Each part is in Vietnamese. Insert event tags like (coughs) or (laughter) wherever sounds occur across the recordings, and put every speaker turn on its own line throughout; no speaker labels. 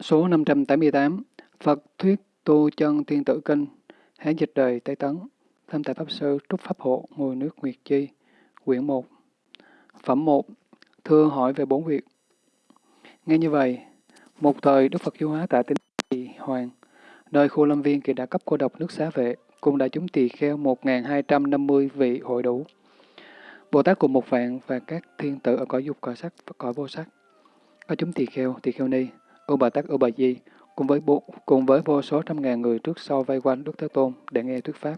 Số 588 Phật Thuyết Tu Chân Thiên Tử Kinh Hán dịch đời Tây Tấn Tham tại Pháp Sư Trúc Pháp Hộ Ngôi nước Nguyệt Chi Quyển 1 Phẩm 1 Thưa hỏi về bốn việc Nghe như vậy, một thời Đức Phật du hóa tại tỉnh Tỳ Hoàng, nơi khu lâm viên kỳ đã cấp cô độc nước xá vệ, cùng đại chúng tỳ kheo 1.250 vị hội đủ. Bồ Tát cùng một vạn và các thiên tử ở cõi dục, cõi sắc và cõi vô sắc. Có chúng tỳ kheo, tỳ kheo ni, U Bà Tát, U Bà Di, cùng với, bộ, cùng với vô số trăm ngàn người trước sau vây quanh Đức Thế Tôn để nghe thuyết pháp.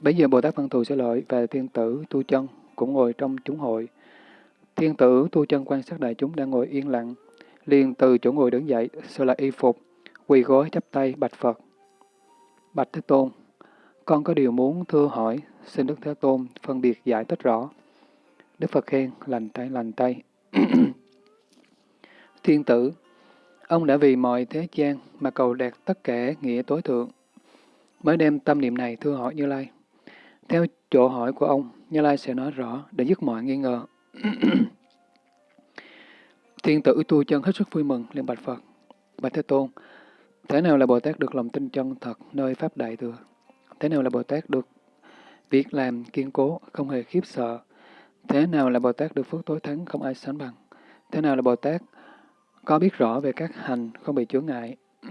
Bây giờ Bồ Tát Văn Thù Sẽ Lợi và thiên tử Tu Chân cũng ngồi trong chúng hội. Thiên tử Tu Chân quan sát đại chúng đang ngồi yên lặng, liền từ chỗ ngồi đứng dậy, sơ lại y phục, quỳ gối chắp tay bạch Phật. Bạch Thế Tôn, con có điều muốn thưa hỏi, xin Đức Thế Tôn phân biệt giải thích rõ. Đức Phật khen, lành tay lành tay. (clears throat) Thiên tử, ông đã vì mọi thế gian mà cầu đạt tất cả nghĩa tối thượng, mới đem tâm niệm này thưa hỏi Như Lai. Theo chỗ hỏi của ông, Như Lai sẽ nói rõ để dứt mọi nghi ngờ. (clears throat) Thiên tử tu chân hết sức vui mừng, liền bạch Phật. Bạch Thế Tôn, thế nào là Bồ Tát được lòng tin chân thật nơi Pháp Đại Thừa? Thế nào là Bồ Tát được việc làm kiên cố, không hề khiếp sợ? Thế nào là Bồ Tát được phước tối thắng, không ai sánh bằng? Thế nào là Bồ Tát có biết rõ về các hành, không bị chướng ngại? (clears throat)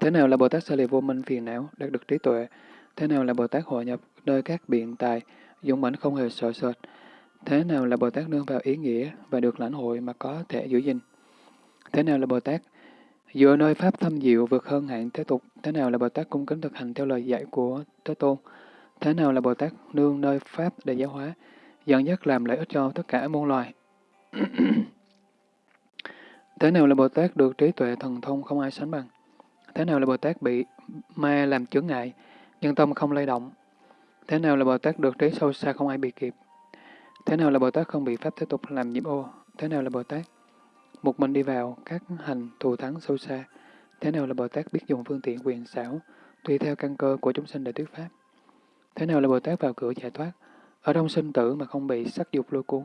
Thế nào là Bồ Tát xa lìa vô minh phiền não, đạt được trí tuệ? Thế nào là Bồ Tát hội nhập nơi các biện tài, dũng mãnh không hề sợ sệt? Thế nào là Bồ Tát nương vào ý nghĩa và được lãnh hội mà có thể giữ gìn? Thế nào là Bồ Tát dựa nơi Pháp thâm diệu vượt hơn hạn thế tục? Thế nào là Bồ Tát cung kính thực hành theo lời dạy của Thế Tôn? Thế nào là Bồ Tát nương nơi Pháp để giáo hóa, dẫn dắt làm lợi ích cho tất cả muôn loài? (clears throat) Thế nào là Bồ Tát được trí tuệ thần thông không ai sánh bằng? Thế nào là Bồ Tát bị ma làm chướng ngại, nhưng tâm không lay động? Thế nào là Bồ Tát được trí sâu xa không ai bị kịp? Thế nào là Bồ Tát không bị Pháp thế tục làm nhiễm ô? Thế nào là Bồ Tát? Một mình đi vào các hành thù thắng sâu xa. Thế nào là Bồ Tát biết dùng phương tiện quyền xảo, tùy theo căn cơ của chúng sinh để thuyết Pháp? Thế nào là Bồ Tát vào cửa giải thoát, ở trong sinh tử mà không bị sắc dục lôi cuốn?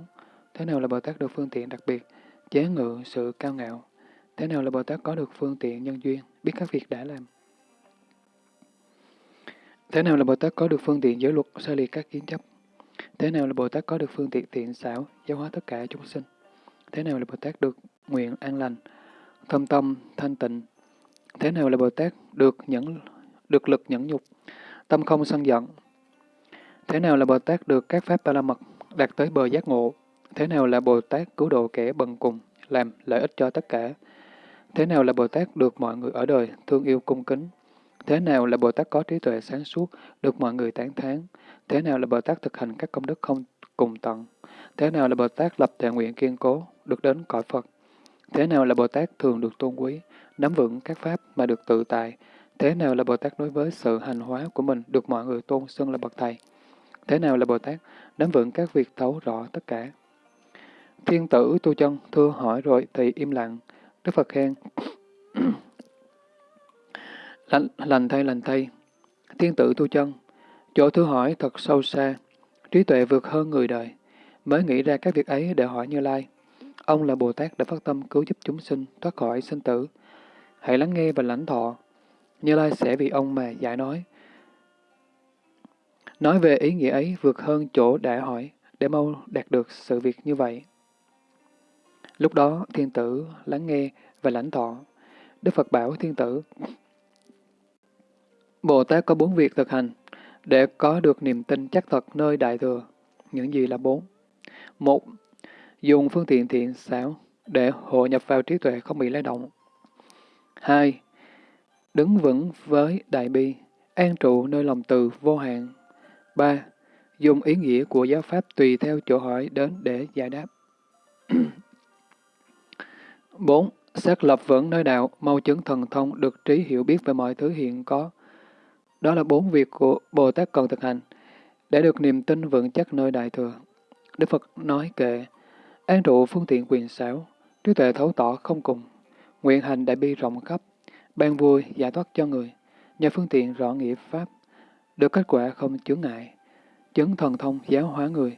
Thế nào là Bồ Tát được phương tiện đặc biệt, chế ngự sự cao ngạo? Thế nào là Bồ Tát có được phương tiện nhân duyên, biết các việc đã làm? Thế nào là Bồ Tát có được phương tiện giới luật, xa liệt các kiến chấp? Thế nào là Bồ Tát có được phương tiện tiện xảo, giáo hóa tất cả chúng sinh? Thế nào là Bồ Tát được nguyện an lành, thâm tâm, thanh tịnh? Thế nào là Bồ Tát được nhẫn được lực nhẫn nhục, tâm không sân giận? Thế nào là Bồ Tát được các pháp ba la mật, đạt tới bờ giác ngộ? Thế nào là Bồ Tát cứu độ kẻ bần cùng, làm lợi ích cho tất cả? Thế nào là Bồ Tát được mọi người ở đời thương yêu cung kính? Thế nào là Bồ Tát có trí tuệ sáng suốt, được mọi người tán thán? Thế nào là Bồ Tát thực hành các công đức không cùng tận? Thế nào là Bồ Tát lập thệ nguyện kiên cố, được đến cõi Phật? Thế nào là Bồ Tát thường được tôn quý, nắm vững các pháp mà được tự tại? Thế nào là Bồ Tát đối với sự hành hóa của mình được mọi người tôn xưng là bậc thầy? Thế nào là Bồ Tát nắm vững các việc thấu rõ tất cả? Thiên tử tu chân thưa hỏi rồi thì im lặng. Đức Phật khen. (clears throat) lành, lành thay lành thay. Thiên tử tu chân Chỗ thưa hỏi thật sâu xa, trí tuệ vượt hơn người đời, mới nghĩ ra các việc ấy để hỏi Như Lai. Ông là Bồ Tát đã phát tâm cứu giúp chúng sinh thoát khỏi sinh tử. Hãy lắng nghe và lãnh thọ. Như Lai sẽ vì ông mà giải nói. Nói về ý nghĩa ấy vượt hơn chỗ đã hỏi, để mau đạt được sự việc như vậy. Lúc đó, thiên tử lắng nghe và lãnh thọ. Đức Phật bảo thiên tử, Bồ Tát có bốn việc thực hành, để có được niềm tin chắc thật nơi Đại Thừa. Những gì là bốn? Một, dùng phương tiện thiện xảo để hội nhập vào trí tuệ không bị lay động. Hai, đứng vững với đại bi, an trụ nơi lòng từ vô hạn. Ba, dùng ý nghĩa của giáo pháp tùy theo chỗ hỏi đến để giải đáp. (clears throat) Bốn, xác lập vững nơi đạo, mau chứng thần thông, được trí hiểu biết về mọi thứ hiện có, đó là bốn việc của Bồ Tát cần thực hành để được niềm tin vững chắc nơi Đại Thừa. Đức Phật nói kệ, an trụ phương tiện quyền xảo, trí tuệ thấu tỏ không cùng, nguyện hành đại bi rộng khắp, ban vui giải thoát cho người, nhờ phương tiện rõ nghĩa Pháp, được kết quả không chướng ngại, chứng thần thông giáo hóa người,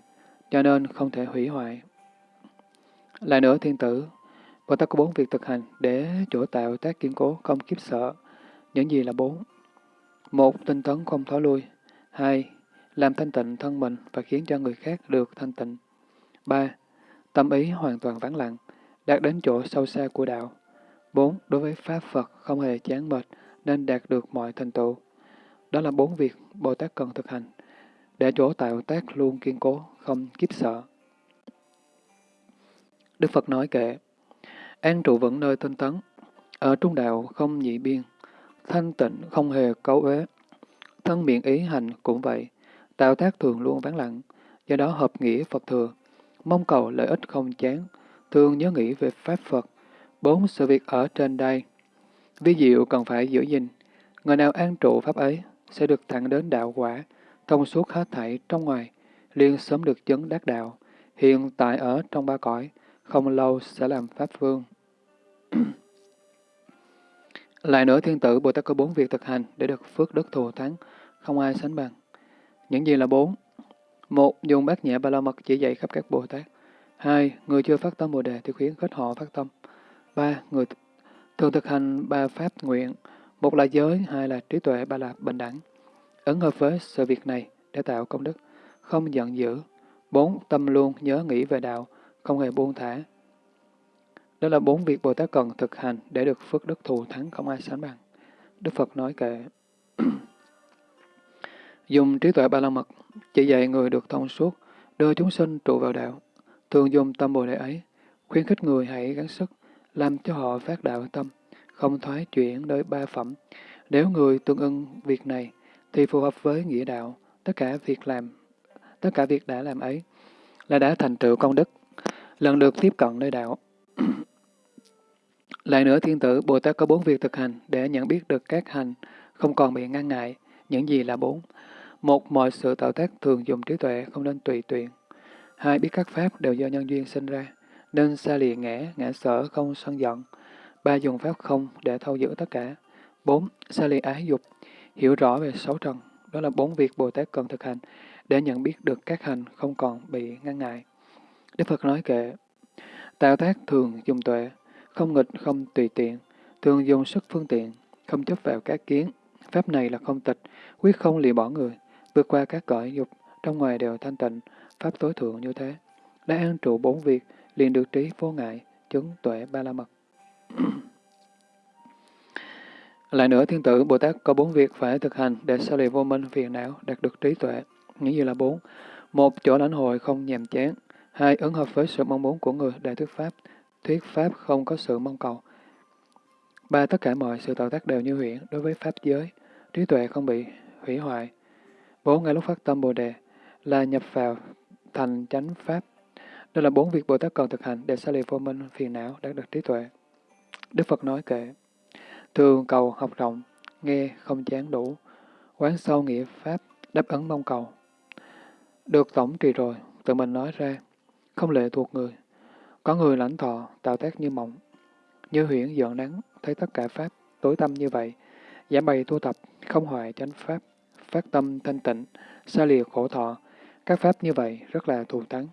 cho nên không thể hủy hoại. Lại nữa thiên tử, Bồ Tát có bốn việc thực hành để chỗ tạo tác kiên cố, không kiếp sợ. Những gì là bốn? Một, tinh tấn không thói lui. Hai, làm thanh tịnh thân mình và khiến cho người khác được thanh tịnh. Ba, tâm ý hoàn toàn vắng lặng, đạt đến chỗ sâu xa của đạo. Bốn, đối với Pháp Phật không hề chán mệt nên đạt được mọi thành tựu. Đó là bốn việc Bồ Tát cần thực hành, để chỗ tạo tác luôn kiên cố, không kiếp sợ. Đức Phật nói kệ, an trụ vững nơi tinh tấn, ở trung đạo không nhị biên, thanh tịnh không hề cấu uế, thân miệng ý hành cũng vậy, tạo tác thường luôn vắng lặng, do đó hợp nghĩa Phật thừa, mong cầu lợi ích không chán, thường nhớ nghĩ về Pháp Phật, bốn sự việc ở trên đây. Ví diệu cần phải giữ gìn, người nào an trụ Pháp ấy sẽ được thẳng đến đạo quả, thông suốt hết thảy trong ngoài, liền sớm được chứng đắc đạo, hiện tại ở trong ba cõi, không lâu sẽ làm Pháp Vương. (clears throat) Lại nữa, thiên tử Bồ Tát có bốn việc thực hành để được phước đức thù thắng, không ai sánh bằng. Những gì là bốn? Một, dùng bát nhã ba la mật chỉ dạy khắp các Bồ Tát. Hai, người chưa phát tâm Bồ Đề thì khuyến khích họ phát tâm. Ba, người thường thực hành ba pháp nguyện. Một là giới, hai là trí tuệ, ba là bình đẳng. Ứng hợp với sự việc này để tạo công đức, không giận dữ. Bốn, tâm luôn nhớ nghĩ về đạo, không hề buông thả. Đó là bốn việc Bồ Tát cần thực hành để được phước đức thù thắng không ai sánh bằng. Đức Phật nói kệ. (clears throat) dùng trí tuệ ba la mật, chỉ dạy người được thông suốt, đưa chúng sinh trụ vào đạo. Thường dùng tâm Bồ Đề ấy, khuyến khích người hãy gắng sức, làm cho họ phát đạo tâm, không thoái chuyển nơi ba phẩm. Nếu người tương ưng việc này, thì phù hợp với nghĩa đạo, tất cả việc làm, tất cả việc đã làm ấy là đã thành tựu công đức, lần được tiếp cận nơi đạo. (clears throat) Lại nữa, thiên tử Bồ Tát có bốn việc thực hành để nhận biết được các hành, không còn bị ngăn ngại. Những gì là bốn? Một, mọi sự tạo tác thường dùng trí tuệ, không nên tùy tiện. Hai, biết các pháp đều do nhân duyên sinh ra, nên xa lìa ngã, ngã sở, không sân giận. Ba, dùng pháp không để thâu giữ tất cả. Bốn, xa lìa ái dục, hiểu rõ về sáu trần. Đó là bốn việc Bồ Tát cần thực hành để nhận biết được các hành không còn bị ngăn ngại. Đức Phật nói kệ, tạo tác thường dùng tuệ, không nghịch, không tùy tiện, thường dùng sức phương tiện, không chấp vào các kiến. Pháp này là không tịch, quyết không lìa bỏ người, vượt qua các cõi dục, trong ngoài đều thanh tịnh, pháp tối thượng như thế. Đã an trụ bốn việc, liền được trí vô ngại, chứng tuệ ba la mật. (clears throat) Lại nữa, thiên tử Bồ Tát có bốn việc phải thực hành để xa lìa vô minh phiền não, đạt được trí tuệ. nghĩa như là bốn? Một, chỗ lãnh hội không nhàm chán. Hai, ứng hợp với sự mong muốn của người đại thuyết Pháp. Thuyết Pháp không có sự mong cầu. Ba, tất cả mọi sự tạo tác đều như huyễn đối với Pháp giới. Trí tuệ không bị hủy hoại. Bốn, ngay lúc phát tâm Bồ Đề là nhập vào thành chánh Pháp. Đây là bốn việc Bồ Tát cần thực hành để xa lìa vô minh, phiền não, đạt được trí tuệ. Đức Phật nói kệ, thường cầu học rộng, nghe không chán đủ, quán sâu nghĩa Pháp, đáp ứng mong cầu. Được tổng trì rồi, tự mình nói ra, không lệ thuộc người. Có người lãnh thọ, tạo tác như mộng, như huyễn dọn nắng, thấy tất cả Pháp tối tâm như vậy, giảm bày tu tập, không hoại chánh Pháp, phát tâm thanh tịnh, xa lìa khổ thọ. Các Pháp như vậy rất là thù thắng.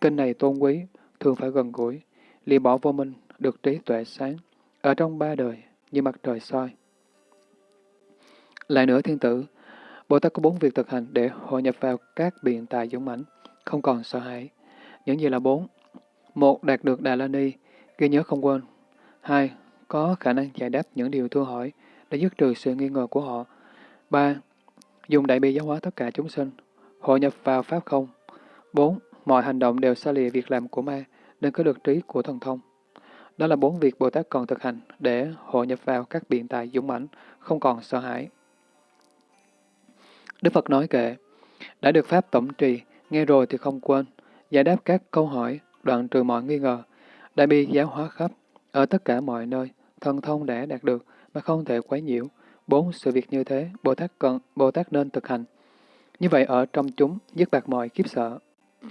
Kinh này tôn quý, thường phải gần gũi, lìa bỏ vô minh, được trí tuệ sáng, ở trong ba đời, như mặt trời soi. Lại nữa thiên tử, Bồ Tát có bốn việc thực hành để hội nhập vào các biện tài dũng mãnh, không còn sợ hãi. Những gì là bốn? Một, đạt được Đà La Ni, ghi nhớ không quên. Hai, có khả năng giải đáp những điều thưa hỏi để dứt trừ sự nghi ngờ của họ. Ba, dùng đại bi giáo hóa tất cả chúng sinh, hội nhập vào Pháp không. Bốn, mọi hành động đều xa lìa việc làm của ma, nên có được trí của thần thông. Đó là bốn việc Bồ Tát còn thực hành để hội nhập vào các biện tài dũng mãnh, không còn sợ hãi. Đức Phật nói kệ, đã được Pháp tổng trì, nghe rồi thì không quên, giải đáp các câu hỏi, đoạn trừ mọi nghi ngờ, đại bi giáo hóa khắp, ở tất cả mọi nơi, thần thông đã đạt được mà không thể quấy nhiễu. Bốn sự việc như thế, Bồ Tát cần Bồ Tát nên thực hành. Như vậy ở trong chúng, dứt bạc mọi kiếp sợ. (clears throat)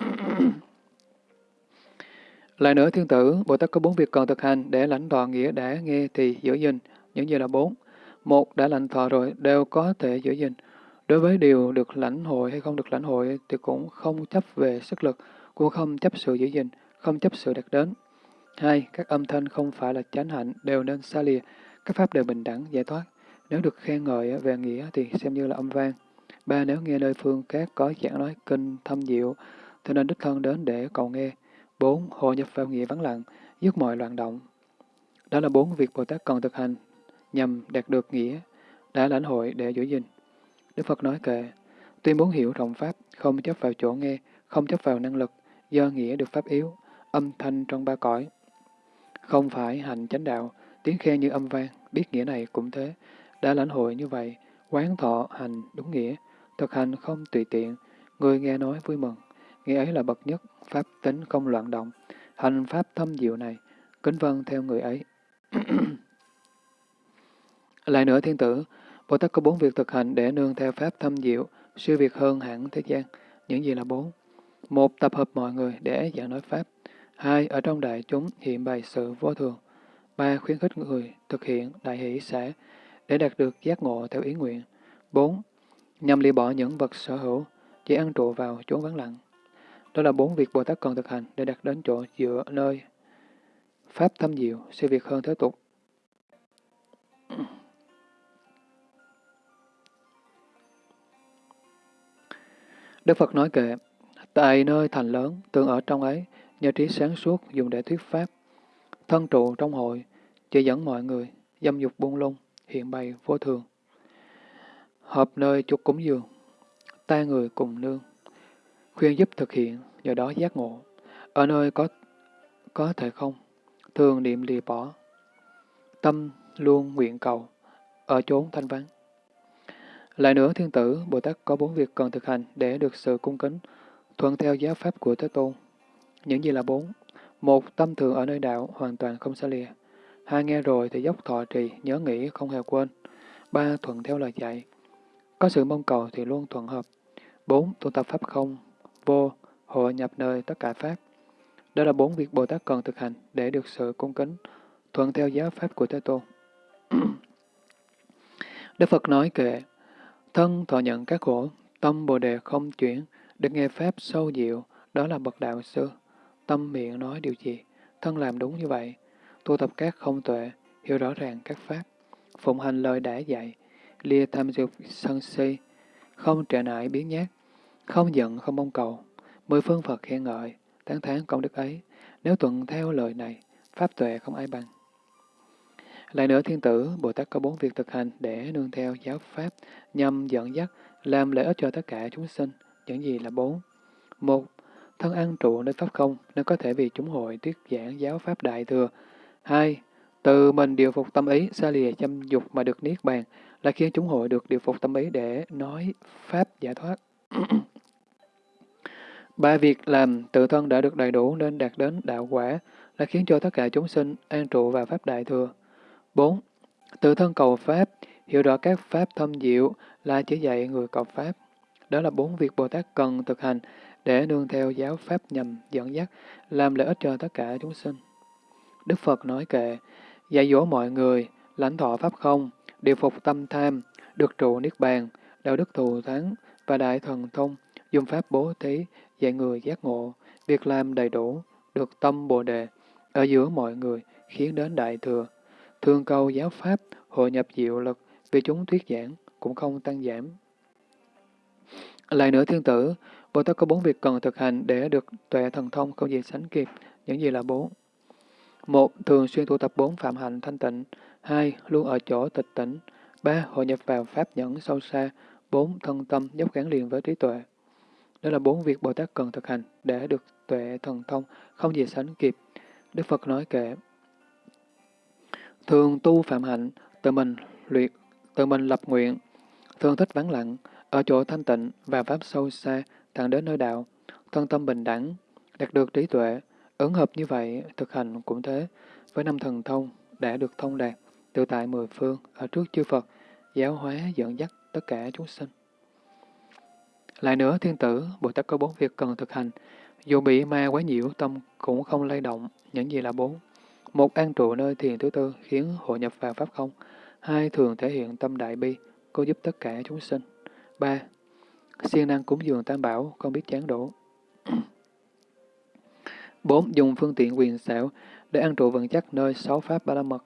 Lại nữa, thiên tử, Bồ Tát có bốn việc cần thực hành để lãnh đoạn nghĩa đã nghe thì giữ gìn. Những gì là bốn? Một, đã lãnh thọ rồi, đều có thể giữ gìn. Đối với điều được lãnh hội hay không được lãnh hội thì cũng không chấp về sức lực, của không chấp sự giữ gìn, không chấp sự đạt đến. Hai, các âm thanh không phải là chánh hạnh đều nên xa lìa, các pháp đều bình đẳng, giải thoát. Nếu được khen ngợi về nghĩa thì xem như là âm vang. Ba, nếu nghe nơi phương các có giảng nói kinh thâm diệu, thì nên đích thân đến để cầu nghe. Bốn, hồ nhập vào nghĩa vắng lặng, dứt mọi loạn động. Đó là bốn việc Bồ Tát cần thực hành nhằm đạt được nghĩa, đã lãnh hội để giữ gìn. Đức Phật nói kệ, tuy muốn hiểu rộng Pháp, không chấp vào chỗ nghe, không chấp vào năng lực, do nghĩa được Pháp yếu, âm thanh trong ba cõi. Không phải hành chánh đạo, tiếng khen như âm vang, biết nghĩa này cũng thế. Đã lãnh hội như vậy, quán thọ hành đúng nghĩa, thực hành không tùy tiện, người nghe nói vui mừng. Nghĩa ấy là bậc nhất, Pháp tính không loạn động, hành Pháp thâm diệu này, kính vân theo người ấy. (clears throat) Lại nữa thiên tử, Bồ Tát có bốn việc thực hành để nương theo Pháp thâm diệu, siêu việt hơn hẳn thế gian. Những gì là bốn? Một, tập hợp mọi người để giảng nói Pháp. Hai, ở trong đại chúng hiện bày sự vô thường. Ba, khuyến khích người thực hiện đại hỷ xã để đạt được giác ngộ theo ý nguyện. Bốn, nhằm lìa bỏ những vật sở hữu, chỉ ăn trụ vào chốn vắng lặng. Đó là bốn việc Bồ Tát cần thực hành để đạt đến chỗ dựa nơi Pháp thâm diệu, siêu việt hơn thế tục. Đức Phật nói kệ, tại nơi thành lớn, tương ở trong ấy, nhờ trí sáng suốt dùng để thuyết pháp. Thân trụ trong hội, chỉ dẫn mọi người, dâm dục buông lung, hiện bày vô thường. Hợp nơi chúc cúng dường, ta người cùng nương, khuyên giúp thực hiện, nhờ đó giác ngộ. Ở nơi có có thể không, thường niệm lìa bỏ. Tâm luôn nguyện cầu, ở chốn thanh vắng. Lại nữa, thiên tử, Bồ Tát có bốn việc cần thực hành để được sự cung kính, thuận theo giáo pháp của Thế Tôn. Những gì là bốn? Một, tâm thường ở nơi đạo, hoàn toàn không xa lìa. Hai, nghe rồi thì dốc thọ trì, nhớ nghĩ, không hề quên. Ba, thuận theo lời dạy. Có sự mong cầu thì luôn thuận hợp. Bốn, tu tập pháp không, vô, hội nhập nơi tất cả pháp. Đó là bốn việc Bồ Tát cần thực hành để được sự cung kính, thuận theo giáo pháp của Thế Tôn. (clears throat) Đức Phật nói kệ, thân thọ nhận các khổ, tâm Bồ Đề không chuyển, được nghe Pháp sâu diệu, đó là bậc đạo sư. Tâm miệng nói điều gì, thân làm đúng như vậy. Tu tập các không tuệ, hiểu rõ ràng các Pháp, phụng hành lời đã dạy, lìa tham dục sân si, không trở nại biến nhát, không giận không mong cầu, mười phương Phật khen ngợi, tán thán công đức ấy, nếu tuận theo lời này, Pháp tuệ không ai bằng. Lại nữa thiên tử, Bồ Tát có bốn việc thực hành để nương theo giáo Pháp, nhằm dẫn dắt, làm lợi ích cho tất cả chúng sinh. Những gì là bốn? Một, thân ăn trụ nơi Pháp không, nên có thể vì chúng hội thuyết giảng giáo Pháp Đại Thừa. Hai, từ mình điều phục tâm ý, xa lìa chăm dục mà được niết bàn, là khiến chúng hội được điều phục tâm ý để nói Pháp giải thoát. (clears throat) Ba việc làm tự thân đã được đầy đủ nên đạt đến đạo quả, là khiến cho tất cả chúng sinh an trụ vào Pháp Đại Thừa. 4. Tự thân cầu Pháp, hiểu rõ các Pháp thâm diệu là chỉ dạy người cầu Pháp. Đó là bốn việc Bồ Tát cần thực hành để nương theo giáo Pháp nhằm dẫn dắt, làm lợi ích cho tất cả chúng sinh. Đức Phật nói kệ, dạy dỗ mọi người, lãnh thọ Pháp không, điều phục tâm tham, được trụ Niết Bàn, đạo đức thù thắng và đại thần thông, dùng Pháp bố thí, dạy người giác ngộ, việc làm đầy đủ, được tâm Bồ Đề, ở giữa mọi người, khiến đến Đại Thừa, Thương câu giáo pháp, hội nhập diệu lực, vì chúng thuyết giảng, cũng không tăng giảm. Lại nữa thiên tử, Bồ Tát có bốn việc cần thực hành để được tuệ thần thông không gì sánh kịp. Những gì là bốn? Một, thường xuyên tu tập bốn phạm hạnh thanh tịnh. Hai, luôn ở chỗ tịch tỉnh. Ba, hội nhập vào pháp nhẫn sâu xa. Bốn, thân tâm dốc gắn liền với trí tuệ. Đó là bốn việc Bồ Tát cần thực hành để được tuệ thần thông không gì sánh kịp. Đức Phật nói kệ, Thường tu phạm hạnh, tự mình luyện, tự mình lập nguyện, thường thích vắng lặng, ở chỗ thanh tịnh và pháp sâu xa, thẳng đến nơi đạo, thân tâm bình đẳng, đạt được trí tuệ, ứng hợp như vậy, thực hành cũng thế, với năm thần thông đã được thông đạt, tự tại mười phương, ở trước chư Phật, giáo hóa dẫn dắt tất cả chúng sinh. Lại nữa, thiên tử, Bồ Tát có bốn việc cần thực hành, dù bị ma quá nhiễu tâm cũng không lay động, những gì là bốn. Một an trụ nơi thiền thứ tư khiến hội nhập vào Pháp không. Hai thường thể hiện tâm đại bi, cô giúp tất cả chúng sinh. Ba siêng năng cúng dường tam bảo, không biết chán đổ. (clears throat) Bốn dùng phương tiện quyền xảo để an trụ vững chắc nơi sáu pháp ba la mật.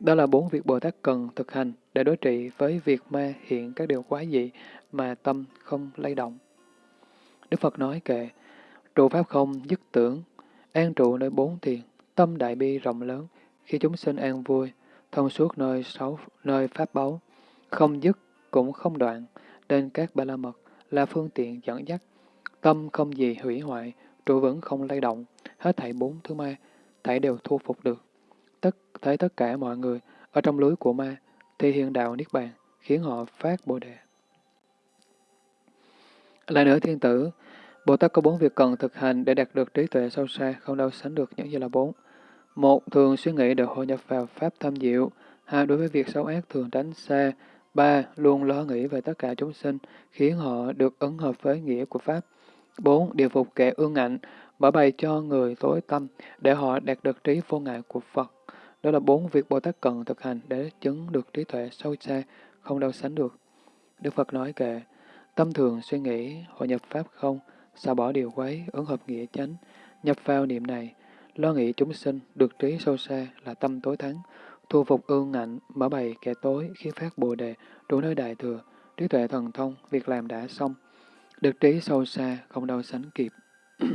Đó là bốn việc Bồ Tát cần thực hành để đối trị với việc ma hiện các điều quái dị mà tâm không lay động. Đức Phật nói kệ, trụ pháp không, dứt tưởng, an trụ nơi bốn thiền, tâm đại bi rộng lớn, khi chúng sinh an vui, thông suốt nơi sáu nơi pháp báu, không dứt cũng không đoạn, nên các ba la mật là phương tiện dẫn dắt, tâm không gì hủy hoại, trụ vững không lay động, hết thảy bốn thứ ma, thảy đều thu phục được. Tất thấy tất cả mọi người ở trong lưới của ma, thì hiện đạo Niết Bàn, khiến họ phát Bồ Đề. Lại nữa thiên tử, Bồ Tát có bốn việc cần thực hành để đạt được trí tuệ sâu xa, không đâu sánh được những gì là bốn. Một, thường suy nghĩ để hội nhập vào Pháp thâm diệu. Hai, đối với việc xấu ác thường tránh xa. Ba, luôn lo nghĩ về tất cả chúng sinh, khiến họ được ứng hợp với nghĩa của Pháp. Bốn, điều phục kẻ ương ngạnh, mở bày cho người tối tâm, để họ đạt được trí vô ngại của Phật. Đó là bốn việc Bồ Tát cần thực hành để chứng được trí tuệ sâu xa, không đâu sánh được. Đức Phật nói kệ, tâm thường suy nghĩ, hội nhập Pháp không, xả bỏ điều quấy, ứng hợp nghĩa chánh, nhập vào niệm này, lo nghĩ chúng sinh, được trí sâu xa là tâm tối thắng, thu phục ương ngạnh, mở bày kẻ tối, khi phát bồ đề, đủ nơi đại thừa, trí tuệ thần thông, việc làm đã xong, được trí sâu xa, không đâu sánh kịp. (clears throat)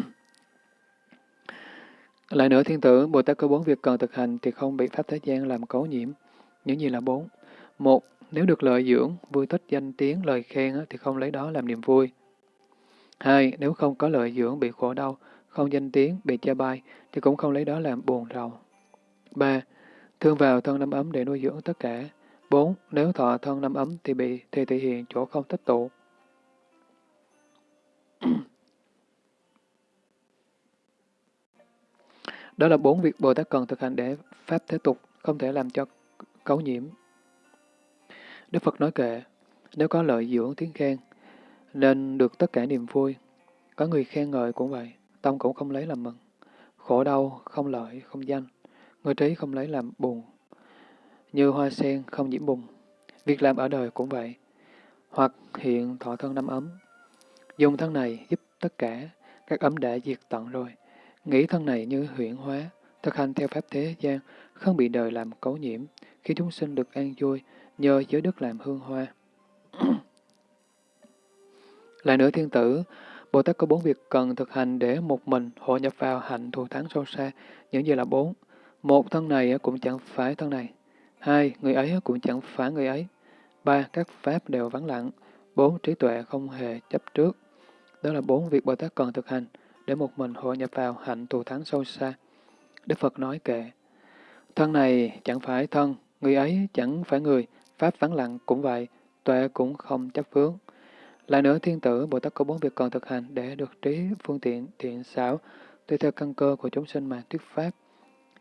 Lại nữa thiên tử, Bồ Tát có bốn việc cần thực hành thì không bị Pháp thế gian làm cấu nhiễm. Những gì là bốn? Một, nếu được lợi dưỡng, vui thích danh tiếng, lời khen thì không lấy đó làm niềm vui. Hai, nếu không có lợi dưỡng bị khổ đau, không danh tiếng, bị cha bai, thì cũng không lấy đó làm buồn rầu. Ba, thương vào thân năm ấm để nuôi dưỡng tất cả. Bốn, nếu thọ thân năm ấm thì bị thì thể hiện chỗ không tích tụ. (clears throat) Đó là bốn việc Bồ Tát cần thực hành để Pháp thế tục, không thể làm cho cấu nhiễm. Đức Phật nói kệ, nếu có lợi dưỡng tiếng khen, nên được tất cả niềm vui. Có người khen ngợi cũng vậy, tâm cũng không lấy làm mừng. Khổ đau, không lợi, không danh. Người trí không lấy làm buồn. Như hoa sen không nhiễm bùng. Việc làm ở đời cũng vậy. Hoặc hiện thọ thân năm ấm. Dùng thân này giúp tất cả, các ấm đã diệt tận rồi. Nghĩ thân này như huyễn hóa, thực hành theo pháp thế gian, không bị đời làm cấu nhiễm, khi chúng sinh được an vui, nhờ giới đức làm hương hoa. (clears throat) Lại nữa thiên tử, Bồ Tát có bốn việc cần thực hành để một mình hội nhập vào hạnh thù thắng sâu xa. Những gì là bốn? Một, thân này cũng chẳng phải thân này. Hai, người ấy cũng chẳng phải người ấy. Ba, các pháp đều vắng lặng. Bốn, trí tuệ không hề chấp trước. Đó là bốn việc Bồ Tát cần thực hành để một mình hội nhập vào hạnh thù thắng sâu xa. Đức Phật nói kệ, thân này chẳng phải thân, người ấy chẳng phải người, pháp vắng lặng cũng vậy, tuệ cũng không chấp vướng. Lại nữa, thiên tử, Bồ Tát có bốn việc cần thực hành để được trí, phương tiện, thiện xảo, tùy theo căn cơ của chúng sinh mà thuyết pháp.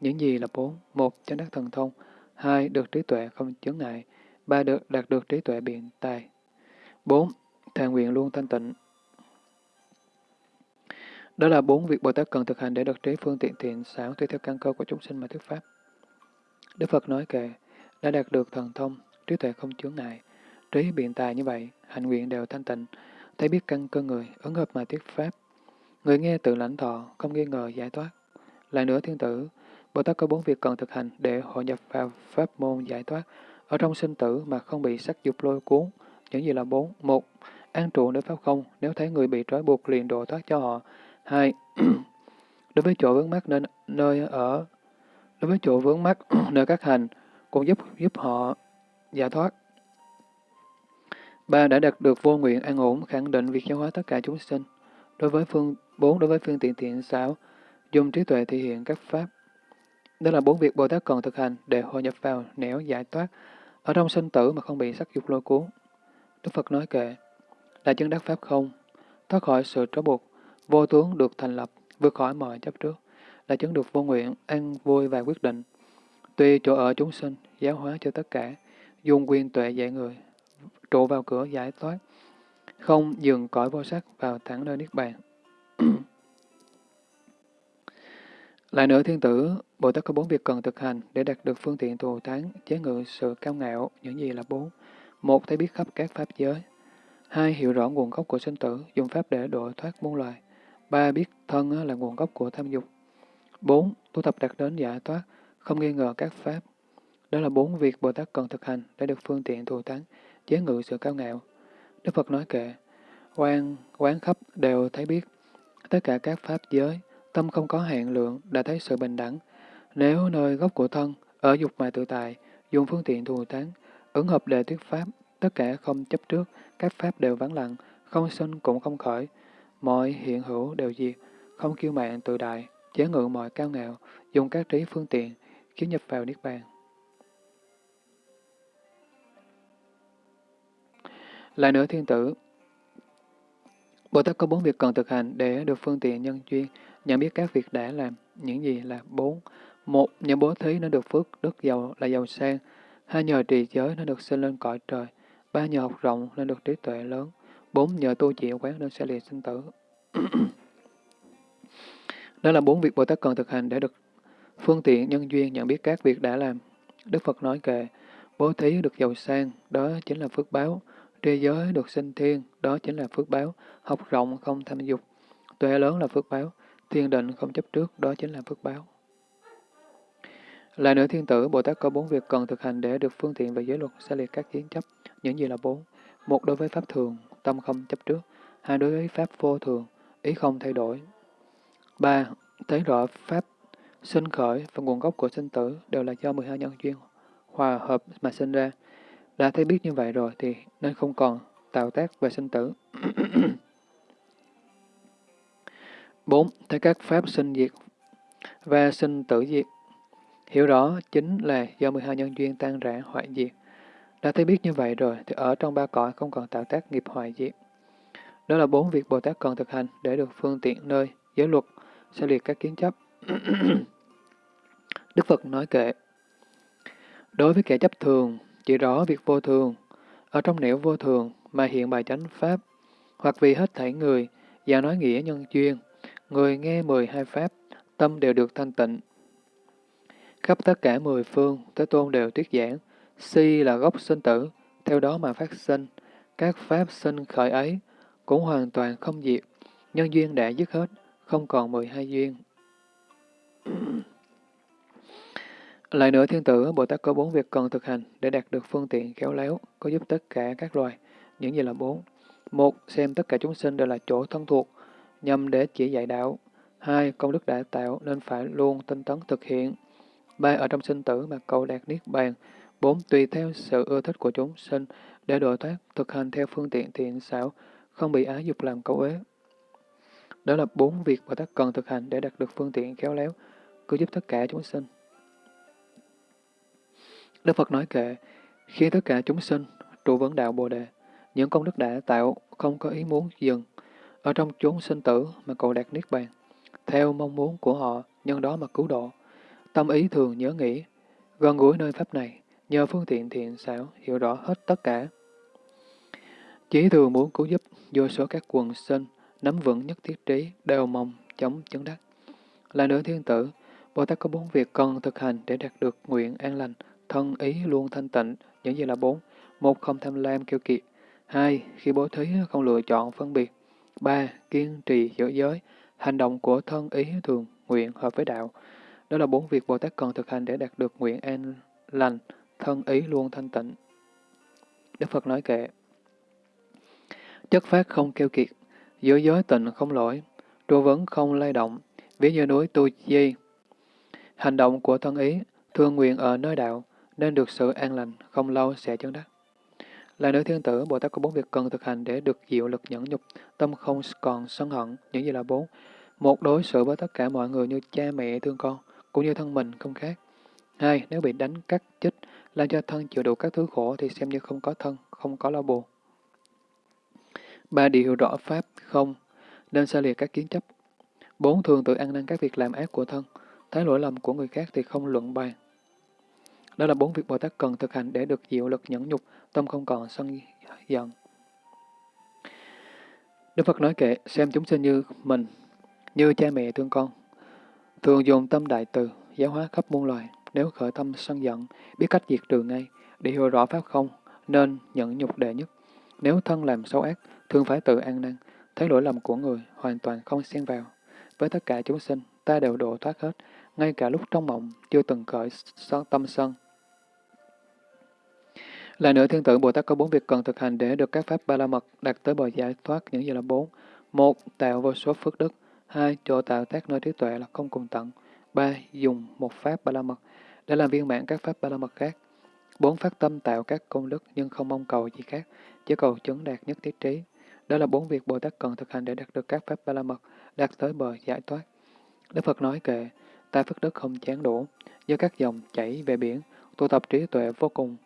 Những gì là bốn? Một, chánh đắc thần thông. Hai, được trí tuệ không chướng ngại. Ba, được đạt được trí tuệ biện tài. Bốn, thề nguyện luôn thanh tịnh. Đó là bốn việc Bồ Tát cần thực hành để được trí phương tiện thiện xảo tùy theo căn cơ của chúng sinh mà thuyết pháp. Đức Phật nói kệ, đã đạt được thần thông, trí tuệ không chướng ngại, trí biện tài như vậy, hành nguyện đều thanh tịnh, thấy biết căn cơ người, ứng hợp mà thuyết pháp. Người nghe tự lãnh thọ, không nghi ngờ giải thoát. Lại nữa thiên tử, Bồ Tát có bốn việc cần thực hành để hội nhập vào pháp môn giải thoát, ở trong sinh tử mà không bị sắc dục lôi cuốn. Những gì là bốn? Một, an trụ nơi pháp không, nếu thấy người bị trói buộc liền độ thoát cho họ. Hai, (clears throat) đối với chỗ vướng mắt nên nơi ở, đối với chỗ vướng mắt (clears throat) nơi các hành, cũng giúp giúp họ giải thoát. Ba đã đạt được vô nguyện an ổn, khẳng định việc giáo hóa tất cả chúng sinh. Đối với phương bốn đối với phương tiện thiện xảo, dùng trí tuệ thể hiện các pháp. Đó là bốn việc Bồ Tát cần thực hành để hội nhập vào nẻo giải thoát, ở trong sinh tử mà không bị sắc dục lôi cuốn. Đức Phật nói kệ, là chân đắc pháp không, thoát khỏi sự trói buộc, vô tướng được thành lập, vượt khỏi mọi chấp trước, là chứng được vô nguyện, an vui và quyết định. Tuy chỗ ở chúng sinh, giáo hóa cho tất cả, dùng quyền tuệ dạy người, trụ vào cửa giải thoát, không dừng cõi vô sắc vào thẳng nơi Niết Bàn. Lại nữa thiên tử, Bồ Tát có bốn việc cần thực hành để đạt được phương tiện thù thắng, chế ngự sự cao ngạo, những gì là bốn. Một, thấy biết khắp các pháp giới. Hai, hiểu rõ nguồn gốc của sinh tử, dùng pháp để độ thoát muôn loài. Ba, biết thân là nguồn gốc của tham dục. bốn Tu tập đạt đến giải thoát, không nghi ngờ các pháp. Đó là bốn việc Bồ Tát cần thực hành để được phương tiện thù thắng, chế ngự sự cao ngạo. Đức Phật nói kệ, quan, quán khắp đều thấy biết, tất cả các pháp giới, tâm không có hạn lượng, đã thấy sự bình đẳng. Nếu nơi gốc của thân, ở dục mà tự tại, dùng phương tiện thù thắng, ứng hợp đề thuyết pháp, tất cả không chấp trước, các pháp đều vắng lặng, không sinh cũng không khởi, mọi hiện hữu đều diệt, không kiêu mạng tự đại, chế ngự mọi cao ngạo, dùng các trí phương tiện, khiến nhập vào Niết Bàn. Lại nữa thiên tử, Bồ Tát có bốn việc cần thực hành để được phương tiện nhân duyên, nhận biết các việc đã làm, những gì là bốn. Một, nhờ bố thí nó được phước, đức giàu là giàu sang. Hai, nhờ trì giới nó được sinh lên cõi trời. Ba, nhờ học rộng nên được trí tuệ lớn. Bốn, nhờ tu chịu quán nên sẽ liệt sinh tử. (coughs) Đó là bốn việc Bồ Tát cần thực hành để được phương tiện nhân duyên nhận biết các việc đã làm. Đức Phật nói kệ, bố thí được giàu sang, đó chính là phước báo. trì giới được sinh thiên, đó chính là phước báo. Học rộng không tham dục, tuệ lớn là phước báo. Thiên định không chấp trước, đó chính là phước báo. Lại nữa thiên tử, Bồ Tát có bốn việc cần thực hành để được phương tiện về giới luật sẽ liệt các kiến chấp. Những gì là bốn? Một đối với pháp thường, tâm không chấp trước. Hai đối với pháp vô thường, ý không thay đổi. Ba, thấy rõ pháp sinh khởi và nguồn gốc của sinh tử đều là do 12 nhân duyên hòa hợp mà sinh ra. Đã thấy biết như vậy rồi thì nên không còn tạo tác về sinh tử. (clears throat) 4. Thấy các pháp sinh diệt và sinh tử diệt. Hiểu rõ chính là do 12 nhân duyên tan rã hoại diệt. Đã thấy biết như vậy rồi thì ở trong ba cõi không còn tạo tác nghiệp hoại diệt. Đó là bốn việc Bồ Tát cần thực hành để được phương tiện nơi giới luật, sẽ liệt các kiến chấp. (coughs) Đức Phật nói kệ, đối với kẻ chấp thường, chỉ rõ việc vô thường, ở trong nẻo vô thường mà hiện bài chánh pháp, hoặc vì hết thảy người, và nói nghĩa nhân duyên, người nghe mười hai pháp, tâm đều được thanh tịnh. Khắp tất cả mười phương, Thế Tôn đều thuyết giảng, si là gốc sinh tử, theo đó mà phát sinh, các pháp sinh khởi ấy cũng hoàn toàn không diệt, nhân duyên đã dứt hết, không còn mười hai duyên. (clears throat) Lại nữa thiên tử, Bồ Tát có bốn việc cần thực hành để đạt được phương tiện khéo léo, có giúp tất cả các loài. Những gì là bốn? Một, xem tất cả chúng sinh đều là chỗ thân thuộc, nhằm để chỉ dạy đạo. Hai, công đức đã tạo nên phải luôn tinh tấn thực hiện. Ba, ở trong sinh tử mà cầu đạt niết bàn. Bốn, tùy theo sự ưa thích của chúng sinh để độ thoát, thực hành theo phương tiện thiện xảo, không bị ái dục làm cấu ế. Đó là bốn việc Bồ Tát cần thực hành để đạt được phương tiện khéo léo, cứu giúp tất cả chúng sinh. Đức Phật nói kệ, khi tất cả chúng sinh trụ vấn đạo Bồ Đề, những công đức đã tạo không có ý muốn dừng, ở trong chốn sinh tử mà cầu đạt Niết Bàn, theo mong muốn của họ, nhân đó mà cứu độ. Tâm ý thường nhớ nghĩ, gần gũi nơi Pháp này, nhờ phương tiện thiện xảo, hiểu rõ hết tất cả. Chỉ thường muốn cứu giúp vô số các quần sinh, nắm vững nhất thiết trí, đều mong chống chứng đắc. Là nữ thiên tử, Bồ Tát có bốn việc cần thực hành để đạt được nguyện an lành, thân ý luôn thanh tịnh, những gì là bốn. Một, không tham lam kêu kiệt. Hai, khi bố thí không lựa chọn phân biệt. Ba, kiên trì giữ giới. Hành động của thân ý thường nguyện hợp với đạo. Đó là bốn việc Bồ Tát cần thực hành để đạt được nguyện an lành, thân ý luôn thanh tịnh. Đức Phật nói kệ. Chất phát không kêu kiệt, giữ giới tịnh không lỗi, trụ vấn không lay động, ví như núi tu di. Hành động của thân ý, thương nguyện ở nơi đạo, nên được sự an lành, không lâu sẽ chứng đắc. Là nữ thiên tử, Bồ Tát có bốn việc cần thực hành để được diệu lực nhẫn nhục, tâm không còn sân hận, những gì là bốn. Một, đối xử với tất cả mọi người như cha mẹ thương con, cũng như thân mình không khác. Hai, nếu bị đánh, cắt, chích, làm cho thân chịu đủ các thứ khổ thì xem như không có thân, không có lo buồn. Ba, điều rõ pháp, không, nên xa liệt các kiến chấp. Bốn, thường tự ăn năn các việc làm ác của thân, thấy lỗi lầm của người khác thì không luận bàn. Đó là bốn việc Bồ Tát cần thực hành để được diệu lực nhẫn nhục, tâm không còn sân giận. Đức Phật nói kệ, xem chúng sinh như mình, như cha mẹ thương con. Thường dùng tâm đại từ, giáo hóa khắp muôn loài. Nếu khởi tâm sân giận, biết cách diệt trừ ngay, để hiểu rõ pháp không, nên nhẫn nhục đệ nhất. Nếu thân làm xấu ác, thường phải tự an năng, thấy lỗi lầm của người, hoàn toàn không xen vào. Với tất cả chúng sinh, ta đều độ thoát hết, ngay cả lúc trong mộng, chưa từng khởi tâm sân. Lại nữa, thiên tử Bồ Tát có bốn việc cần thực hành để được các pháp ba la mật đạt tới bờ giải thoát những gì là bốn. Một, tạo vô số phước đức. Hai, chỗ tạo tác nơi trí tuệ là không cùng tận. Ba, dùng một pháp ba la mật để làm viên mãn các pháp ba la mật khác. Bốn, phát tâm tạo các công đức nhưng không mong cầu gì khác, chỉ cầu chứng đạt nhất thiết trí. Đó là bốn việc Bồ Tát cần thực hành để đạt được các pháp ba la mật, đạt tới bờ giải thoát. Đức Phật nói kệ, ta phước đức không chán đủ, do các dòng chảy về biển, tu tập trí tuệ vô cùng,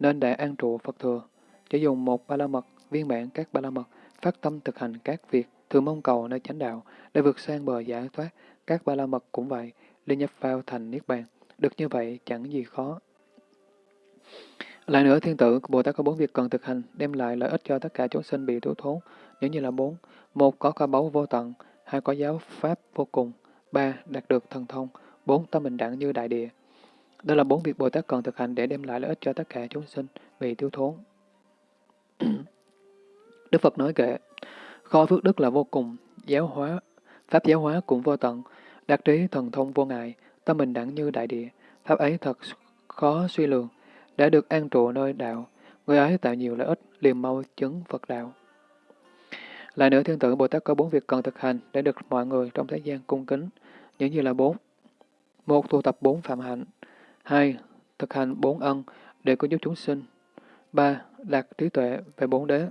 nên để an trụ Phật thừa. Chỉ dùng một ba la mật, viên mãn các ba la mật, phát tâm thực hành các việc, thường mong cầu nơi chánh đạo, để vượt sang bờ giải thoát. Các ba la mật cũng vậy, liên nhập vào thành Niết Bàn. Được như vậy chẳng gì khó. Lại nữa, thiên tử, Bồ Tát có bốn việc cần thực hành, đem lại lợi ích cho tất cả chúng sinh bị thiếu thốn, những như là bốn. Một, có kho báu vô tận. Hai, có giáo pháp vô cùng. Ba, đạt được thần thông. Bốn, tâm bình đẳng như đại địa. Đó là bốn việc Bồ Tát cần thực hành để đem lại lợi ích cho tất cả chúng sinh bị thiếu thốn. (clears throat) Đức Phật nói kệ, kho phước đức là vô cùng, giáo hóa, pháp giáo hóa cũng vô tận, đặc trí thần thông vô ngại, tâm bình đẳng như đại địa, pháp ấy thật khó suy lường, đã được an trụ nơi đạo, người ấy tạo nhiều lợi ích, liền mau chứng Phật đạo. Lại nữa, thiên tử Bồ Tát có bốn việc cần thực hành để được mọi người trong thế gian cung kính, những như là bốn. Một, tu tập bốn phạm hạnh. Hai, thực hành bốn ân để có giúp chúng sinh. Ba, đạt trí tuệ về bốn đế.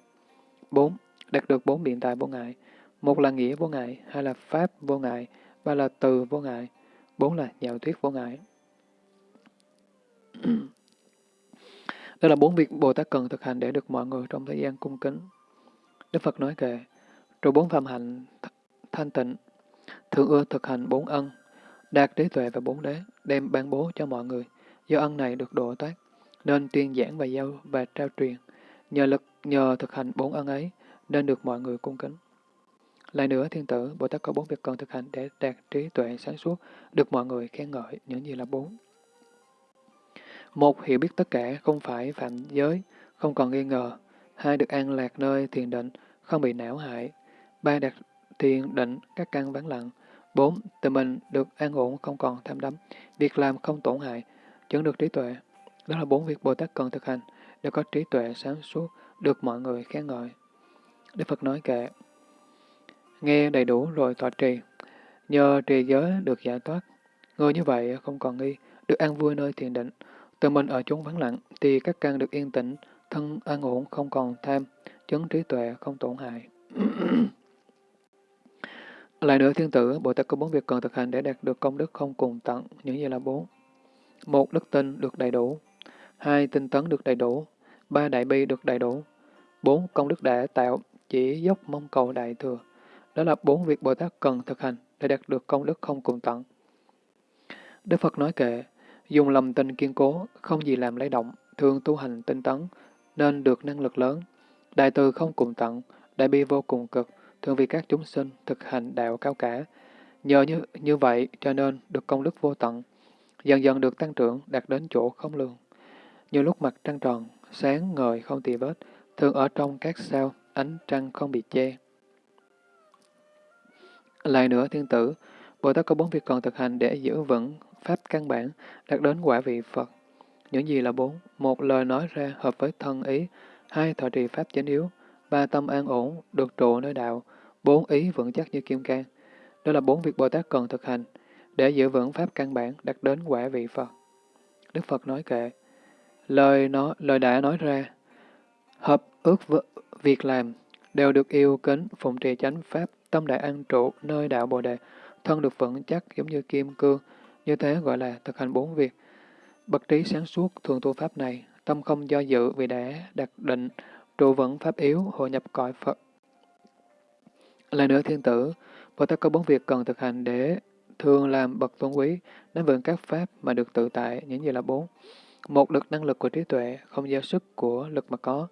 Bốn, đạt được bốn biện tài vô ngại. Một là nghĩa vô ngại, hai là pháp vô ngại, ba là từ vô ngại, bốn là nhạo thuyết vô ngại. (clears throat) đây là bốn việc Bồ Tát cần thực hành để được mọi người trong thời gian cung kính. Đức Phật nói kệ, rồi bốn phạm hạnh thanh tịnh, thường ưa thực hành bốn ân, đạt trí tuệ và bốn đế, đem ban bố cho mọi người. Do ân này được độ thoát, nên tuyên giảng và giao và trao truyền. Nhờ lực, nhờ thực hành bốn ân ấy, nên được mọi người cung kính. Lại nữa, thiên tử, Bồ Tát có bốn việc cần thực hành để đạt trí tuệ sáng suốt, được mọi người khen ngợi, những gì là bốn. Một, hiểu biết tất cả, không phải phạm giới, không còn nghi ngờ. Hai, được an lạc nơi thiền định, không bị não hại. Ba, đạt thiền định, các căn vắng lặng. Bốn, tự mình được an ổn, không còn tham đắm. Việc làm không tổn hại, chứng được trí tuệ. Đó là bốn việc Bồ Tát cần thực hành, để có trí tuệ sáng suốt, được mọi người khen ngợi. Đức Phật nói kệ, nghe đầy đủ rồi tọa trì, nhờ trì giới được giải thoát. Người như vậy không còn nghi, được an vui nơi thiền định, tự mình ở chốn vắng lặng, thì các căn được yên tĩnh, thân an ổn không còn tham, chứng trí tuệ không tổn hại. (clears throat) Lại nữa thiên tử, Bồ Tát có bốn việc cần thực hành để đạt được công đức không cùng tận, những gì là bốn. Một, đức tin được đầy đủ. Hai, tinh tấn được đầy đủ. Ba, đại bi được đầy đủ. Bốn, công đức đã tạo, chỉ dốc mong cầu đại thừa. Đó là bốn việc Bồ Tát cần thực hành để đạt được công đức không cùng tận. Đức Phật nói kệ, dùng lòng tin kiên cố, không gì làm lấy động, thường tu hành tinh tấn, nên được năng lực lớn. Đại từ không cùng tận, đại bi vô cùng cực, thường vì các chúng sinh thực hành đạo cao cả. Nhờ như, như vậy cho nên được công đức vô tận, dần dần được tăng trưởng đạt đến chỗ không lường. Như lúc mặt trăng tròn, sáng ngời không tì vết, thường ở trong các sao, ánh trăng không bị che. Lại nữa, thiên tử, Bồ Tát có bốn việc còn thực hành để giữ vững pháp căn bản, đạt đến quả vị Phật. Những gì là bốn? Một lời nói ra hợp với thân ý, hai thọ trì pháp chính yếu, ba tâm an ổn, được trụ nơi đạo, bốn ý vững chắc như kim cang. Đó là bốn việc Bồ Tát cần thực hành để giữ vững pháp căn bản đạt đến quả vị Phật. Đức Phật nói kệ, lời nó lời đã nói ra, hợp ước việc làm đều được yêu kính phụng trì chánh pháp tâm đại an trụ nơi đạo Bồ đề, thân được vững chắc giống như kim cương, như thế gọi là thực hành bốn việc. Bậc trí sáng suốt thường tu pháp này, tâm không do dự vì đã đặt định, trụ vững pháp yếu, hội nhập cõi Phật là nữa thiên tử, Bồ Tát có bốn việc cần thực hành để thường làm bậc tôn quý, nắm vững các pháp mà được tự tại, những gì là bốn. Một, được năng lực của trí tuệ, không giao sức của lực mà có.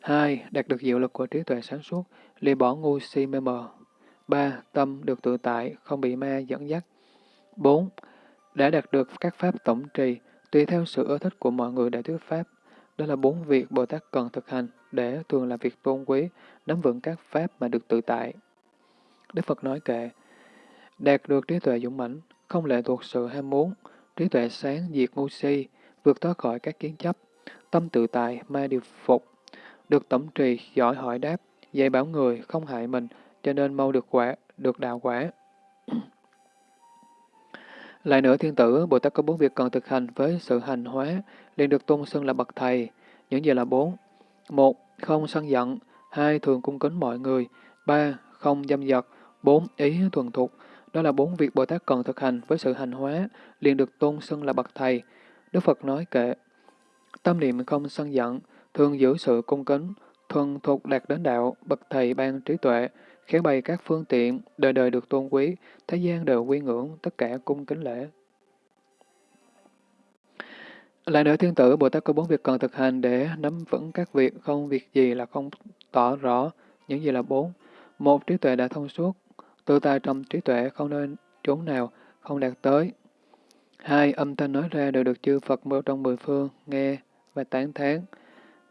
Hai, đạt được diệu lực của trí tuệ sáng suốt, lìa bỏ ngu si mê mờ. Ba, tâm được tự tại, không bị ma dẫn dắt. Bốn, đã đạt được các pháp tổng trì, tùy theo sự ưa thích của mọi người để thuyết pháp. Đó là bốn việc Bồ Tát cần thực hành để thường làm việc tôn quý, nắm vững các pháp mà được tự tại. Đức Phật nói kệ, đạt được trí tuệ dũng mãnh, không lệ thuộc sự ham muốn, trí tuệ sáng diệt ngu si, vượt thoát khỏi các kiến chấp, tâm tự tại, ma điều phục, được tổng trì, giỏi hỏi đáp, dạy bảo người, không hại mình, cho nên mau được quả, được đạo quả. (clears throat) Lại nữa, thiên tử, Bồ Tát có bốn việc cần thực hành với sự hành hóa, liền được tôn xưng là bậc thầy. Những gì là bốn? Một, không sân giận. Hai, thường cung kính mọi người. Ba, không dâm dật. Bốn, ý thuần thục. Đó là bốn việc Bồ Tát cần thực hành với sự hành hóa, liền được tôn xưng là bậc thầy. Đức Phật nói kệ, tâm niệm không sân giận, thường giữ sự cung kính, thuần thục đạt đến đạo, bậc thầy ban trí tuệ, khéo bày các phương tiện, đời đời được tôn quý, thế gian đều quy ngưỡng, tất cả cung kính lễ. Lại nữa thiên tử, Bồ Tát có bốn việc cần thực hành để nắm vững các việc, không việc gì là không tỏ rõ, những gì là bốn. Một, trí tuệ đã thông suốt, tự tại trong trí tuệ không nên chốn nào không đạt tới. Hai, âm thanh nói ra đều được chư Phật mơ trong mười phương nghe và tán thán.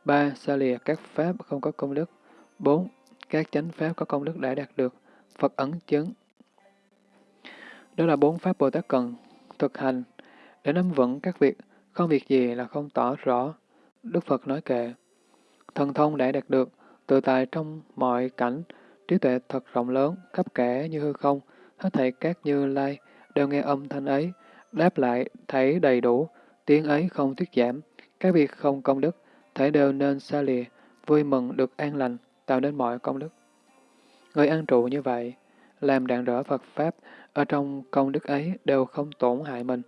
Ba, xa lìa các pháp không có công đức. Bốn, các chánh pháp có công đức đã đạt được, Phật ấn chứng. Đó là bốn pháp Bồ Tát cần thực hành để nắm vững các việc, không việc gì là không tỏ rõ. Đức Phật nói kệ, thần thông đã đạt được, tự tại trong mọi cảnh, trí tuệ thật rộng lớn, khắp kẻ như hư không, hết thảy các như lai, đều nghe âm thanh ấy, đáp lại thấy đầy đủ, tiếng ấy không thuyết giảm, các việc không công đức, thể đều nên xa lìa, vui mừng được an lành, tạo nên mọi công đức. Người an trụ như vậy, làm đạn rỡ Phật Pháp, ở trong công đức ấy đều không tổn hại mình.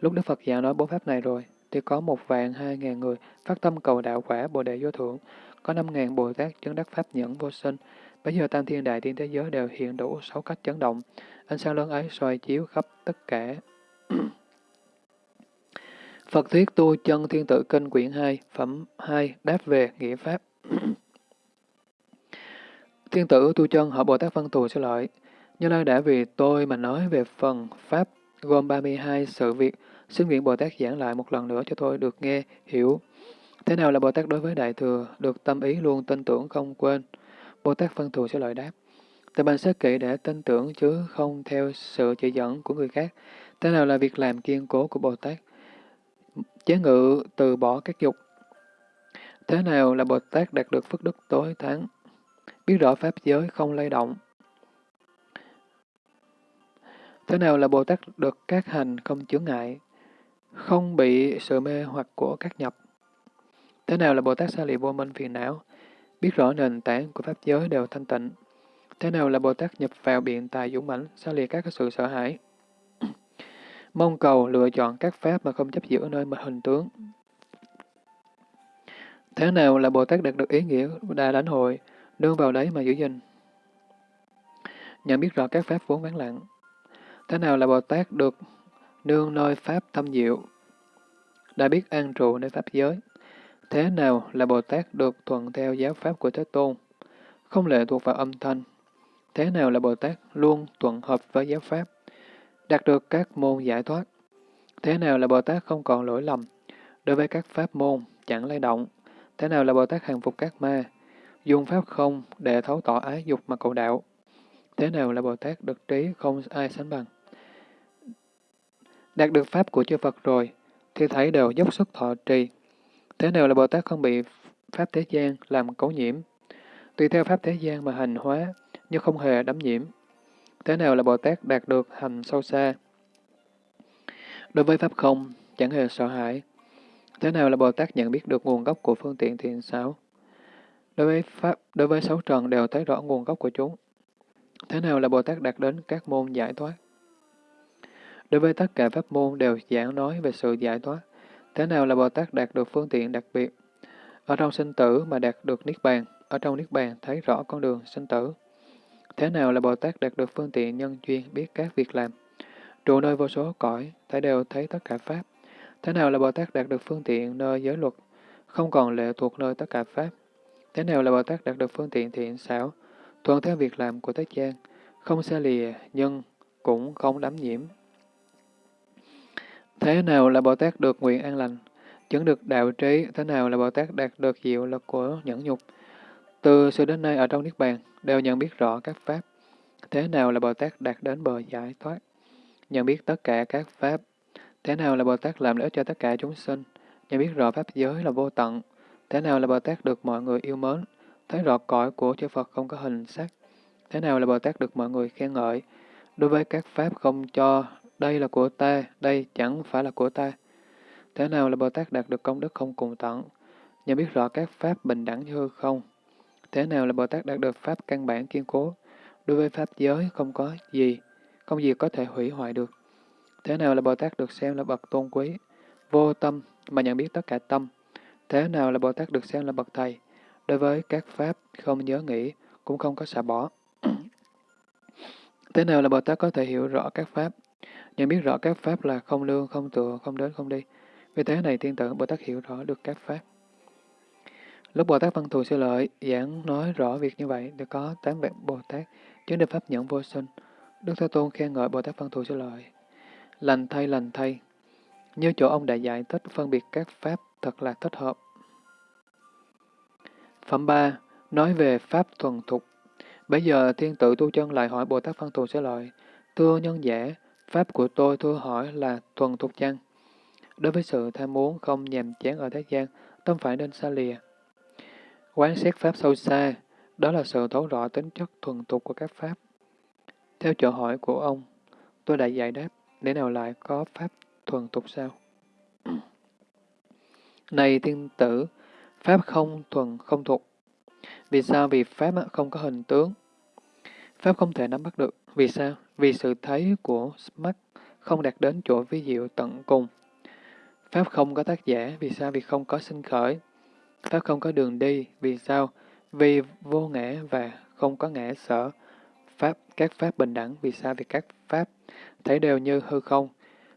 Lúc Đức Phật giảng nói bốn Pháp này rồi, thì có một vạn hai ngàn người phát tâm cầu đạo quả Bồ Đề Vô Thượng, có năm ngàn Bồ Tát chứng đắc Pháp nhẫn vô sinh. Bây giờ tam thiên đại thiên thế giới đều hiện đủ sáu cách chấn động. Ánh sáng lớn ấy soi chiếu khắp tất cả. (clears throat) Phật thuyết tu chân thiên tự kinh quyển 2, phẩm 2, đáp về nghĩa Pháp. (clears throat) Thiên tử tu chân họ Bồ Tát Văn Thù sẽ lợi. Như Lai đã vì tôi mà nói về phần Pháp gồm 32 sự việc, xin nguyện Bồ Tát giảng lại một lần nữa cho tôi được nghe, hiểu. Thế nào là Bồ Tát đối với Đại Thừa, được tâm ý luôn tin tưởng không quên? Bồ Tát Văn Thù sẽ lợi đáp. Tại bàn sát kỹ để tin tưởng chứ không theo sự chỉ dẫn của người khác. Thế nào là việc làm kiên cố của Bồ Tát? Chế ngự từ bỏ các dục. Thế nào là Bồ Tát đạt được phước đức tối thắng? biết rõ Pháp giới không lay động. Thế nào là Bồ Tát được các hành không chướng ngại, không bị sự mê hoặc của các nhập? Thế nào là Bồ Tát xa lì vô minh phiền não, biết rõ nền tảng của Pháp giới đều thanh tịnh? Thế nào là Bồ Tát nhập vào biện tài dũng mãnh, xa lìa các sự sợ hãi? (clears throat) Mong cầu lựa chọn các Pháp mà không chấp giữ nơi mà hình tướng. Thế nào là Bồ Tát đạt được ý nghĩa đa lãnh hội, đương vào đấy mà giữ gìn. Nhận biết rõ các pháp vốn vắng lặng. Thế nào là Bồ Tát được nương nơi pháp thâm diệu, đã biết an trụ nơi pháp giới. Thế nào là Bồ Tát được thuận theo giáo pháp của Thế Tôn, không lệ thuộc vào âm thanh. Thế nào là Bồ Tát luôn thuận hợp với giáo pháp, đạt được các môn giải thoát. Thế nào là Bồ Tát không còn lỗi lầm, đối với các pháp môn chẳng lay động. Thế nào là Bồ Tát hàng phục các ma, dùng pháp không để thấu tỏ ái dục mà cầu đạo. Thế nào là Bồ Tát được trí không ai sánh bằng? Đạt được pháp của chư Phật rồi, thì thấy đều dốc sức thọ trì. Thế nào là Bồ Tát không bị pháp thế gian làm cấu nhiễm? Tùy theo pháp thế gian mà hành hóa, nhưng không hề đắm nhiễm. Thế nào là Bồ Tát đạt được hành sâu xa? Đối với pháp không, chẳng hề sợ hãi. Thế nào là Bồ Tát nhận biết được nguồn gốc của phương tiện thiện xảo? Đối với Pháp, đối với sáu trần đều thấy rõ nguồn gốc của chúng. Thế nào là Bồ Tát đạt đến các môn giải thoát? Đối với tất cả pháp môn đều giảng nói về sự giải thoát. Thế nào là Bồ Tát đạt được phương tiện đặc biệt? Ở trong sinh tử mà đạt được Niết Bàn, ở trong Niết Bàn thấy rõ con đường sinh tử. Thế nào là Bồ Tát đạt được phương tiện nhân duyên biết các việc làm? Trụ nơi vô số cõi, thấy đều thấy tất cả Pháp. Thế nào là Bồ Tát đạt được phương tiện nơi giới luật, không còn lệ thuộc nơi tất cả Pháp? Thế nào là Bồ Tát đạt được phương tiện thiện xảo, thuận theo việc làm của Thế gian, không xa lìa, nhưng cũng không đắm nhiễm. Thế nào là Bồ Tát được nguyện an lành, chứng được đạo trí, thế nào là Bồ Tát đạt được diệu lực của nhẫn nhục. Từ xưa đến nay ở trong Niết Bàn, đều nhận biết rõ các Pháp. Thế nào là Bồ Tát đạt đến bờ giải thoát? Nhận biết tất cả các pháp. Thế nào là Bồ Tát làm lợi ích cho tất cả chúng sinh? Nhận biết rõ pháp giới là vô tận. Thế nào là Bồ Tát được mọi người yêu mến? Thấy rõ cõi của chư Phật không có hình sắc. Thế nào là Bồ Tát được mọi người khen ngợi? Đối với các pháp không cho, đây là của ta, đây chẳng phải là của ta. Thế nào là Bồ Tát đạt được công đức không cùng tận? Nhận biết rõ các pháp bình đẳng như không. Thế nào là Bồ Tát đạt được pháp căn bản kiên cố? Đối với pháp giới không có gì, không gì có thể hủy hoại được. Thế nào là Bồ Tát được xem là bậc tôn quý? Vô tâm mà nhận biết tất cả tâm. Thế nào là Bồ Tát được xem là bậc thầy? Đối với các pháp không nhớ nghĩ, cũng không có xả bỏ. (clears throat) Thế nào là Bồ Tát có thể hiểu rõ các pháp? Nhận biết rõ các pháp là không lương, không tựa, không đến, không đi. Vì thế này thiên tử Bồ Tát hiểu rõ được các pháp. Lúc Bồ Tát Văn Thù Sư Lợi giảng nói rõ việc như vậy thì có tám vị Bồ Tát chứng được pháp nhẫn vô sinh. Đức Thế Tôn khen ngợi Bồ Tát Văn Thù Sư Lợi. Lành thay, lành thay. Như chỗ ông đã dạy thích phân biệt các pháp thật là thích hợp. Phẩm 3. Nói về pháp thuần thục. Bây giờ thiên tự tu chân lại hỏi Bồ Tát Văn Thù Sư Lợi. Thưa nhân giả, pháp của tôi thưa hỏi là thuần thuộc chăng? Đối với sự tham muốn không nhàm chán ở thế gian, tâm phải nên xa lìa. Quán xét pháp sâu xa, đó là sự thấu rõ tính chất thuần tục của các pháp. Theo chỗ hỏi của ông, tôi đã giải đáp, để nào lại có pháp thuần tục sao? (clears throat) Này thiên tử, pháp không thuần không thuộc. Vì sao? Vì pháp không có hình tướng. Pháp không thể nắm bắt được. Vì sao? Vì sự thấy của mắt không đạt đến chỗ vi diệu tận cùng. Pháp không có tác giả. Vì sao? Vì không có sinh khởi. Pháp không có đường đi. Vì sao? Vì vô ngã và không có ngã sở. Pháp, các pháp bình đẳng. Vì sao? Vì các pháp thấy đều như hư không.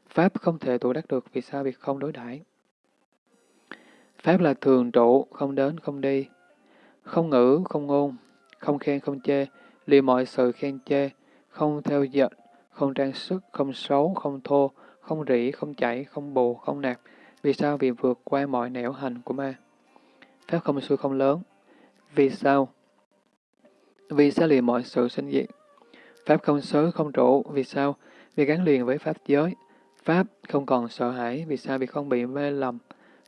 Pháp không thể tụ đắc được. Vì sao? Vì không đối đãi Pháp là thường trụ, không đến, không đi. Không ngữ, không ngôn, không khen, không chê, lìa mọi sự khen chê, không theo giận, không trang sức, không xấu, không thô, không rỉ, không chảy, không bù, không nạp. Vì sao? Vì vượt qua mọi nẻo hành của ma. Pháp không xui không lớn. Vì sao? Vì sao liền mọi sự sinh diệt? Pháp không xứ, không trụ. Vì sao? Vì gắn liền với Pháp giới. Pháp không còn sợ hãi. Vì sao? Vì không bị mê lầm.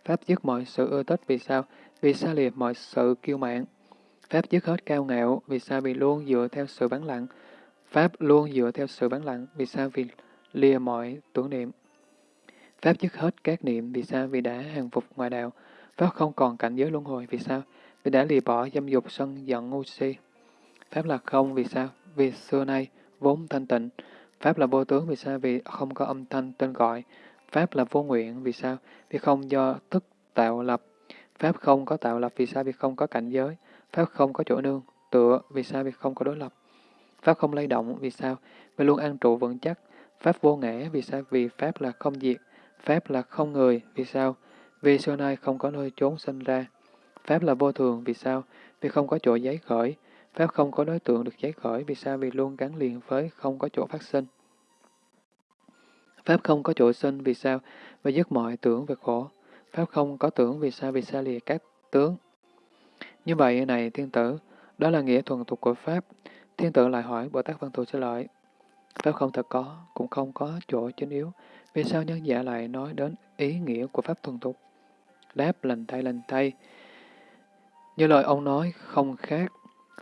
Pháp dứt mọi sự ưa thích. Vì sao? Vì xa liệt mọi sự kiêu mạn. Pháp dứt hết cao ngạo. Vì sao? Vì luôn dựa theo sự bán lặng. Pháp luôn dựa theo sự vắng lặng. Vì sao? Vì lìa mọi tưởng niệm. Pháp dứt hết các niệm. Vì sao? Vì đã hàng phục ngoài đạo. Pháp không còn cảnh giới luân hồi. Vì sao? Vì đã lìa bỏ dâm dục sân giận ngu si. Pháp là không. Vì sao? Vì xưa nay vốn thanh tịnh. Pháp là vô tướng. Vì sao? Vì không có âm thanh tên gọi. Pháp là vô nguyện. Vì sao? Vì không do thức tạo lập. Pháp không có tạo lập. Vì sao? Vì không có cảnh giới. Pháp không có chỗ nương. Tựa. Vì sao? Vì không có đối lập. Pháp không lay động. Vì sao? Vì luôn an trụ vững chắc. Pháp vô ngã. Vì sao? Vì Pháp là không diệt. Pháp là không người. Vì sao? Vì xưa nay không có nơi trốn sinh ra. Pháp là vô thường. Vì sao? Vì không có chỗ giấy khởi. Pháp không có đối tượng được giấy khởi. Vì sao? Vì luôn gắn liền với không có chỗ phát sinh. Pháp không có chỗ sinh, vì sao? Vì dứt mọi tưởng về khổ. Pháp không có tưởng, vì sao? Vì xa lìa các tướng. Như vậy này, thiên tử, đó là nghĩa thuần tục của Pháp. Thiên tượng lại hỏi Bồ Tát Văn Thù trả lời Pháp không thật có, cũng không có chỗ chính yếu. Vì sao nhân giả lại nói đến ý nghĩa của Pháp thuần tục? Đáp lành thay lành thay. Như lời ông nói, không khác.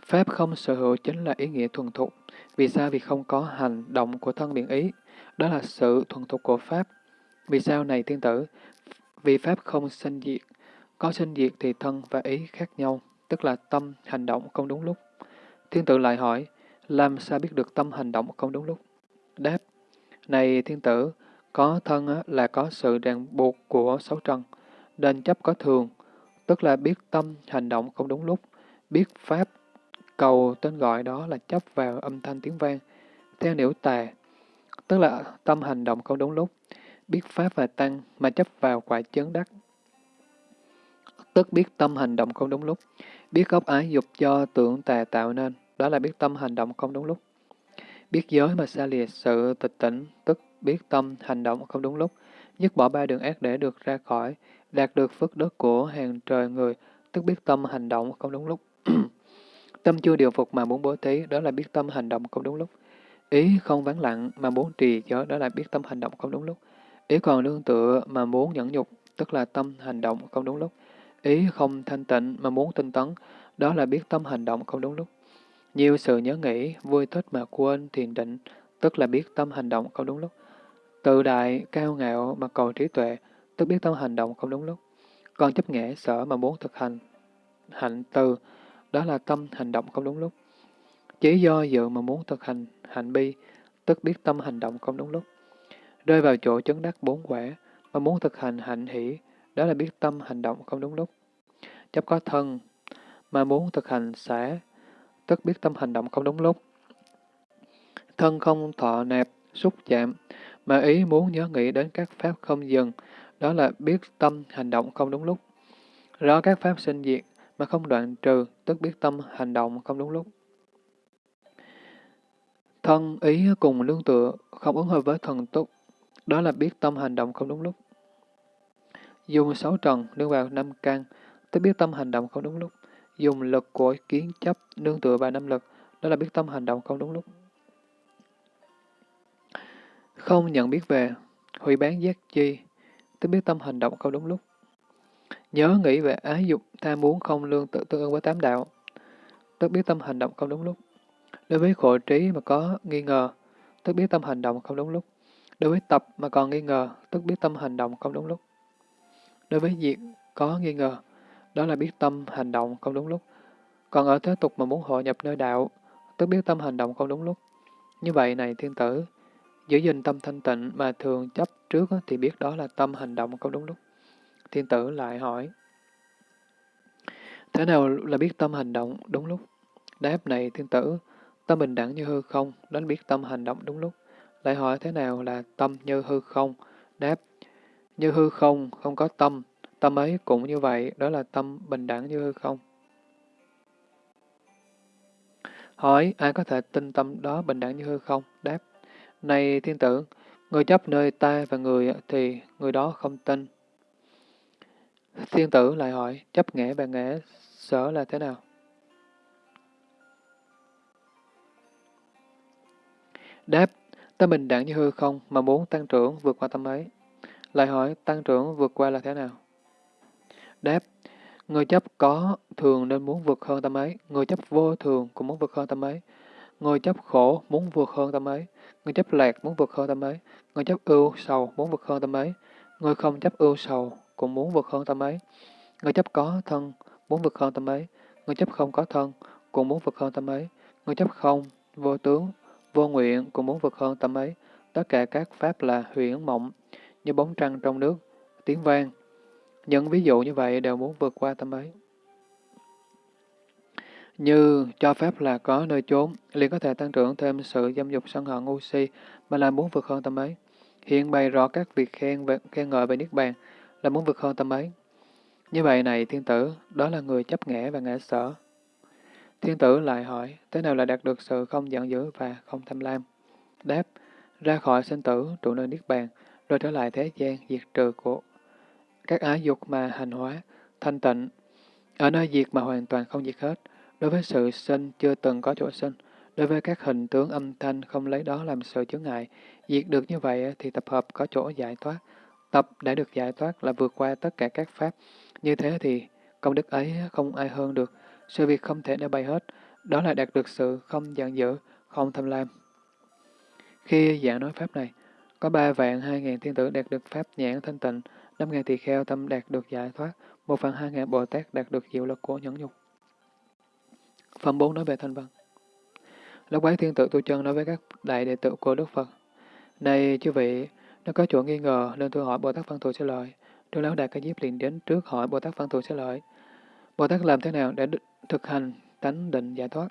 Pháp không sở hữu chính là ý nghĩa thuần thục. Vì sao? Vì không có hành động của thân biện ý. Đó là sự thuần thục của Pháp. Vì sao này tiên tử? Vì Pháp không sinh diệt. Có sinh diệt thì thân và ý khác nhau, tức là tâm, hành động không đúng lúc. Thiên tử lại hỏi, làm sao biết được tâm hành động không đúng lúc? Đáp, này thiên tử, có thân là có sự ràng buộc của sáu trần, đền chấp có thường, tức là biết tâm hành động không đúng lúc, biết Pháp cầu tên gọi đó là chấp vào âm thanh tiếng vang, theo nếu tà, tức là tâm hành động không đúng lúc, biết Pháp và Tăng mà chấp vào quả chấn đắc. Tức biết tâm hành động không đúng lúc, biết gốc ái dục do tưởng tà tạo nên, đó là biết tâm hành động không đúng lúc. Biết giới mà xa lìa sự tịch tỉnh, tức biết tâm hành động không đúng lúc, dứt bỏ ba đường ác để được ra khỏi, đạt được phước đức của hàng trời người, tức biết tâm hành động không đúng lúc. (clears throat) Tâm chưa điều phục mà muốn bố thí, đó là biết tâm hành động không đúng lúc. Ý không vắng lặng mà muốn trì giới, đó là biết tâm hành động không đúng lúc. Ý còn nương tựa mà muốn nhẫn nhục, tức là tâm hành động không đúng lúc. Ý không thanh tịnh mà muốn tinh tấn, đó là biết tâm hành động không đúng lúc. Nhiều sự nhớ nghĩ, vui thích mà quên thiền định, tức là biết tâm hành động không đúng lúc. Tự đại, cao ngạo mà cầu trí tuệ, tức biết tâm hành động không đúng lúc. Còn chấp nghệ sở mà muốn thực hành, hạnh từ, đó là tâm hành động không đúng lúc. Chỉ do dự mà muốn thực hành hạnh bi, tức biết tâm hành động không đúng lúc. Rơi vào chỗ chấn đắc bốn quả, mà muốn thực hành hạnh hỷ, đó là biết tâm hành động không đúng lúc. Chấp có thân, mà muốn thực hành xả, tức biết tâm hành động không đúng lúc. Thân không thọ nạp, xúc chạm, mà ý muốn nhớ nghĩ đến các pháp không dừng, đó là biết tâm hành động không đúng lúc. Rõ các pháp sinh diệt, mà không đoạn trừ, tức biết tâm hành động không đúng lúc. Thân ý cùng lương tựa, không ứng hợp với thần túc, đó là biết tâm hành động không đúng lúc. Dùng sáu trần nương vào năm căn, tức biết tâm hành động không đúng lúc. Dùng lực của kiến chấp nương tựa vào năm lực, đó là biết tâm hành động không đúng lúc. Không nhận biết về, hủy bán giác chi, tức biết tâm hành động không đúng lúc. Nhớ nghĩ về ái dục, tham muốn không lương tự tương ứng với tám đạo, tức biết tâm hành động không đúng lúc. Đối với khổ trí mà có nghi ngờ, tức biết tâm hành động không đúng lúc. Đối với tập mà còn nghi ngờ, tức biết tâm hành động không đúng lúc. Đối với việc có nghi ngờ, đó là biết tâm hành động không đúng lúc. Còn ở thế tục mà muốn hội nhập nơi đạo, tức biết tâm hành động không đúng lúc. Như vậy này thiên tử, giữ gìn tâm thanh tịnh mà thường chấp trước thì biết đó là tâm hành động không đúng lúc. Thiên tử lại hỏi, thế nào là biết tâm hành động đúng lúc? Đáp này thiên tử, tâm bình đẳng như hư không, đến biết tâm hành động đúng lúc. Lại hỏi thế nào là tâm như hư không? Đáp, như hư không, không có tâm, tâm ấy cũng như vậy, đó là tâm bình đẳng như hư không. Hỏi, ai có thể tin tâm đó bình đẳng như hư không? Đáp, này thiên tử, người chấp nơi ta và người thì người đó không tin. Thiên tử lại hỏi, chấp nghệ và nghệ sở là thế nào? Đáp, tâm bình đẳng như hư không mà muốn tăng trưởng vượt qua tâm ấy. Lại hỏi, tăng trưởng vượt qua là thế nào? Đáp, người chấp có thường nên muốn vượt hơn tâm ấy, người chấp vô thường cũng muốn vượt hơn tâm ấy, người chấp khổ muốn vượt hơn tâm ấy, người chấp lạc muốn vượt hơn tâm ấy, người chấp ưu sầu muốn vượt hơn tâm ấy, người không chấp ưu sầu cũng muốn vượt hơn tâm ấy, người chấp có thân muốn vượt hơn tâm ấy, người chấp không có thân cũng muốn vượt hơn tâm ấy, người chấp không, vô tướng, vô nguyện cũng muốn vượt hơn tâm ấy. Tất cả các pháp là huyễn mộng, như bóng trăng trong nước, tiếng vang. Những ví dụ như vậy đều muốn vượt qua tâm ấy. Như cho phép là có nơi trốn, liền có thể tăng trưởng thêm sự dâm dục sân hận ngu si, mà là muốn vượt hơn tâm ấy. Hiện bày rõ các việc khen về, khen ngợi về Niết Bàn, là muốn vượt hơn tâm ấy. Như vậy này, thiên tử, đó là người chấp ngã và ngã sở. Thiên tử lại hỏi, thế nào là đạt được sự không giận dữ và không tham lam? Đáp, ra khỏi sinh tử, trụ nơi Niết Bàn, rồi trở lại thế gian diệt trừ của các ái dục mà hành hóa, thanh tịnh, ở nơi diệt mà hoàn toàn không diệt hết. Đối với sự sinh chưa từng có chỗ sinh, đối với các hình tướng âm thanh không lấy đó làm sự chướng ngại, diệt được như vậy thì tập hợp có chỗ giải thoát. Tập đã được giải thoát là vượt qua tất cả các pháp. Như thế thì công đức ấy không ai hơn được. Sự việc không thể để bày hết, đó là đạt được sự không giận dữ, không tham lam. Khi giảng nói pháp này, có ba vạn hai ngàn thiên tử đạt được pháp nhãn thanh tịnh, năm ngàn tỳ kheo tâm đạt được giải thoát, một phần hai ngàn Bồ Tát đạt được diệu lực của nhẫn nhục. Phẩm 4 nói về thanh văn. Lúc ấy thiên tử tu chân nói với các đại đệ tử của Đức Phật. Này chư vị, nó có chỗ nghi ngờ nên tôi hỏi Bồ Tát Văn Thù sẽ lợi. Đức Lão Đại Ca Diếp liền đến trước hỏi Bồ Tát Văn Thù sẽ lợi. Bồ Tát làm thế nào để thực hành tánh định giải thoát?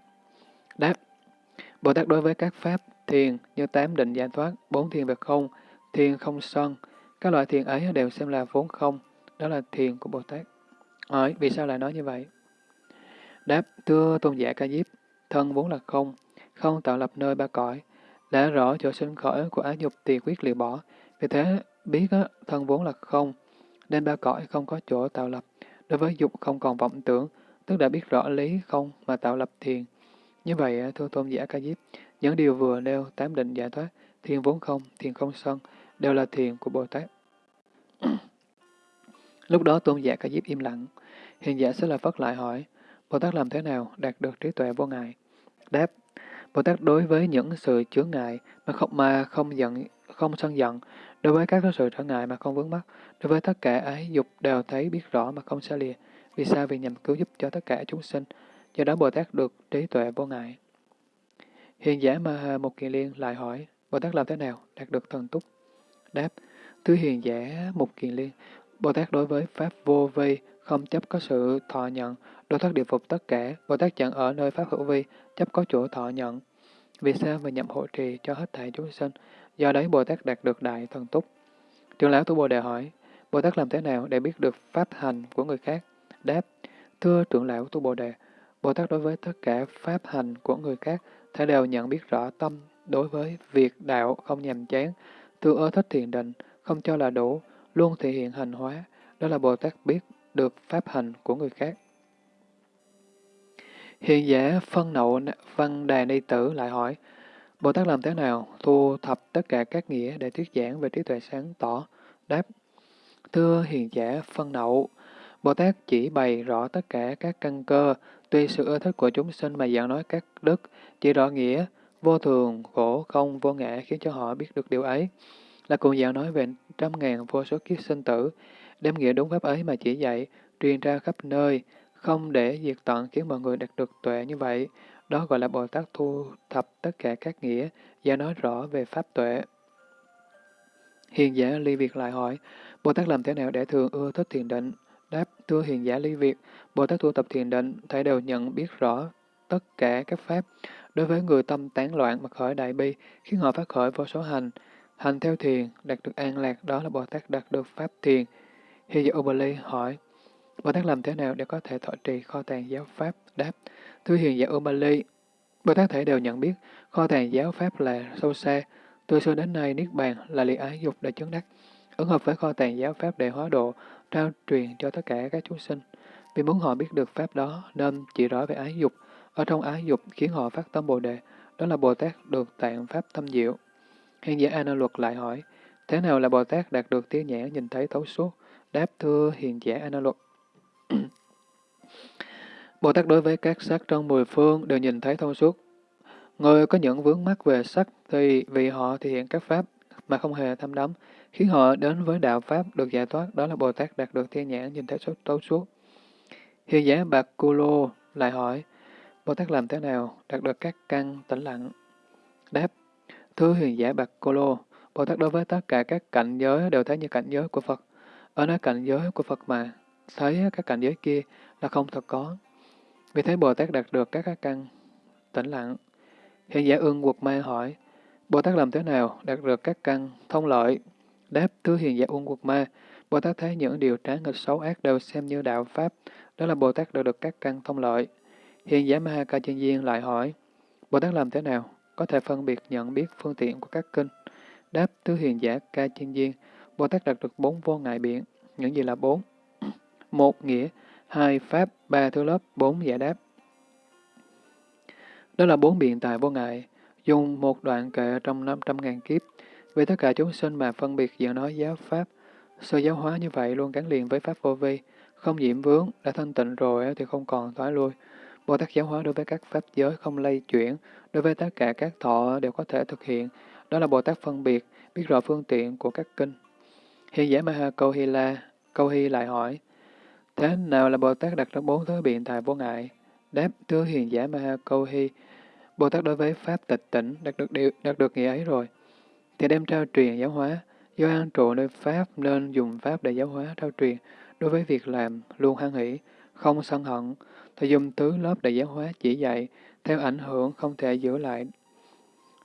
Đáp. Bồ Tát đối với các pháp thiền như tám định giải thoát, bốn thiền về không, thiền không sân, các loại thiền ấy đều xem là vốn không, đó là thiền của Bồ Tát. Hỏi, vì sao lại nói như vậy? Đáp, thưa tôn giả ca diếp, thân vốn là không, không tạo lập nơi ba cõi, đã rõ chỗ sinh khởi của ái dục thì quyết lìa bỏ. Vì thế, biết á, thân vốn là không, nên ba cõi không có chỗ tạo lập. Đối với dục không còn vọng tưởng, tức đã biết rõ lý không mà tạo lập thiền. Như vậy, à, thưa tôn giả Ca Diếp, những điều vừa nêu tám định giải thoát, thiền vốn không, thiền không sân, đều là thiền của Bồ Tát. (clears throat) Lúc đó tôn giả Ca Diếp im lặng. Hiền giả sẽ là Phất lại hỏi, Bồ Tát làm thế nào đạt được trí tuệ vô ngại? Đáp, Bồ Tát đối với những sự chướng ngại mà không mà không giận, không sân giận, đối với các sự trở ngại mà không vướng mắc, đối với tất cả ái dục đều thấy biết rõ mà không xa lìa. Vì sao? Vì nhằm cứu giúp cho tất cả chúng sinh. Do đó Bồ Tát được trí tuệ vô ngại. Hiền giả mà một kiền liên lại hỏi, Bồ Tát làm thế nào đạt được thần túc? Đáp, thứ hiền giả một kiền liên, Bồ Tát đối với Pháp vô vi, không chấp có sự thọ nhận, đối thoát địa phục tất cả, Bồ Tát chẳng ở nơi Pháp hữu vi, chấp có chỗ thọ nhận. Vì sao mà nhậm hộ trì cho hết thảy chúng sinh? Do đấy Bồ Tát đạt được đại thần túc. Trưởng lão Tu Bồ Đề hỏi, Bồ Tát làm thế nào để biết được pháp hành của người khác? Đáp, thưa trưởng lão Tu Bồ Đề, Bồ Tát đối với tất cả pháp hành của người khác, thể đều nhận biết rõ tâm đối với việc đạo không nhàm chán, tương ưa thích thiền định, không cho là đủ, luôn thể hiện hành hóa, đó là Bồ Tát biết được pháp hành của người khác. Hiện giả phân nậu văn đà ni tử lại hỏi, Bồ Tát làm thế nào thu thập tất cả các nghĩa để thuyết giảng về trí tuệ sáng tỏ? Đáp, thưa hiền giả phân nậu, Bồ Tát chỉ bày rõ tất cả các căn cơ, tuy sự ưa thích của chúng sinh mà giảng nói các đức, chỉ rõ nghĩa, vô thường, khổ, không, vô ngã khiến cho họ biết được điều ấy. Là cùng giảng nói về trăm ngàn vô số kiếp sinh tử, đem nghĩa đúng pháp ấy mà chỉ dạy, truyền ra khắp nơi, không để diệt tận khiến mọi người đạt được tuệ như vậy. Đó gọi là Bồ Tát thu thập tất cả các nghĩa và nói rõ về pháp tuệ. Hiền giả ly Việt lại hỏi, Bồ Tát làm thế nào để thường ưa thích thiền định? Đáp, thưa hiền giả ly Việt, Bồ Tát thu tập thiền định, thể đều nhận biết rõ tất cả các pháp. Đối với người tâm tán loạn mà khởi đại bi, khiến họ phát khởi vô số hành. Hành theo thiền, đạt được an lạc, đó là Bồ Tát đạt được pháp thiền. Hiền giả Ubali hỏi, Bồ Tát làm thế nào để có thể thọ trì kho tàng giáo pháp? Đáp, thưa hiền giả Ubali, Bồ Tát thể đều nhận biết kho tàng giáo pháp là sâu xa, từ xưa đến nay Niết Bàn là liệt ái dục để chứng đắc, ứng hợp với kho tàng giáo pháp để hóa độ, trao truyền cho tất cả các chúng sinh. Vì muốn họ biết được pháp đó nên chỉ rõ về ái dục, ở trong ái dục khiến họ phát tâm Bồ Đề, đó là Bồ Tát được tạng pháp thâm diệu. Hiện giả A Luật lại hỏi, thế nào là Bồ Tát đạt được tiếng nhãn nhìn thấy thấu suốt? Đáp thưa hiền giả A Luật. (clears throat) Bồ Tát đối với các sắc trong mười phương đều nhìn thấy thông suốt. Người có những vướng mắc về sắc thì vì họ thể hiện các pháp mà không hề tham đắm, khiến họ đến với đạo pháp được giải thoát, đó là Bồ Tát đạt được thiên nhãn nhìn thấy suốt tấu suốt. Hiền giả Bạc Cô Lô lại hỏi, Bồ Tát làm thế nào đạt được các căn tĩnh lặng? Đáp, thưa hiền giả Bạc Cô Lô, Bồ Tát đối với tất cả các cảnh giới đều thấy như cảnh giới của Phật. Ở nơi cảnh giới của Phật mà, thấy các cảnh giới kia là không thật có. Vì thế Bồ Tát đạt được các căn tĩnh lặng. Hiện giả ương quật ma hỏi, Bồ Tát làm thế nào đạt được các căn thông lợi? Đáp thứ hiện giả ương quật ma, Bồ Tát thấy những điều trái nghịch xấu ác đều xem như đạo Pháp, đó là Bồ Tát đều được các căn thông lợi. Hiện giả Ma Ca Chân Diên lại hỏi, Bồ Tát làm thế nào có thể phân biệt nhận biết phương tiện của các kinh? Đáp thứ hiện giả Ca Chân Diên, Bồ Tát đạt được bốn vô ngại biện. Những gì là bốn? Một nghĩa, hai pháp, ba thứ lớp, bốn giải đáp. Đó là bốn biện tài vô ngại, dùng một đoạn kệ trong năm trăm ngàn kiếp, vì tất cả chúng sinh mà phân biệt giữa nói giáo pháp, sơ giáo hóa như vậy luôn gắn liền với pháp vô vi, không nhiễm vướng, đã thanh tịnh rồi thì không còn thoái lui. Bồ Tát giáo hóa đối với các pháp giới không lây chuyển, đối với tất cả các thọ đều có thể thực hiện, đó là Bồ Tát phân biệt, biết rõ phương tiện của các kinh. Hiện giả Maha Câu Hy La, Câu Hy lại hỏi, Thế nào là Bồ Tát đặt ra bốn thứ biện tài vô ngại? Đáp, thưa hiền giả Ma Câu Hy, Bồ Tát đối với Pháp tịch tỉnh đạt được điều, đạt được nghĩa ấy rồi, thì đem trao truyền giáo hóa, do an trụ nơi Pháp nên dùng Pháp để giáo hóa trao truyền, đối với việc làm luôn hoan hỷ, không sân hận, thì dùng tứ lớp để giáo hóa chỉ dạy, theo ảnh hưởng không thể giữ lại.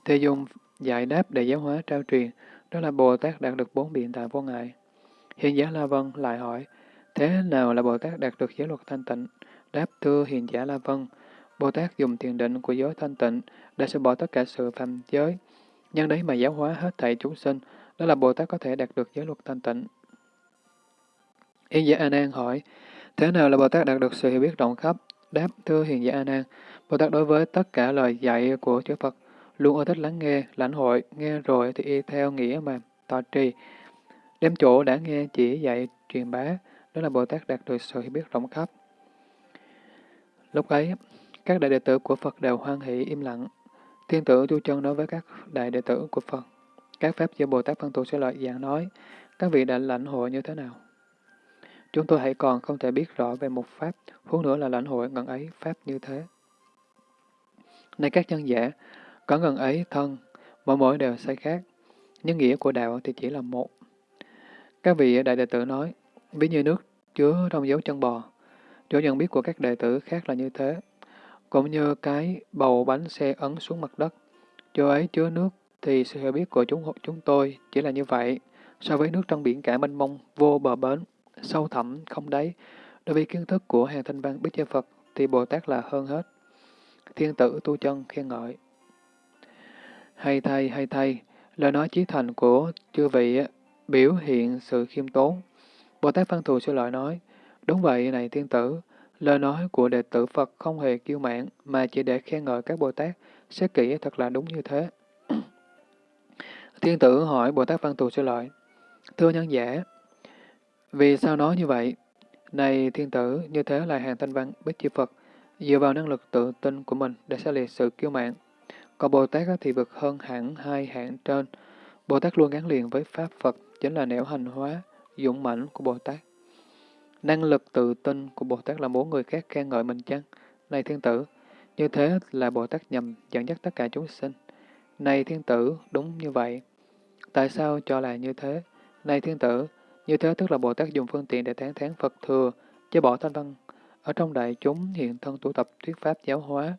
Thì dùng giải đáp để giáo hóa trao truyền, đó là Bồ Tát đạt được bốn biện tại vô ngại. Hiện giả La Vân lại hỏi, Thế nào là Bồ Tát đạt được giới luật thanh tịnh? Đáp thưa hiền giả La Vân, Bồ Tát dùng thiền định của giới thanh tịnh để sẽ bỏ tất cả sự phạm giới. Nhân đấy mà giáo hóa hết thảy chúng sinh, đó là Bồ Tát có thể đạt được giới luật thanh tịnh. Hiền giả A Nan hỏi, thế nào là Bồ Tát đạt được sự hiểu biết rộng khắp, Đáp, thưa hiền giả A Nan, Bồ Tát đối với tất cả lời dạy của chư Phật luôn ưa thích lắng nghe, lãnh hội, nghe rồi thì y theo nghĩa mà tọa trì. Đem chỗ đã nghe chỉ dạy truyền bá, đó là Bồ Tát đạt được sự hiểu biết rộng khắp. Lúc ấy, các đại đệ tử của Phật đều hoan hỷ im lặng. Thiên tử Tu Chân nói với các đại đệ tử của Phật, các pháp do Bồ Tát Văn Thù sẽ lợi giảng nói, các vị đã lãnh hội như thế nào? Chúng tôi hãy còn không thể biết rõ về một pháp, huống nữa là lãnh hội ngần ấy pháp như thế. Này các nhân giả, có ngần ấy thân, mỗi mỗi đều sai khác, nhưng nghĩa của đạo thì chỉ là một. Các vị đại đệ tử nói, ví như nước chứa trong dấu chân bò, chỗ nhận biết của các đệ tử khác là như thế. Cũng như cái bầu bánh xe ấn xuống mặt đất, chỗ ấy chứa nước thì sự hiểu biết của chúng chúng tôi chỉ là như vậy. So với nước trong biển cả mênh mông, vô bờ bến, sâu thẳm, không đáy, đối với kiến thức của hàng thanh văn Bích Gia Phật thì Bồ Tát là hơn hết. Thiên tử tu chân khen ngợi. Hay thay, hay thay, lời nói chí thành của chư vị biểu hiện sự khiêm tốn. Bồ Tát Văn Thù sư lợi nói, đúng vậy này thiên tử, lời nói của đệ tử Phật không hề kiêu mạn, mà chỉ để khen ngợi các Bồ Tát, xét kỹ thật là đúng như thế. (clears throat) thiên tử hỏi Bồ Tát Văn Thù sư lợi, thưa nhân giả, vì sao nói như vậy? Này thiên tử, như thế là hàng thanh văn bích chi Phật, dựa vào năng lực tự tin của mình để xa liệt sự kiêu mạn. Còn Bồ Tát thì vượt hơn hẳn hai hạng trên. Bồ Tát luôn gắn liền với Pháp Phật, chính là nẻo hành hóa, dũng mãnh của Bồ Tát. Năng lực tự tin của Bồ Tát là muốn người khác khen ngợi mình chăng? Này thiên tử, như thế là Bồ Tát nhằm dẫn dắt tất cả chúng sinh. Này thiên tử, đúng như vậy. Tại sao cho là như thế? Này thiên tử, như thế tức là Bồ Tát dùng phương tiện để tán thán Phật thừa, chế bỏ thanh văn. Ở trong đại chúng hiện thân tụ tập thuyết pháp giáo hóa,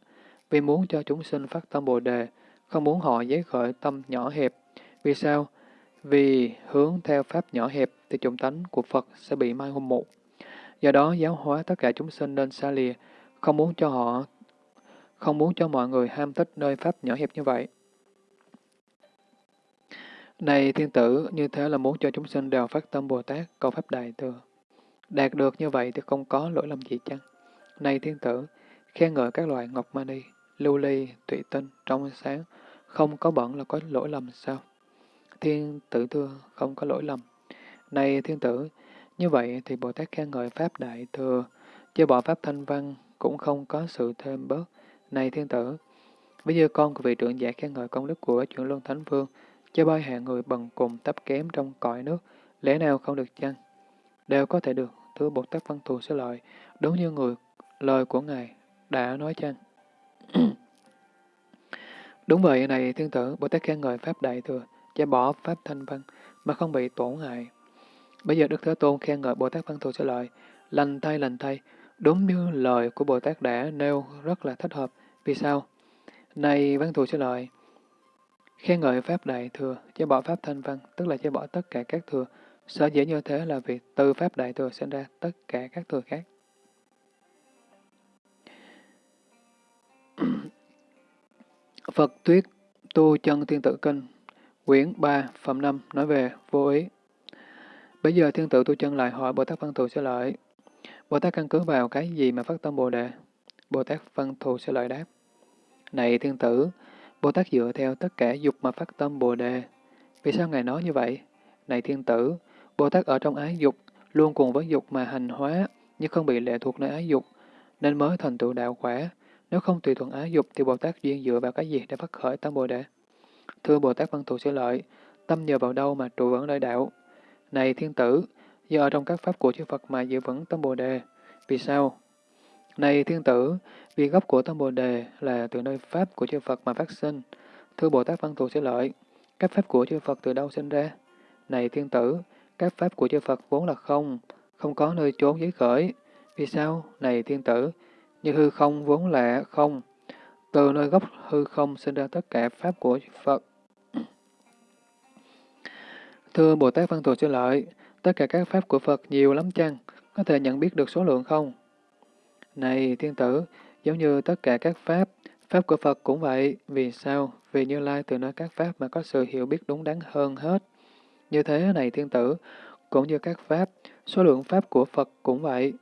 vì muốn cho chúng sinh phát tâm Bồ Đề, không muốn họ giấy khởi tâm nhỏ hẹp. Vì sao? Vì hướng theo pháp nhỏ hẹp thì chủng tánh của Phật sẽ bị mai hôn mụ. Do đó giáo hóa tất cả chúng sinh nên xa lìa, không muốn cho họ, không muốn cho mọi người ham thích nơi pháp nhỏ hẹp như vậy. Này thiên tử, như thế là muốn cho chúng sinh đều phát tâm Bồ Tát, cầu Pháp Đại Thừa. Đạt được như vậy thì không có lỗi lầm gì chăng? Này thiên tử, khen ngợi các loại ngọc mani, lưu ly, tụy tinh, trong sáng, không có bẩn là có lỗi lầm sao? Thiên tử thưa, không có lỗi lầm. Này thiên tử, như vậy thì Bồ Tát khen ngợi Pháp Đại Thừa, chứ bỏ Pháp Thanh Văn cũng không có sự thêm bớt. Này thiên tử, ví giờ con của vị trưởng giả khen ngợi công đức của chuyển luân thánh vương, cho bao hạng người bần cùng tấp kém trong cõi nước, lẽ nào không được chăng? Đều có thể được, thưa Bồ Tát Văn Thù sẽ lợi, đúng như người lời của Ngài đã nói chăng? (clears throat) đúng vậy này thiên tử, Bồ Tát khen ngợi Pháp Đại Thừa, cho bỏ Pháp Thanh Văn, mà không bị tổn hại. Bây giờ Đức Thế Tôn khen ngợi Bồ Tát Văn Thù trả lợi, lành thay lành thay, đúng như lời của Bồ Tát đã nêu rất là thích hợp. Vì sao? Này Văn Thù trả lợi, Khen ngợi Pháp Đại Thừa, chế bỏ Pháp Thanh Văn, tức là chế bỏ tất cả các thừa. Sở dĩ như thế là vì từ Pháp Đại Thừa sinh ra tất cả các thừa khác. Phật Tuyết Tu Chân Thiên Tử Kinh Quyển 3, Phẩm 5 nói về vô ý. Bây giờ Thiên Tử Tu Chân lại hỏi Bồ Tát Văn Thù sẽ lợi. Bồ Tát căn cứ vào cái gì mà phát tâm Bồ Đề? Bồ Tát Văn Thù sẽ lợi đáp. Này Thiên Tử, Bồ Tát dựa theo tất cả dục mà phát tâm Bồ Đề. Vì sao Ngài nói như vậy? Này thiên tử, Bồ Tát ở trong ái dục, luôn cùng với dục mà hành hóa, nhưng không bị lệ thuộc nơi ái dục, nên mới thành tựu đạo quả. Nếu không tùy thuận ái dục thì Bồ Tát duyên dựa vào cái gì để phát khởi tâm Bồ Đề? Thưa Bồ Tát Văn Thù sẽ lợi, tâm nhờ vào đâu mà trụ vững nơi đạo? Này thiên tử, do ở trong các pháp của chư Phật mà giữ vững tâm Bồ Đề. Vì sao? Này thiên tử, vì gốc của tâm Bồ Đề là từ nơi Pháp của chư Phật mà phát sinh. Thưa Bồ Tát Văn Thù sẽ lợi, các Pháp của chư Phật từ đâu sinh ra? Này thiên tử, các Pháp của chư Phật vốn là không, không có nơi trốn giới khởi. Vì sao? Này thiên tử, như hư không vốn là không. Từ nơi gốc hư không sinh ra tất cả Pháp của Phật. Thưa Bồ Tát Văn Thù Sư lợi, tất cả các Pháp của Phật nhiều lắm chăng? Có thể nhận biết được số lượng không? Này thiên tử, giống như tất cả các pháp, pháp của Phật cũng vậy. Vì sao? Vì Như Lai từ nơi các pháp mà có sự hiểu biết đúng đắn hơn hết. Như thế này thiên tử, cũng như các pháp, số lượng pháp của Phật cũng vậy.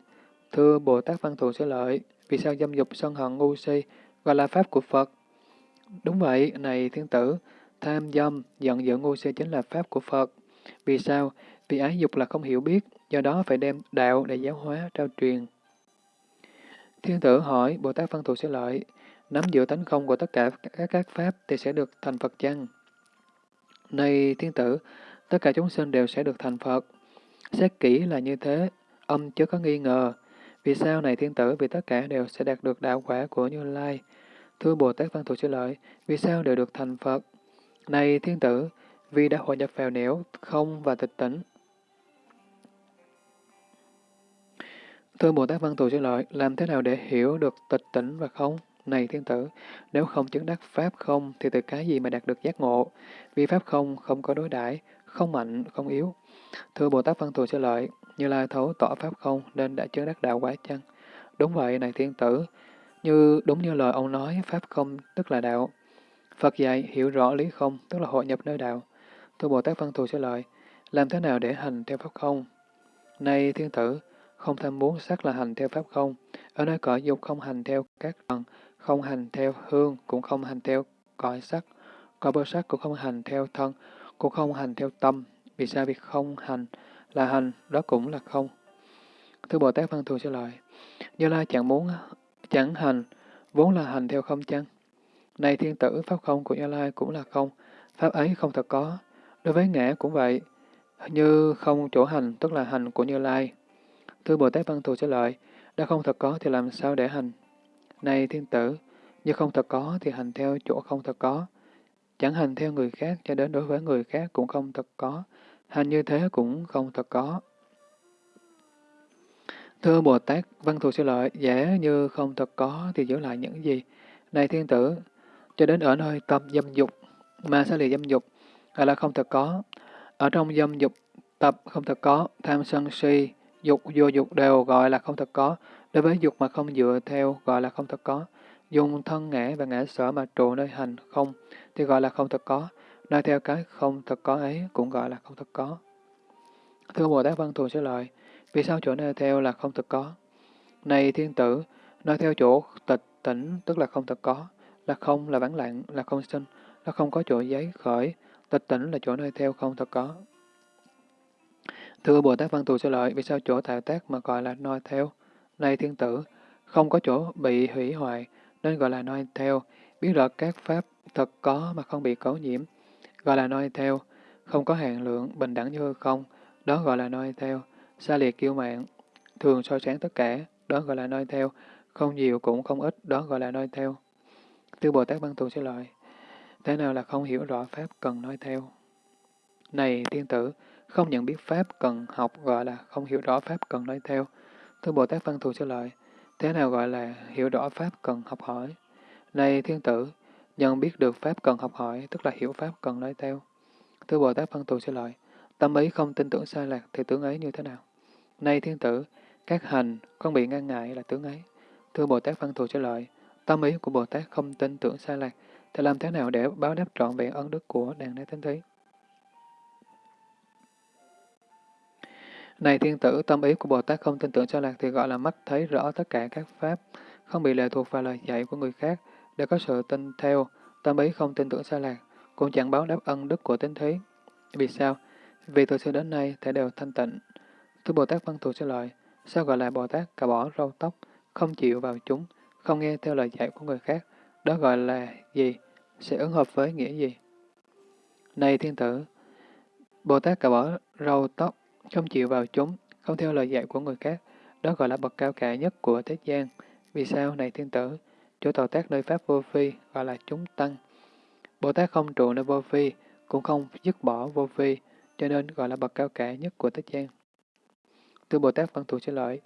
Thưa Bồ Tát Văn Thù Sư lợi, Vì sao dâm dục sân hận ngu si gọi là pháp của Phật? Đúng vậy, này thiên tử, tham dâm, giận dữ ngu si chính là pháp của Phật. Vì sao? Vì ái dục là không hiểu biết, do đó phải đem đạo để giáo hóa, trao truyền. Thiên tử hỏi, Bồ Tát Văn Thù sẽ lợi, nắm giữ tánh không của tất cả các, các pháp thì sẽ được thành Phật chăng? Này thiên tử, tất cả chúng sinh đều sẽ được thành Phật. Xét kỹ là như thế, âm chứ có nghi ngờ. Vì sao này thiên tử? Vì tất cả đều sẽ đạt được đạo quả của Như Lai. Thưa Bồ Tát Văn Thù sẽ lợi, vì sao đều được thành Phật? Này thiên tử, vì đã hội nhập vào nẻo, không và tịch tỉnh. Thưa Bồ Tát Văn Thù sẽ lợi, làm thế nào để hiểu được tịch tỉnh và không? Này thiên tử, nếu không chứng đắc Pháp không, thì từ cái gì mà đạt được giác ngộ? Vì Pháp không, không có đối đãi không mạnh, không yếu. Thưa Bồ Tát Văn Thù sẽ lợi, như Lai thấu tỏ Pháp không, nên đã chứng đắc đạo quả chăng? Đúng vậy, này thiên tử, như đúng như lời ông nói, Pháp không tức là đạo. Phật dạy hiểu rõ lý không, tức là hội nhập nơi đạo. Thưa Bồ Tát Văn Thù trả lợi, làm thế nào để hành theo Pháp không? Nay thiên tử, không tham muốn sắc là hành theo Pháp không. Ở nơi cõi dục không hành theo các phần, không hành theo hương, cũng không hành theo cõi sắc. Cõi bơ sắc cũng không hành theo thân, cũng không hành theo tâm. Vì sao việc không hành là hành, đó cũng là không. Thưa Bồ Tát Văn Thù trả lợi, Như Lai chẳng muốn, chẳng hành, vốn là hành theo không chăng? Này thiên tử, Pháp không của Như Lai cũng là không, Pháp ấy không thật có. Đối với ngã cũng vậy, như không chỗ hành, tức là hành của Như Lai. Thưa Bồ Tát Văn Thù trả lợi, đã không thật có thì làm sao để hành? Này thiên tử, như không thật có thì hành theo chỗ không thật có. Chẳng hành theo người khác cho đến đối với người khác cũng không thật có. Hành như thế cũng không thật có. Thưa Bồ Tát, Văn Thù sẽ lợi, giả như không thật có thì giữ lại những gì? Này thiên tử, cho đến ở nơi tâm dâm dục, mà sẽ lìa dâm dục, gọi là không thật có. Ở trong dâm dục, tập không thật có, tham sân si, dục vô dục đều gọi là không thật có. Đối với dục mà không dựa theo gọi là không thật có. Dùng thân ngã và ngã sở mà trụ nơi hành không thì gọi là không thật có. Nói theo cái không thật có ấy cũng gọi là không thật có. Thưa Bồ Tát Văn Thù sẽ lợi vì sao chỗ nơi theo là không thật có? Này thiên tử, nói theo chỗ tịch tỉnh tức là không thật có, là không là vắng lặng, là không sinh, là không có chỗ giấy khởi, tịch tỉnh là chỗ nơi theo không thật có. Thưa Bồ Tát Văn Tù Sư lợi, vì sao chỗ tạo tác mà gọi là noi theo? Này thiên tử, không có chỗ bị hủy hoại, nên gọi là noi theo, biết rõ các pháp thật có mà không bị cấu nhiễm, gọi là noi theo, không có hạn lượng, bình đẳng như không, đó gọi là noi theo, xa liệt kiêu mạng, thường soi sáng tất cả, đó gọi là noi theo, không nhiều cũng không ít, đó gọi là noi theo. Tư Bồ Tát Văn Thù sẽ lợi, thế nào là không hiểu rõ pháp cần nói theo? Này tiên tử, không nhận biết pháp cần học gọi là không hiểu rõ pháp cần nói theo. tư Bồ Tát Văn Thù sẽ lợi, thế nào gọi là hiểu rõ pháp cần học hỏi? Này thiên tử, nhận biết được pháp cần học hỏi, tức là hiểu pháp cần nói theo. tư Bồ Tát Văn Thù sẽ lợi, tâm ấy không tin tưởng sai lạc thì tướng ấy như thế nào? Này thiên tử, các hành không bị ngăn ngại là tướng ấy. Thưa Bồ Tát Văn Thù sẽ lợi, tâm ý của Bồ Tát không tin tưởng sai lạc, thì làm thế nào để báo đáp trọn vẹn ân đức của đàn đế thánh thí? Này thiên tử, tâm ý của Bồ Tát không tin tưởng sai lạc thì gọi là mắt thấy rõ tất cả các pháp, không bị lệ thuộc vào lời dạy của người khác, để có sự tin theo, tâm ý không tin tưởng sai lạc, cũng chẳng báo đáp ân đức của tính thí. Vì sao? Vì từ xưa đến nay thể đều thanh tịnh. Thưa Bồ Tát Văn Thù sẽ lợi, sao gọi là Bồ Tát cả bỏ râu tóc, không chịu vào chúng, không nghe theo lời dạy của người khác, đó gọi là gì? Sẽ ứng hợp với nghĩa gì? Này thiên tử, Bồ Tát cà bỏ râu tóc, không chịu vào chúng, không theo lời dạy của người khác, đó gọi là bậc cao cả nhất của thế gian. Vì sao này thiên tử? Chỗ tọa tác nơi Pháp vô phi gọi là chúng tăng. Bồ Tát không trụ nơi vô phi, cũng không dứt bỏ vô phi, cho nên gọi là bậc cao cả nhất của thế gian. Từ Bồ Tát Văn Thù xin lợi,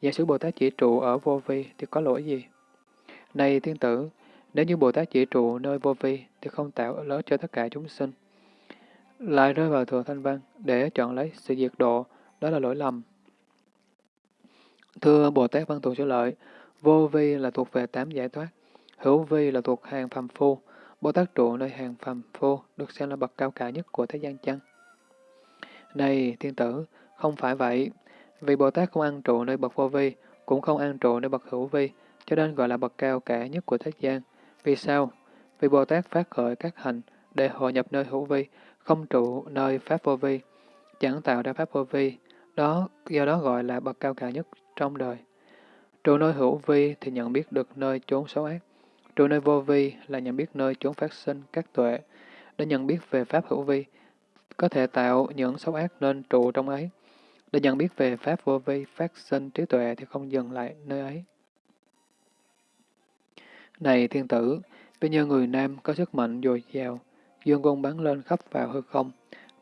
giả sử Bồ Tát chỉ trụ ở vô vi thì có lỗi gì? Này thiên tử, nếu như Bồ Tát chỉ trụ nơi vô vi thì không tạo lớn cho tất cả chúng sinh lại rơi vào thừa thanh văn để chọn lấy sự diệt độ, đó là lỗi lầm. Thưa Bồ Tát Văn Thù Sở Lợi, vô vi là thuộc về tám giải thoát, hữu vi là thuộc hàng phàm phu, Bồ Tát trụ nơi hàng phàm phu được xem là bậc cao cả nhất của thế gian chăng? Này thiên tử, không phải vậy, vì Bồ Tát không ăn trụ nơi bậc vô vi, cũng không ăn trụ nơi bậc hữu vi, cho nên gọi là bậc cao cả nhất của thế gian. Vì sao? Vì Bồ Tát phát khởi các hành để hội nhập nơi hữu vi, không trụ nơi pháp vô vi, chẳng tạo ra pháp vô vi, đó do đó gọi là bậc cao cả nhất trong đời. Trụ nơi hữu vi thì nhận biết được nơi chốn xấu ác. Trụ nơi vô vi là nhận biết nơi chốn phát sinh các tuệ. Để nhận biết về pháp hữu vi, có thể tạo những xấu ác nên trụ trong ấy. Để nhận biết về pháp vô vi phát sinh trí tuệ thì không dừng lại nơi ấy. Này thiên tử, bây giờ người nam có sức mạnh dồi dào, dương quân bắn lên khắp vào hư không,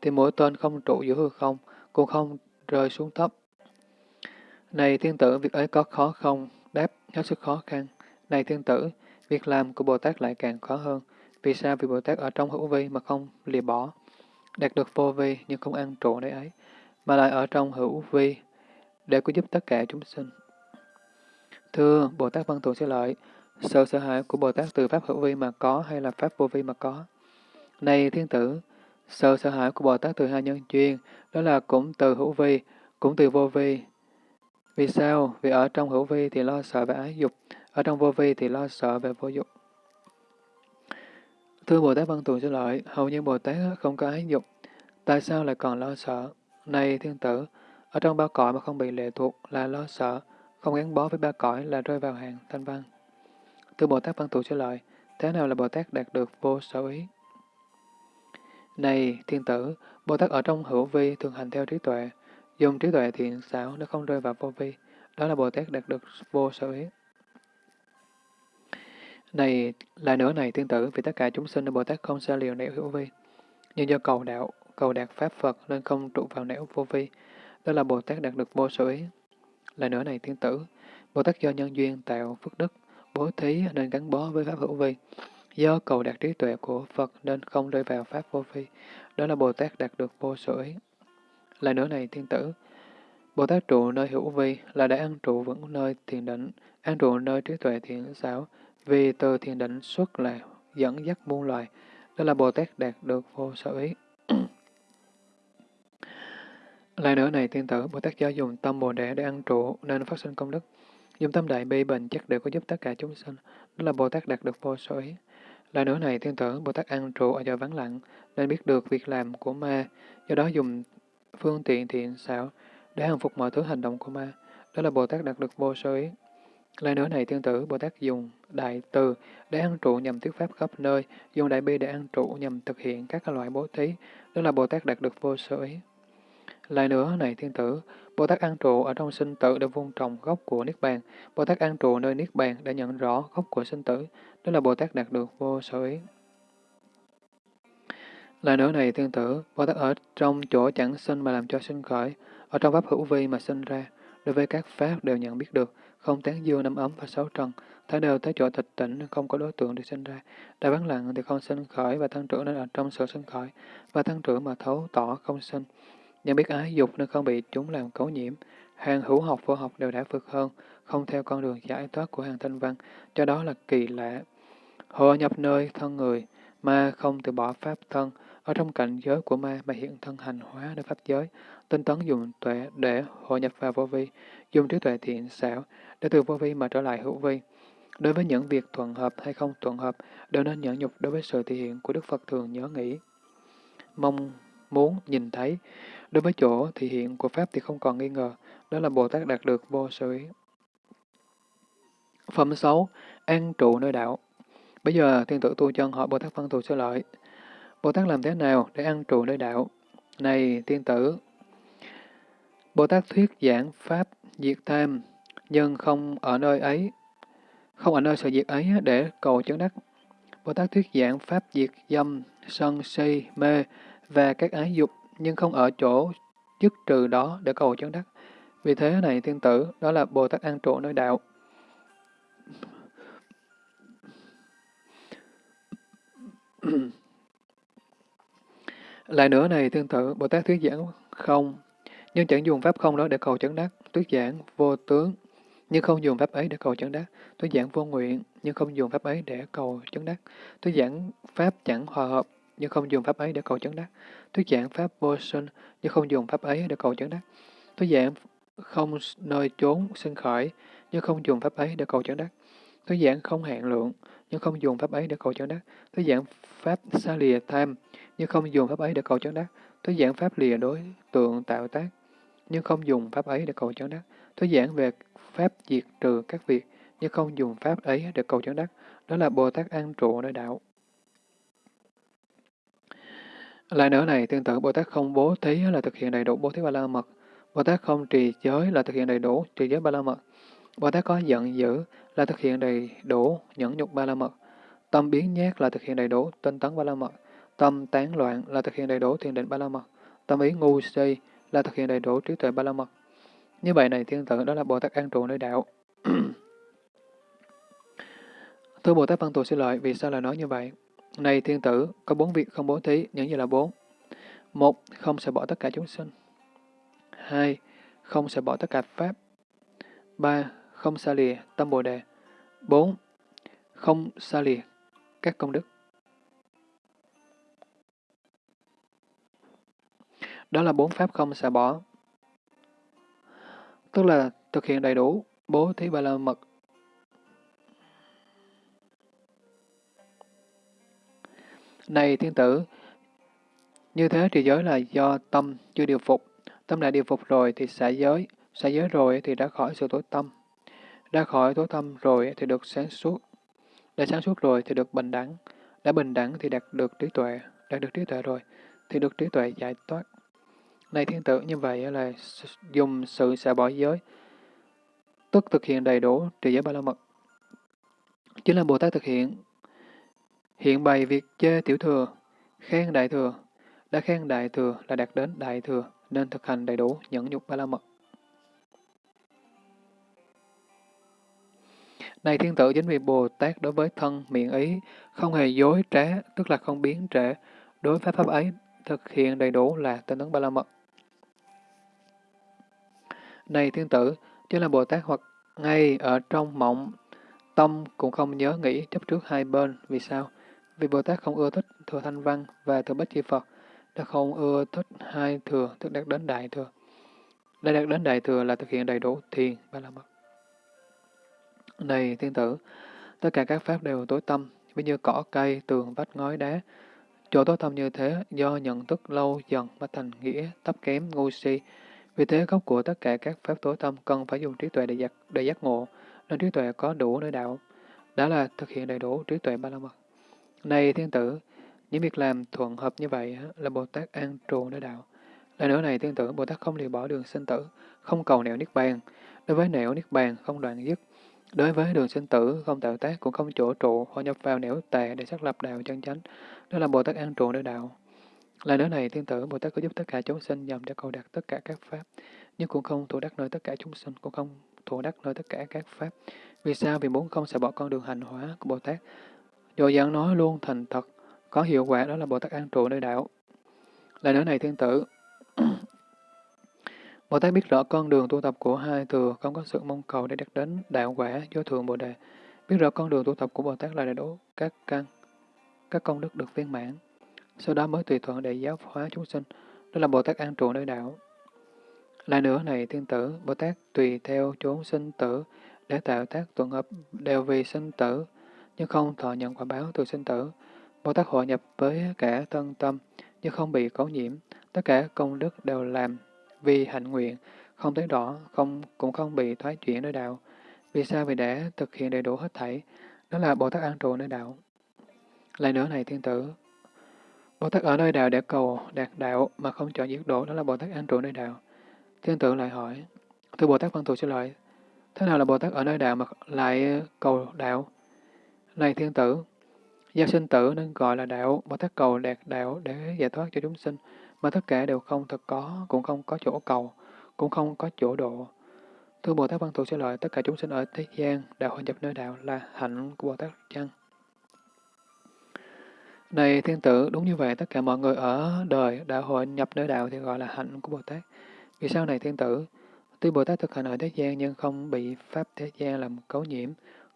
thì mỗi tên không trụ giữa hư không, cũng không rơi xuống thấp. Này thiên tử, việc ấy có khó không? Đáp, hết sức khó khăn. Này thiên tử, việc làm của Bồ Tát lại càng khó hơn. Vì sao? Vì Bồ Tát ở trong hữu vi mà không lìa bỏ, đạt được vô vi nhưng không ăn trụ nơi ấy, mà lại ở trong hữu vi để có giúp tất cả chúng sinh. Thưa Bồ Tát Văn Thù Sư Lợi, sự sợ hãi của Bồ Tát từ Pháp hữu vi mà có hay là Pháp vô vi mà có? Này thiên tử, sự sợ hãi của Bồ Tát từ hai nhân duyên, đó là cũng từ hữu vi, cũng từ vô vi. Vì sao? Vì ở trong hữu vi thì lo sợ về ái dục, ở trong vô vi thì lo sợ về vô dục. Thưa Bồ Tát Văn Tù Sư Lợi, hầu như Bồ Tát không có ái dục, tại sao lại còn lo sợ? Này thiên tử, ở trong ba cõi mà không bị lệ thuộc là lo sợ, không gắn bó với ba cõi là rơi vào hàng thanh văn. Thưa Bồ Tát Văn Thù trả Lợi, thế nào là Bồ Tát đạt được vô sở ý? Này thiên tử, Bồ Tát ở trong hữu vi thường hành theo trí tuệ, dùng trí tuệ thiện xảo nó không rơi vào vô vi, đó là Bồ Tát đạt được vô sở ý. Này, lại nữa này thiên tử, vì tất cả chúng sinh Bồ Tát không xa liều nẻo hữu vi, nhưng do cầu đạo, cầu đạt Pháp Phật nên không trụ vào nẻo vô vi, đó là Bồ Tát đạt được vô sở ý. Lại nữa này thiên tử, Bồ Tát do nhân duyên tạo phước đức, bố thí nên gắn bó với Pháp hữu vi, Do cầu đạt trí tuệ của Phật nên không rơi vào Pháp vô vi. Đó là Bồ Tát đạt được vô sở ý. Lại nữa này, thiên tử, Bồ Tát trụ nơi hữu vi là đã ăn trụ vững nơi thiền định, ăn trụ nơi trí tuệ thiện xảo, vì từ thiền định xuất là dẫn dắt muôn loài. Đó là Bồ Tát đạt được vô sở ý. Lại nữa này, thiên tử, Bồ Tát do dùng tâm Bồ Đề để ăn trụ nên phát sinh công đức. Dùng tâm đại bi bình chắc đều có giúp tất cả chúng sinh. Đó là Bồ Tát đạt được vô số ý. Lại nữa này, thiên tử Bồ Tát ăn trụ ở giờ vắng lặng, nên biết được việc làm của ma, do đó dùng phương tiện thiện xảo để hàng phục mọi thứ hành động của ma. Đó là Bồ Tát đạt được vô số ý. Lại nữa này, thiên tử Bồ Tát dùng đại từ để ăn trụ nhằm thuyết pháp khắp nơi, dùng đại bi để ăn trụ nhằm thực hiện các loại bố thí. Đó là Bồ Tát đạt được vô sơ ý. Lại nữa này, thiên tử, Bồ Tát An trụ ở trong sinh tử để vun trồng gốc của Niết Bàn. Bồ Tát An trụ nơi Niết Bàn để nhận rõ gốc của sinh tử. Đó là Bồ Tát đạt được vô sở ý. Lại nữa này tương tự, Bồ Tát ở trong chỗ chẳng sinh mà làm cho sinh khởi, ở trong pháp hữu vi mà sinh ra, đối với các pháp đều nhận biết được, không tán dương năm ấm và sáu trần, Thái đều tới chỗ tịch tỉnh không có đối tượng để sinh ra. Đã vắng lặng thì không sinh khởi và tăng trưởng nên ở trong sự sinh khởi, và tăng trưởng mà thấu tỏ không sinh. Nhận biết ái dục nên không bị chúng làm cấu nhiễm. Hàng hữu học vô học đều đã vượt hơn, không theo con đường giải thoát của hàng thanh văn, cho đó là kỳ lạ. Họ nhập nơi thân người, ma không từ bỏ pháp thân, ở trong cảnh giới của ma mà hiện thân hành hóa nơi pháp giới, tinh tấn dùng tuệ để hội nhập vào vô vi, dùng trí tuệ thiện xảo để từ vô vi mà trở lại hữu vi. Đối với những việc thuận hợp hay không thuận hợp, đều nên nhẫn nhục đối với sự thể hiện của Đức Phật thường nhớ nghĩ. Mong muốn nhìn thấy, đối với chỗ thì hiện của Pháp thì không còn nghi ngờ, đó là Bồ Tát đạt được vô sở ý. Phẩm 6. An trụ nơi đạo Bây giờ thiên tử tu chân hỏi Bồ Tát Văn Thù Sư Lợi. Bồ Tát làm thế nào để an trụ nơi đạo? Này thiên tử, Bồ Tát thuyết giảng Pháp diệt tham, nhưng không ở nơi ấy, không ở nơi sự diệt ấy để cầu chứng đắc. Bồ Tát thuyết giảng Pháp diệt dâm, sân, si, mê và các ái dục, nhưng không ở chỗ dứt trừ đó để cầu chứng đắc. Vì thế này tiên tử, đó là Bồ Tát an trụ nơi đạo. Lại nữa này, tương tự, Bồ Tát thuyết giảng không, nhưng chẳng dùng pháp không đó để cầu chấn đắc, thuyết giảng vô tướng, nhưng không dùng pháp ấy để cầu chấn đắc, thuyết giảng vô nguyện, nhưng không dùng pháp ấy để cầu chấn đắc, thuyết giảng pháp chẳng hòa hợp, nhưng không dùng pháp ấy để cầu chấn đắc, thuyết giảng pháp vô sinh, nhưng không dùng pháp ấy để cầu chứng đắc, thuyết giảng không nơi trốn sinh khởi, nhưng không dùng pháp ấy để cầu chứng đắc, thuyết giảng không hạn lượng, nhưng không dùng pháp ấy để cầu chứng đắc. Thuyết giảng pháp xa lìa tham, nhưng không dùng pháp ấy để cầu chứng đắc. Thuyết giảng pháp lìa đối tượng tạo tác, nhưng không dùng pháp ấy để cầu chứng đắc. Thuyết giảng về pháp diệt trừ các việc, nhưng không dùng pháp ấy để cầu chứng đắc. Đó là Bồ Tát an trụ nơi đạo. Lại nữa này, tương tự Bồ Tát không bố thí là thực hiện đầy đủ bố thí ba la mật. Bồ Tát không trì giới là thực hiện đầy đủ trì giới ba la mật. Bồ Tát có giận dữ là thực hiện đầy đủ nhẫn nhục ba la mật. Tâm biến nhát là thực hiện đầy đủ tinh tấn ba la mật. Tâm tán loạn là thực hiện đầy đủ thiền định ba la mật. Tâm ý ngu si là thực hiện đầy đủ trí tuệ ba la mật. Như vậy này, thiên tử đó là Bồ Tát an trụ nơi đạo. (clears throat) Thưa Bồ Tát Văn Tù xin lợi, vì sao lại nói như vậy? Này thiên tử, có bốn việc không bố thí, những gì là bốn? Một, không sẽ bỏ tất cả chúng sinh. Hai, không sẽ bỏ tất cả Pháp. Ba, không xa lìa tâm Bồ Đề. Bốn, không xa lìa các công đức. Đó là bốn pháp không xả bỏ. Tức là thực hiện đầy đủ bố thí ba la mật. Này thiên tử, như thế trì giới là do tâm chưa điều phục. Tâm đã điều phục rồi thì xả giới, xả giới rồi thì đã khỏi sự tối tâm. Đã khỏi tối tâm rồi thì được sáng suốt. Đã sáng suốt rồi thì được bình đẳng. Đã bình đẳng thì đạt được trí tuệ. Đạt được trí tuệ rồi thì được trí tuệ giải thoát. Này thiên tử, như vậy là dùng sự xả bỏ giới, tức thực hiện đầy đủ trì giới ba la mật. Chính là Bồ Tát thực hiện, hiện bày việc chê tiểu thừa, khen đại thừa, đã khen đại thừa là đạt đến đại thừa, nên thực hành đầy đủ nhẫn nhục ba la mật. Này thiên tử, chính vì Bồ Tát đối với thân, miệng ý, không hề dối trá, tức là không biến trễ, đối với pháp ấy thực hiện đầy đủ là tinh tấn ba la mật. Này thiên tử, chứ là Bồ Tát hoặc ngay ở trong mộng, tâm cũng không nhớ nghĩ chấp trước hai bên. Vì sao? Vì Bồ Tát không ưa thích thừa thanh văn và thừa bách chi Phật, đã không ưa thích hai thừa, tức đạt đến đại thừa. Đã đạt đến đại thừa là thực hiện đầy đủ thiền ba la mật. Này thiên tử, tất cả các pháp đều tối tâm, ví như cỏ cây, tường, vách, ngói, đá. Chỗ tối tâm như thế, do nhận thức lâu dần mà thành nghĩa, thấp kém, ngu si, vì thế gốc của tất cả các pháp tối tâm cần phải dùng trí tuệ để giác, để giác ngộ, nên trí tuệ có đủ nơi đạo. Đó là thực hiện đầy đủ trí tuệ ba la mật. Này thiên tử, những việc làm thuận hợp như vậy là Bồ Tát an trụ nơi đạo. Lại nữa này thiên tử, Bồ Tát không lìa bỏ đường sinh tử, không cầu nẻo niết bàn. Đối với nẻo niết bàn không đoạn dứt. Đối với đường sinh tử không tạo tác cũng không chỗ trụ, họ nhập vào nẻo tệ để xác lập đạo chân chánh. Đó là Bồ Tát an trụ nơi đạo. Lại nữa này, thiên tử Bồ Tát có giúp tất cả chúng sinh nhằm để cầu đạt tất cả các pháp, nhưng cũng không thủ đắc nơi tất cả chúng sinh, cũng không thủ đắc nơi tất cả các pháp. Vì sao? Vì muốn không sẽ bỏ con đường hành hóa của Bồ Tát. Do dạng nói luôn thành thật, có hiệu quả đó là Bồ Tát an trụ nơi đạo. Lại nữa này, thiên tử, (coughs) Bồ Tát biết rõ con đường tu tập của hai thừa, không có sự mong cầu để đạt đến đạo quả do thường Bồ Đề. Biết rõ con đường tu tập của Bồ Tát là đầy đủ các căn, các công đức được viên mãn sau đó mới tùy thuận để giáo hóa chúng sinh, đó là Bồ Tát an trụ nơi đạo. Lại nữa này thiên tử, Bồ Tát tùy theo chốn sinh tử để tạo tác tuần hợp đều vì sinh tử, nhưng không thọ nhận quả báo từ sinh tử. Bồ Tát hội nhập với cả thân tâm, nhưng không bị cấu nhiễm, tất cả công đức đều làm vì hạnh nguyện, không thấy đỏ, không cũng không bị thoái chuyển nơi đạo. Vì sao? Vì đã thực hiện đầy đủ hết thảy, đó là Bồ Tát an trụ nơi đạo. Lại nữa này thiên tử, Bồ Tát ở nơi đạo để cầu đạt đạo mà không chọn giết đổ, đó là Bồ Tát an trụ nơi đạo. Thiên tử lại hỏi, thưa Bồ Tát Văn Thù xin lỗi, thế nào là Bồ Tát ở nơi đạo mà lại cầu đạo? Này thiên tử, do sinh tử nên gọi là đạo, Bồ Tát cầu đạt đạo để giải thoát cho chúng sinh, mà tất cả đều không thật có, cũng không có chỗ cầu, cũng không có chỗ độ. Thưa Bồ Tát Văn Thù sẽ lợi tất cả chúng sinh ở thế gian đạo hội nhập nơi đạo là hạnh của Bồ Tát chăng? Này thiên tử, đúng như vậy, tất cả mọi người ở đời đã hội nhập nơi đạo thì gọi là hạnh của Bồ Tát. Vì sao này thiên tử? Tuy Bồ Tát thực hành ở thế gian nhưng không bị pháp thế gian làm cấu nhiễm,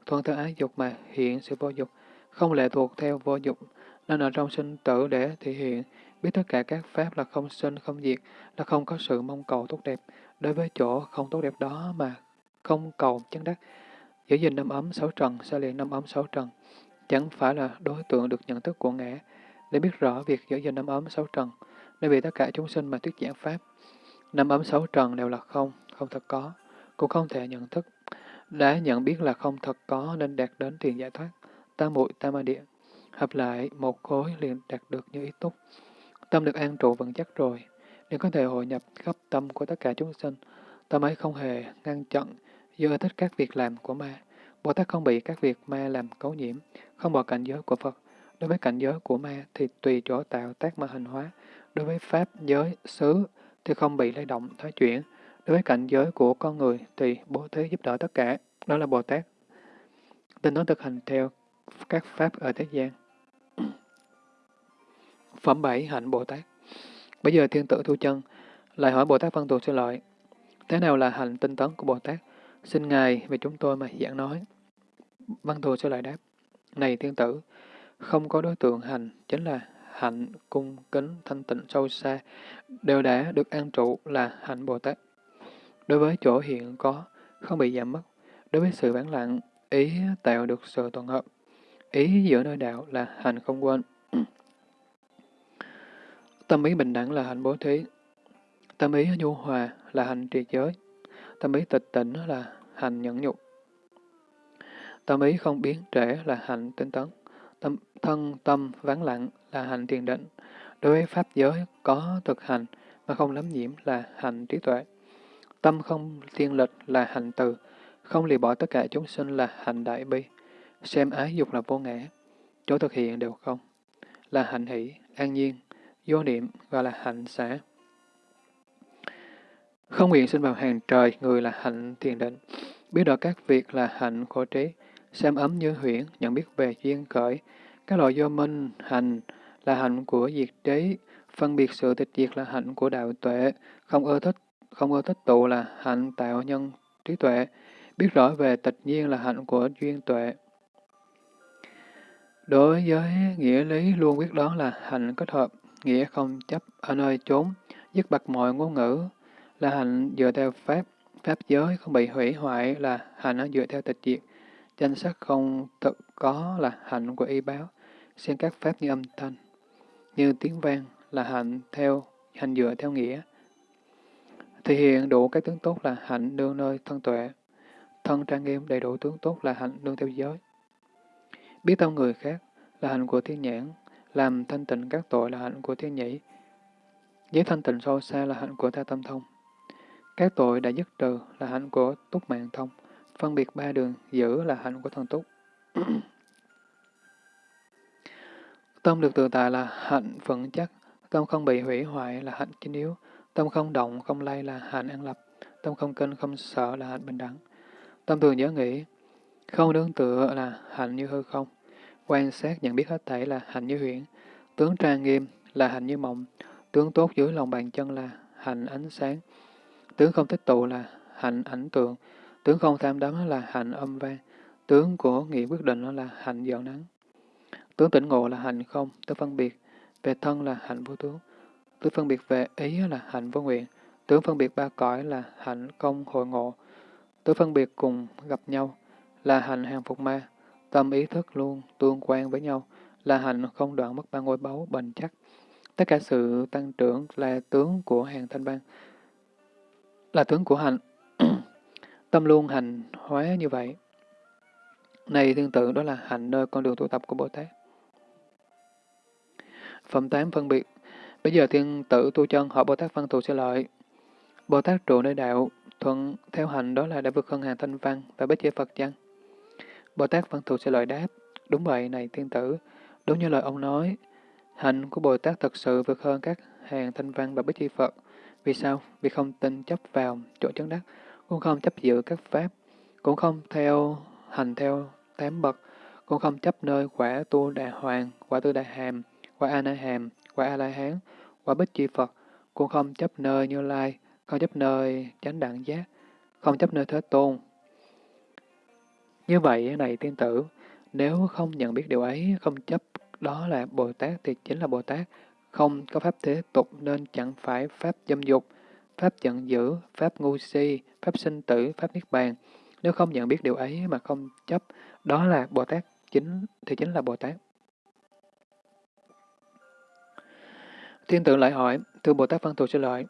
thuận theo ái dục mà hiện sự vô dục, không lệ thuộc theo vô dục, nên ở trong sinh tử để thể hiện, biết tất cả các pháp là không sinh, không diệt, là không có sự mong cầu tốt đẹp. Đối với chỗ không tốt đẹp đó mà không cầu chân đắc, giữ gìn năm ấm sáu trần, xa liền năm ấm sáu trần, chẳng phải là đối tượng được nhận thức của ngã. Để biết rõ việc giữ gìn năm ấm sáu trần, nên vì tất cả chúng sinh mà thuyết giảng Pháp. Năm ấm sáu trần đều là không, không thật có, cũng không thể nhận thức. Đã nhận biết là không thật có nên đạt đến thiền giải thoát, tam muội tam ma địa. Hợp lại, một khối liền đạt được như ý túc. Tâm được an trụ vững chắc rồi, nên có thể hội nhập khắp tâm của tất cả chúng sinh. Tâm ấy không hề ngăn chặn, do thích các việc làm của ma. Bồ Tát không bị các việc ma làm cấu nhiễm, không bỏ cảnh giới của Phật. Đối với cảnh giới của ma thì tùy chỗ tạo tác mà hình hóa. Đối với Pháp giới, xứ thì không bị lay động, thoái chuyển. Đối với cảnh giới của con người thì bố thí giúp đỡ tất cả. Đó là Bồ Tát. tinh nó thực hành theo các Pháp ở thế gian. (clears throat) Phẩm 7 Hạnh Bồ Tát Bây giờ thiên tử Thu Chân lại hỏi Bồ Tát Văn Thù Sư Lợi, thế nào là hành tinh tấn của Bồ Tát? Xin Ngài về chúng tôi mà giảng nói. Văn Thù Sư Lợi đáp, này thiên tử, không có đối tượng hành, chính là hạnh, cung, kính, thanh tịnh, sâu xa, đều đã được an trụ là hạnh Bồ Tát. Đối với chỗ hiện có, không bị giảm mất. Đối với sự vắng lặng, ý tạo được sự toàn hợp. Ý giữa nơi đạo là hành không quên. (clears throat) Tâm ý bình đẳng là hành bố thí. Tâm ý nhu hòa là hành trì giới. Tâm ý tịch tỉnh là hành nhẫn nhục. Tâm ý không biến trễ là hành tinh tấn. Tâm, thân tâm vắng lặng là hành thiền định. Đối với pháp giới có thực hành mà không lắm nhiễm là hành trí tuệ. Tâm không thiên lịch là hành từ. Không lìa bỏ tất cả chúng sinh là hành đại bi. Xem ái dục là vô ngã. Chỗ thực hiện đều không. Là hạnh hỷ, an nhiên, vô niệm gọi là hạnh xã. Không nguyện sinh vào hàng trời, người là hạnh thiền định. Biết được các việc là hạnh khổ trí, xem ấm như huyễn, nhận biết về duyên khởi. Các loại do minh, hành là hạnh của diệt trí, phân biệt sự tịch diệt là hạnh của đạo tuệ, không ưa thích, không có tích tụ là hạnh tạo nhân trí tuệ, biết rõ về tịch nhiên là hạnh của duyên tuệ. Đối với nghĩa lý luôn biết đó là hạnh kết hợp, nghĩa không chấp ở nơi chốn, dứt bật mọi ngôn ngữ, là hạnh dựa theo pháp, pháp giới không bị hủy hoại là hạnh dựa theo tịch diệt, danh sắc không thực có là hạnh của y báo, xem các pháp như âm thanh, như tiếng vang là hạnh theo hành dựa theo nghĩa. Thể hiện đủ các tướng tốt là hạnh đương nơi thân tuệ, thân trang nghiêm đầy đủ tướng tốt là hạnh đương theo giới. Biết tâm người khác là hạnh của thiên nhãn, làm thanh tịnh các tội là hạnh của thiên nhĩ. Giới thanh tịnh sâu xa là hạnh của tha tâm thông. Các tội đã dứt trừ là hạnh của túc mạng thông. Phân biệt ba đường giữ là hạnh của thần túc. tâm được tự tại là hạnh vững chắc. Tâm không bị hủy hoại là hạnh chính yếu. Tâm không động, không lay là hạnh an lập. Tâm không kinh, không sợ là hạnh bình đẳng. Tâm thường nhớ nghĩ, không nương tựa là hạnh như hư không. Quan sát nhận biết hết thảy là hạnh như huyễn. Tướng trang nghiêm là hạnh như mộng. Tướng tốt dưới lòng bàn chân là hạnh ánh sáng. Tướng không tích tụ là hạnh ảnh tượng. Tướng không tham đắm là hạnh âm vang. Tướng của nghĩa quyết định là hạnh dọn nắng. Tướng tỉnh ngộ là hạnh không, tức phân biệt. Về thân là hạnh vô tướng tứ phân biệt về ý là hạnh vô nguyện. Tướng phân biệt ba cõi là hạnh công hội ngộ. Tướng phân biệt cùng gặp nhau là hạnh hàng phục ma. Tâm ý thức luôn tương quan với nhau, là hạnh không đoạn mất ba ngôi báu bền chắc. Tất cả sự tăng trưởng là tướng của hàng thanh văn, là tướng của hạnh (clears throat) Tâm luôn hành hóa như vậy. Này tương tự đó là hạnh nơi con đường tu tập của Bồ Tát. Phẩm 8 phân biệt Bây giờ thiên tử tu chân hỏi Bồ Tát Văn Thù sẽ lợi. Bồ Tát trụ nơi đạo, thuận theo hành đó là đã vượt hơn hàng thanh văn và bích chế Phật chăng? Bồ Tát Văn Thù sẽ lợi đáp, đúng vậy này thiên tử, đúng như lời ông nói, hạnh của Bồ Tát thật sự vượt hơn các hàng thanh văn và bích chi Phật. Vì sao? Vì không tin chấp vào chỗ chấn đắc, cũng không chấp giữ các pháp, cũng không theo hành theo tám bậc, cũng không chấp nơi quả tu đà hoàng, quả tư đà hàm, quả a na hàm, quả a la hán, quả bích chi Phật, cũng không chấp nơi như lai, không chấp nơi chánh đẳng giác, không chấp nơi thế tôn, như vậy, này tiên tử, nếu không nhận biết điều ấy, không chấp đó là Bồ Tát thì chính là Bồ Tát, không có pháp thế tục nên chẳng phải pháp dâm dục, pháp giận dữ, pháp ngu si, pháp sinh tử, pháp niết bàn. Nếu không nhận biết điều ấy mà không chấp, đó là Bồ Tát chính thì chính là Bồ Tát. Thiên tử lại hỏi, thưa Bồ Tát Văn Thù Sư Lợi,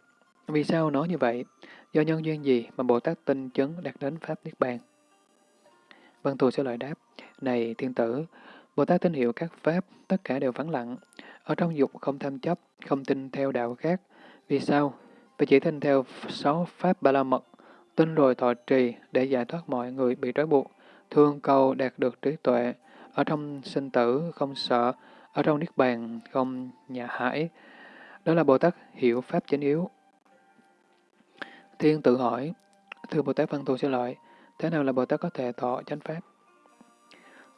vì sao nói như vậy? Do nhân duyên gì mà Bồ Tát tinh chấn đạt đến Pháp Niết Bàn? Văn Thù Sư Lợi đáp, này thiên tử, Bồ Tát tín hiệu các Pháp, tất cả đều vắng lặng. Ở trong dục không tham chấp, không tin theo đạo khác. Vì sao? Vì chỉ tin theo sáu Pháp Ba La Mật, tin rồi thọ trì để giải thoát mọi người bị trói buộc, thương cầu đạt được trí tuệ, ở trong sinh tử không sợ, ở trong Niết Bàn không nhà hải. Đó là Bồ Tát hiểu Pháp chánh yếu. Thiên tự hỏi, thưa Bồ Tát Văn Thù Sư Lợi, thế nào là Bồ Tát có thể thọ chánh Pháp?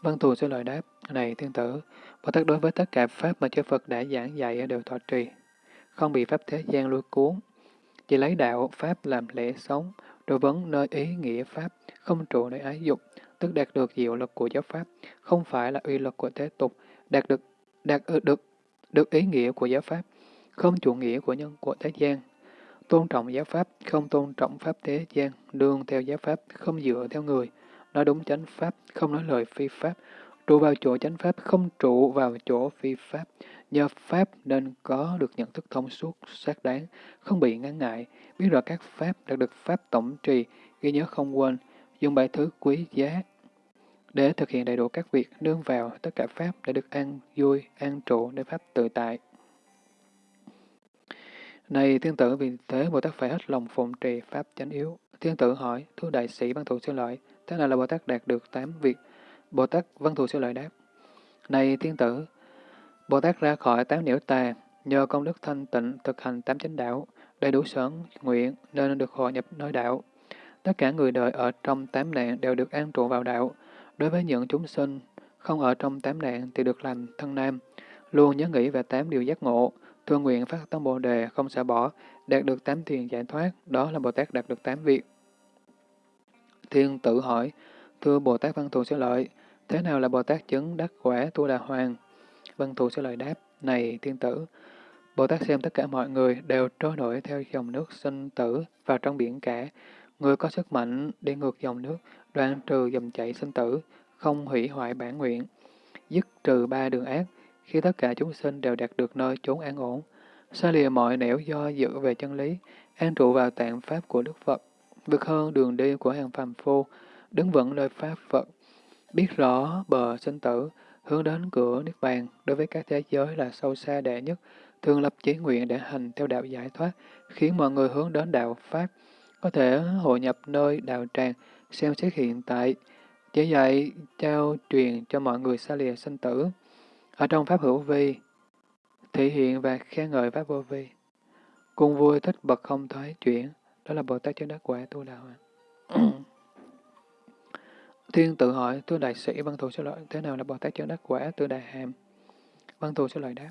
Văn Thù Sư Lợi đáp, này thiên tử, Bồ Tát đối với tất cả Pháp mà chư Phật đã giảng dạy đều thọ trì, không bị Pháp thế gian lôi cuốn, chỉ lấy đạo Pháp làm lễ sống, đối vấn nơi ý nghĩa Pháp, không trụ nơi ái dục, tức đạt được diệu lực của giáo Pháp, không phải là uy lực của thế tục, đạt được đạt được được ý nghĩa của giáo Pháp, không chủ nghĩa của nhân của thế gian. Tôn trọng giáo Pháp, không tôn trọng Pháp thế gian, đương theo giáo Pháp, không dựa theo người, nói đúng chánh Pháp, không nói lời phi Pháp, trụ vào chỗ chánh Pháp, không trụ vào chỗ phi Pháp. Nhờ Pháp nên có được nhận thức thông suốt, xác đáng, không bị ngăn ngại, biết rõ các Pháp đạt được Pháp tổng trì, ghi nhớ không quên, dùng bài thứ quý giá để thực hiện đầy đủ các việc nương vào tất cả Pháp để được an vui, an trụ để Pháp tự tại. Này thiên tử vì thế Bồ Tát phải hết lòng phụng trì Pháp chánh yếu. Thiên tử hỏi, thưa đại sĩ văn thù sư lợi, thế nào là Bồ Tát đạt được tám việc? Bồ Tát văn thù sư lợi đáp, Này thiên tử, Bồ Tát ra khỏi tám nhiễu tà, nhờ công đức thanh tịnh thực hành tám chánh đạo, đầy đủ sở nguyện nên được hội nhập nơi đạo. Tất cả người đời ở trong tám nạn đều được an trụ vào đạo. Đối với những chúng sinh không ở trong tám nạn thì được làm thân nam, luôn nhớ nghĩ về tám điều giác ngộ, thương nguyện phát tâm Bồ đề không xả bỏ, đạt được tám thiền giải thoát, đó là Bồ Tát đạt được tám việc. Thiên tự hỏi, thưa Bồ Tát Văn Thù Sư Lợi, thế nào là Bồ Tát chứng đắc quả tu đà hoàng? Văn Thù Sư Lợi đáp, này thiên tử, Bồ Tát xem tất cả mọi người đều trôi nổi theo dòng nước sinh tử vào trong biển cả. Người có sức mạnh đi ngược dòng nước, đoạn trừ dòng chảy sinh tử, không hủy hoại bản nguyện, dứt trừ ba đường ác, khi tất cả chúng sinh đều đạt được nơi chốn an ổn, xa lìa mọi nẻo do dự về chân lý, an trụ vào tạng pháp của Đức Phật, vượt hơn đường đi của hàng phàm phu, đứng vững nơi pháp Phật, biết rõ bờ sinh tử, hướng đến cửa Niết Bàn đối với các thế giới là sâu xa đệ nhất, thường lập chí nguyện để hành theo đạo giải thoát, khiến mọi người hướng đến đạo Pháp, có thể hội nhập nơi đạo tràng, xem xét hiện tại, chỉ dạy trao truyền cho mọi người xa lìa sinh tử. Ở trong Pháp hữu vi, thể hiện và khen ngợi Pháp vô vi. Cùng vui thích bậc không thoái chuyển, đó là Bồ Tát chân đắc quả tu đạo. (coughs) Thiên tự hỏi, thưa đại sĩ văn thù số lợi, thế nào là Bồ Tát chân đắc quả tu đại hàm? Văn thù số lợi đáp.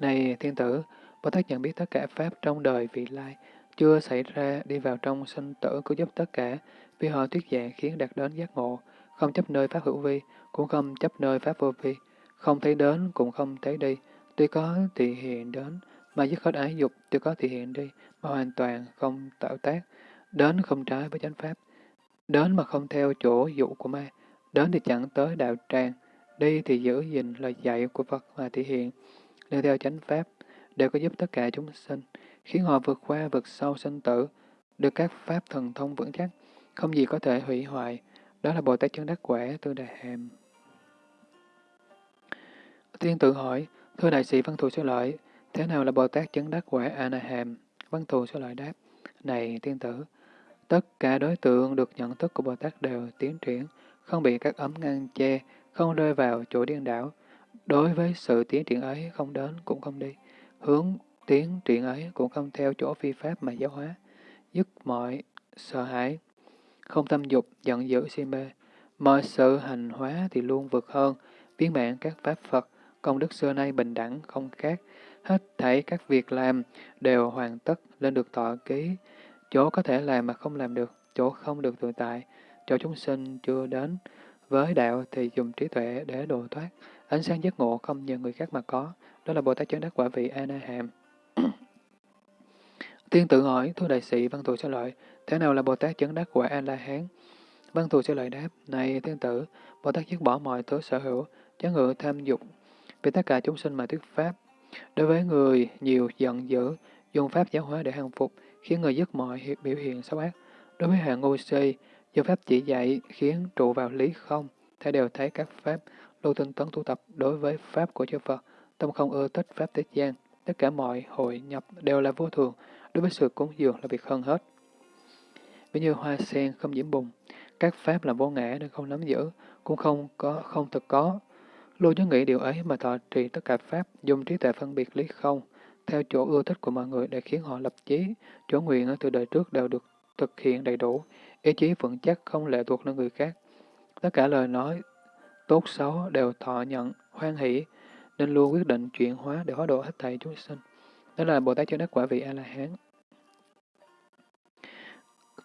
Này thiên tử, Bồ Tát nhận biết tất cả Pháp trong đời vị lai, chưa xảy ra đi vào trong sinh tử cứu giúp tất cả, vì họ thuyết giảng khiến đạt đến giác ngộ, không chấp nơi Pháp hữu vi, cũng không chấp nơi Pháp vô vi, không thấy đến cũng không thấy đi, tuy có thì hiện đến, mà dứt hết ái dục, tuy có thì hiện đi, mà hoàn toàn không tạo tác, đến không trái với chánh Pháp, đến mà không theo chỗ dụ của ma, đến thì chẳng tới đạo tràng, đi thì giữ gìn lời dạy của Phật mà thể hiện, nêu theo chánh Pháp, đều có giúp tất cả chúng sinh, khiến họ vượt qua vượt sâu sinh tử, được các Pháp thần thông vững chắc, không gì có thể hủy hoại, đó là Bồ Tát chân đắc quả tư Đà hàm. Tiên tự hỏi, thưa đại sĩ Văn Thù Sư Lợi, thế nào là Bồ Tát chứng đắc quả A-na-hàm? Văn Thù Sư Lợi đáp, này tiên tử, tất cả đối tượng được nhận thức của Bồ Tát đều tiến triển, không bị các ấm ngăn che, không rơi vào chỗ điên đảo. Đối với sự tiến triển ấy không đến cũng không đi, hướng tiến triển ấy cũng không theo chỗ phi pháp mà giáo hóa, dứt mọi sợ hãi, không tâm dục, giận dữ si mê. Mọi sự hành hóa thì luôn vượt hơn, biến mạng các pháp Phật, công đức xưa nay bình đẳng, không khác. Hết thảy các việc làm đều hoàn tất lên được thọ ký. Chỗ có thể làm mà không làm được, chỗ không được tự tại, chỗ chúng sinh chưa đến. Với đạo thì dùng trí tuệ để độ thoát. Ánh sáng giác ngộ không nhờ người khác mà có. Đó là Bồ Tát chấn đắc quả vị A-na-hàm. (clears throat) Tiên tự hỏi, thưa đại sĩ văn thù sao lợi, thế nào là Bồ Tát chấn đắc quả A-la-hán? Văn thù sẽ lời đáp, này thiên tử, Bồ Tát dứt bỏ mọi thứ sở hữu, chán ngự tham dục, vì tất cả chúng sinh mà thuyết pháp. Đối với người nhiều giận dữ, dùng pháp giáo hóa để hàng phục, khiến người dứt mọi biểu hiện xấu ác. Đối với hạng ngu si, dùng pháp chỉ dạy khiến trụ vào lý không, thể đều thấy các pháp lưu tinh tấn tu tập đối với pháp của chư Phật, tâm không ưa thích pháp thế gian. Tất cả mọi hội nhập đều là vô thường, đối với sự cúng dường là việc hơn hết. Ví như hoa sen không nhiễm bùn, các pháp là vô ngã nên không nắm giữ, cũng không có không thực có. Lưu nhớ nghĩ điều ấy mà thọ trì tất cả pháp, dùng trí tuệ phân biệt lý không, theo chỗ ưa thích của mọi người để khiến họ lập chí, chỗ nguyện ở từ đời trước đều được thực hiện đầy đủ, ý chí vững chắc không lệ thuộc nơi người khác. Tất cả lời nói tốt xấu đều thọ nhận, hoan hỷ, nên luôn quyết định chuyển hóa để hóa độ hết thảy chúng sinh. Đó là Bồ Tát cho đắc quả vị A-la-hán.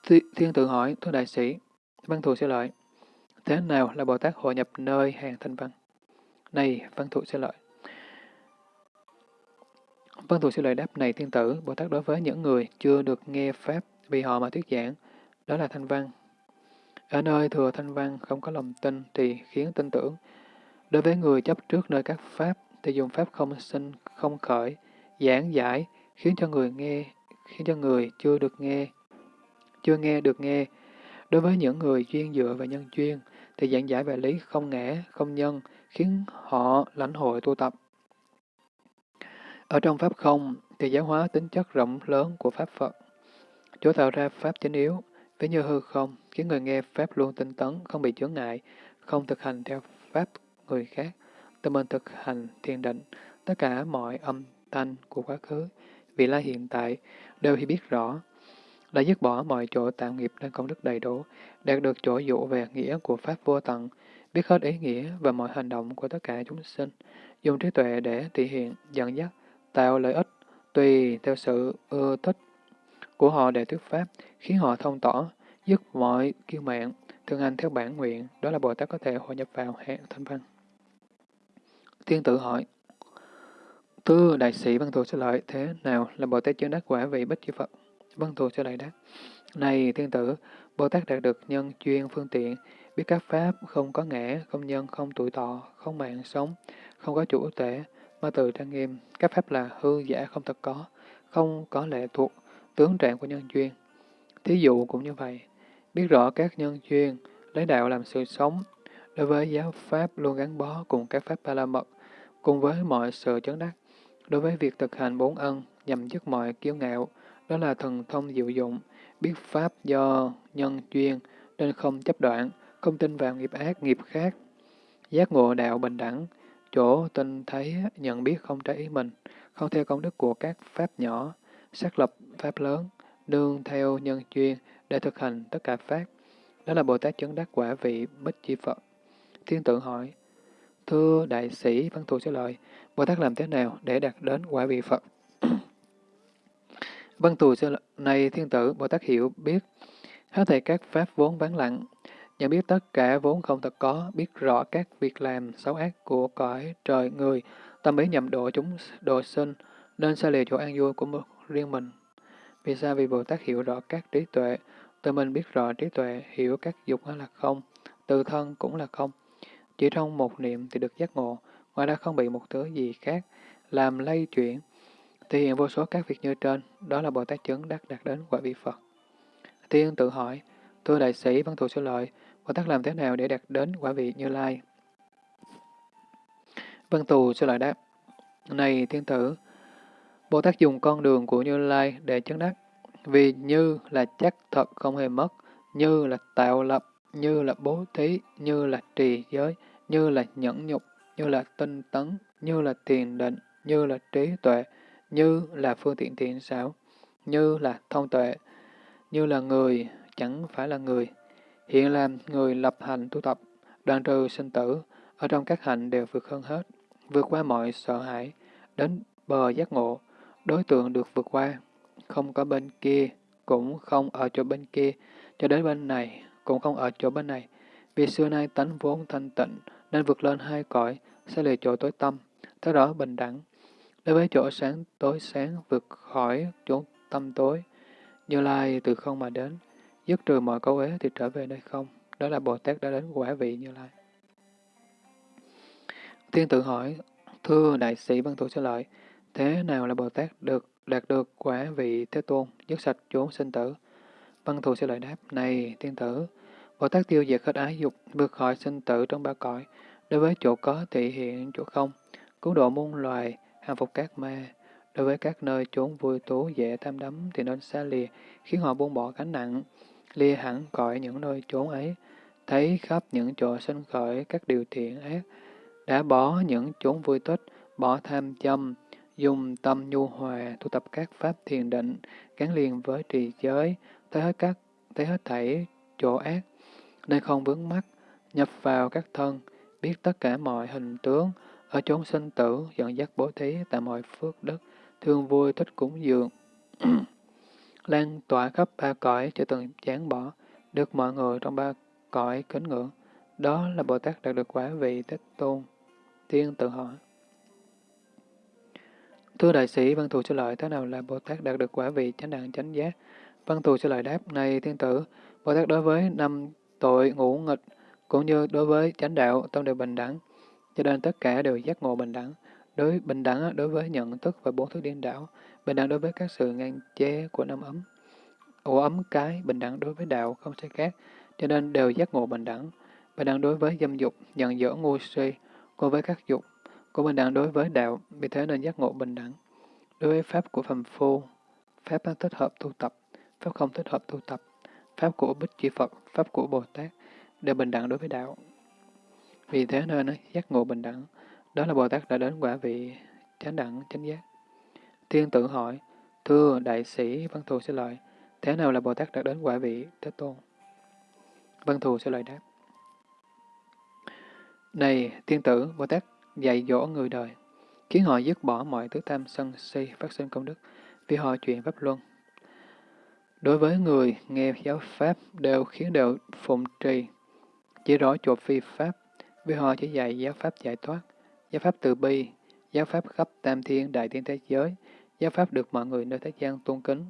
thi Thiên tự hỏi, thưa đại sĩ, văn thù sẽ lợi. Thế nào là Bồ Tát hội nhập nơi hàng thanh văn? Này, văn thù sẽ lợi. Văn thù sẽ lợi đáp này thiên tử, Bồ Tát đối với những người chưa được nghe Pháp vì họ mà thuyết giảng, đó là thanh văn. Ở nơi thừa thanh văn không có lòng tin thì khiến tin tưởng. Đối với người chấp trước nơi các Pháp thì dùng Pháp không sinh, không khởi, giảng giải, khiến cho người nghe, khiến cho người chưa được nghe, chưa nghe được nghe. Đối với những người chuyên dựa vào nhân chuyên, thì giảng giải về lý không ngã, không nhân, khiến họ lãnh hội tu tập. Ở trong Pháp không, thì giáo hóa tính chất rộng lớn của Pháp Phật. Chỗ tạo ra Pháp chính yếu, ví như hư không, khiến người nghe Pháp luôn tinh tấn, không bị chướng ngại, không thực hành theo Pháp người khác, tự mình thực hành thiền định, tất cả mọi âm thanh của quá khứ, vị lai hiện tại, đều hiểu biết rõ, đã dứt bỏ mọi chỗ tạo nghiệp nên công đức đầy đủ, đạt được chỗ dụ về nghĩa của Pháp vô tận, biết hết ý nghĩa và mọi hành động của tất cả chúng sinh, dùng trí tuệ để thể hiện, dẫn dắt, tạo lợi ích, tùy theo sự ưa thích của họ để thuyết Pháp, khiến họ thông tỏ, dứt mọi kiêu mạng, thường hành theo bản nguyện, đó là Bồ Tát có thể hội nhập vào hạng thanh văn. Thiên tử hỏi, Tư đại sĩ văn thù sẽ lợi, thế nào là Bồ Tát chứng đắc quả vị bích chư Phật? Văn thù sẽ lợi đáp, Này thiên tử, Bồ Tát đạt được nhân chuyên phương tiện, biết các pháp không có ngã, không nhân, không tuổi thọ, không mạng sống, không có chủ tể, ma từ trang nghiêm, các pháp là hư giả không thật có, không có lệ thuộc, tướng trạng của nhân duyên. Thí dụ cũng như vậy, biết rõ các nhân duyên, lấy đạo làm sự sống, đối với giáo pháp luôn gắn bó cùng các pháp ba la mật, cùng với mọi sự chấn đắc, đối với việc thực hành bốn ân nhằm dứt mọi kiêu ngạo, đó là thần thông diệu dụng, biết pháp do nhân duyên nên không chấp đoạn, không tin vào nghiệp ác, nghiệp khác, giác ngộ đạo bình đẳng, chỗ tin thấy nhận biết không trái ý mình, không theo công đức của các pháp nhỏ, xác lập pháp lớn, nương theo nhân duyên để thực hành tất cả pháp. Đó là Bồ Tát chứng đắc quả vị Bích Chi Phật. Thiên tượng hỏi, Thưa đại sĩ Văn Thù trả lời, Bồ Tát làm thế nào để đạt đến quả vị Phật? Văn Thù trả lời, này thiên tử, Bồ Tát hiểu biết, hết thảy các pháp vốn vắng lặng, nhận biết tất cả vốn không thật có, biết rõ các việc làm xấu ác của cõi trời người, tâm ý nhầm độ chúng độ sinh, nên xa lìa chỗ an vui của một riêng mình. Vì sao? Vì Bồ Tát hiểu rõ các trí tuệ, tự mình biết rõ trí tuệ, hiểu các dục là không, từ thân cũng là không. Chỉ trong một niệm thì được giác ngộ, ngoài ra không bị một thứ gì khác làm lay chuyển, thể hiện vô số các việc như trên, đó là Bồ Tát chứng đắc đạt đến quả vị Phật. Tiên tự hỏi, thưa đại sĩ văn thù sư lợi, Bồ Tát làm thế nào để đạt đến quả vị Như Lai? Văn Tù sư lợi đáp, này thiên tử, Bồ Tát dùng con đường của Như Lai để chứng đắc, vì như là chắc thật không hề mất, như là tạo lập, như là bố thí, như là trì giới, như là nhẫn nhục, như là tinh tấn, như là tiền định, như là trí tuệ, như là phương tiện thiện xảo, như là thông tuệ, như là người, chẳng phải là người. Hiện làm người lập hành tu tập, đoạn trừ sinh tử, ở trong các hạnh đều vượt hơn hết, vượt qua mọi sợ hãi, đến bờ giác ngộ, đối tượng được vượt qua, không có bên kia, cũng không ở chỗ bên kia, cho đến bên này, cũng không ở chỗ bên này. Vì xưa nay tánh vốn thanh tịnh, nên vượt lên hai cõi, sẽ lìa chỗ tối tâm, theo đó bình đẳng. Đối với chỗ sáng tối sáng vượt khỏi chỗ tâm tối, như lai từ không mà đến, dứt trừ mọi cấu ế thì trở về nơi không, đó là Bồ Tát đã đến quả vị Như Lai. Thiên tự hỏi, thưa đại sĩ Văn Thù Sư Lợi, thế nào là Bồ Tát được đạt được quả vị Thế Tôn, dứt sạch chốn sinh tử? Văn Thù Sư Lợi đáp, này thiên tử, Bồ Tát tiêu diệt hết ái dục, vượt khỏi sinh tử trong ba cõi, đối với chỗ có thị hiện chỗ không, cứu độ muôn loài, hàng phục các ma, đối với các nơi chốn vui tú dễ tham đắm thì nên xa lìa, khiến họ buông bỏ gánh nặng, lìa hẳn khỏi những nơi chốn ấy, thấy khắp những chỗ sinh khởi các điều thiện ác, đã bỏ những chốn vui tích, bỏ tham châm, dùng tâm nhu hòa, tu tập các pháp thiền định, gắn liền với trì giới, thấy hết các thấy hết thảy chỗ ác, nên không vướng mắc, nhập vào các thân, biết tất cả mọi hình tướng, ở chốn sinh tử, dẫn dắt bố thí tại mọi phước đức, thương vui thích cúng dường. (clears throat) lan tỏa khắp ba cõi chưa từng chán bỏ, được mọi người trong ba cõi kính ngưỡng. Đó là Bồ Tát đạt được quả vị Thích Tôn. Thiên tự hỏi. Thưa đại sĩ, văn thù sư lợi, thế nào là Bồ Tát đạt được quả vị chánh đẳng chánh giác? Văn thù sư lợi đáp, này thiên tử, Bồ Tát đối với năm tội ngũ nghịch, cũng như đối với chánh đạo, tâm đều bình đẳng, cho nên tất cả đều giác ngộ bình đẳng. Đối bình đẳng đối với nhận thức và bốn thứ điên đảo, bình đẳng đối với các sự ngăn chế của năm ấm, ổ ấm cái, bình đẳng đối với đạo không sai khác, cho nên đều giác ngộ bình đẳng. Bình đẳng đối với dâm dục, nhận dở ngu si, cùng với các dục, của bình đẳng đối với đạo, vì thế nên giác ngộ bình đẳng. Đối với pháp của phàm phu, pháp thích hợp tu tập, pháp không thích hợp tu tập, pháp của Bích Chi Phật, pháp của Bồ Tát, đều bình đẳng đối với đạo. Vì thế nên giác ngộ bình đẳng, đó là Bồ Tát đã đến quả vị chánh đẳng chánh giác. Thiên tử hỏi, thưa đại sĩ Văn Thù sẽ lợi, thế nào là Bồ Tát đã đến quả vị Thế Tôn? Văn Thù sẽ lợi đáp. Này, thiên tử, Bồ Tát dạy dỗ người đời, khiến họ dứt bỏ mọi thứ tham sân si phát sinh công đức, vì họ chuyện pháp luân. Đối với người nghe giáo pháp đều khiến đều phụng trì, chỉ rõ chỗ phi pháp, vì họ chỉ dạy giáo pháp giải thoát, giáo pháp từ bi, giáo pháp khắp tam thiên đại thiên thế giới, giáo pháp được mọi người nơi thế gian tôn kính,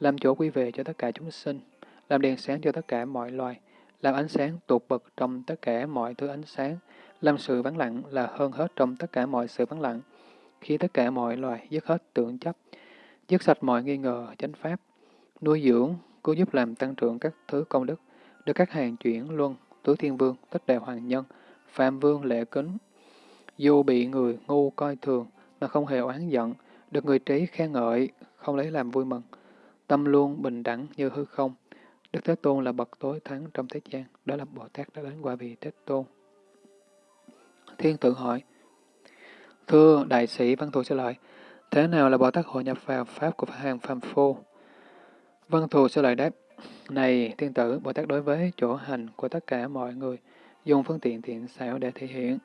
làm chỗ quy về cho tất cả chúng sinh, làm đèn sáng cho tất cả mọi loài, làm ánh sáng tột bậc trong tất cả mọi thứ ánh sáng, làm sự vắng lặng là hơn hết trong tất cả mọi sự vắng lặng, khi tất cả mọi loài dứt hết tưởng chấp, dứt sạch mọi nghi ngờ, chánh pháp, nuôi dưỡng, cứu giúp làm tăng trưởng các thứ công đức, được các hàng chuyển luân, tứ thiên vương, tất đại hoàng nhân, phạm vương lệ kính. Dù bị người ngu coi thường mà không hề oán giận, được người trí khen ngợi, không lấy làm vui mừng. Tâm luôn bình đẳng như hư không. Đức Thế Tôn là bậc tối thắng trong thế gian, đó là Bồ Tát đã đến qua vị Thế Tôn. Thiên tự hỏi, Thưa đại sĩ Văn Thù trả lợi, thế nào là Bồ Tát hội nhập vào Pháp của hàng phàm phu? Văn Thù trả lợi đáp, này thiên tử, Bồ Tát đối với chỗ hành của tất cả mọi người, dùng phương tiện thiện xảo để thể hiện,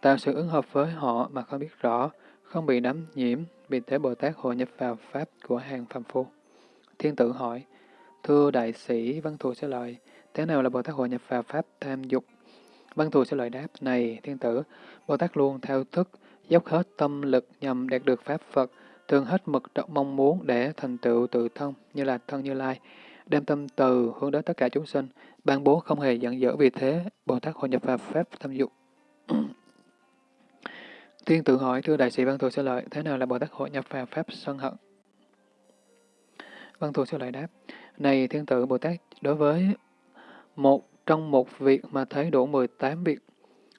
tạo sự ứng hợp với họ mà không biết rõ, không bị đắm nhiễm, vì thế Bồ Tát hội nhập vào Pháp của hàng phàm phu. Thiên tử hỏi, Thưa đại sĩ Văn Thù sẽ lợi, thế nào là Bồ Tát hội nhập vào Pháp tham dục? Văn Thù sẽ lợi đáp, này thiên tử, Bồ Tát luôn theo thức, dốc hết tâm lực nhằm đạt được Pháp Phật, thường hết mực mong muốn để thành tựu tự thân như là thân Như Lai, đem tâm từ hướng đến tất cả chúng sinh, ban bố không hề giận dở vì thế, Bồ Tát hội nhập vào Pháp tham dục. (clears throat) Tiên tự hỏi, thưa đại sĩ Văn Thù Sư lợi, thế nào là Bồ Tát hội nhập vào Pháp sân hận? Văn Thù Sư lợi đáp, này thiên tử Bồ Tát, đối với một trong một việc mà thấy đủ 18 việc,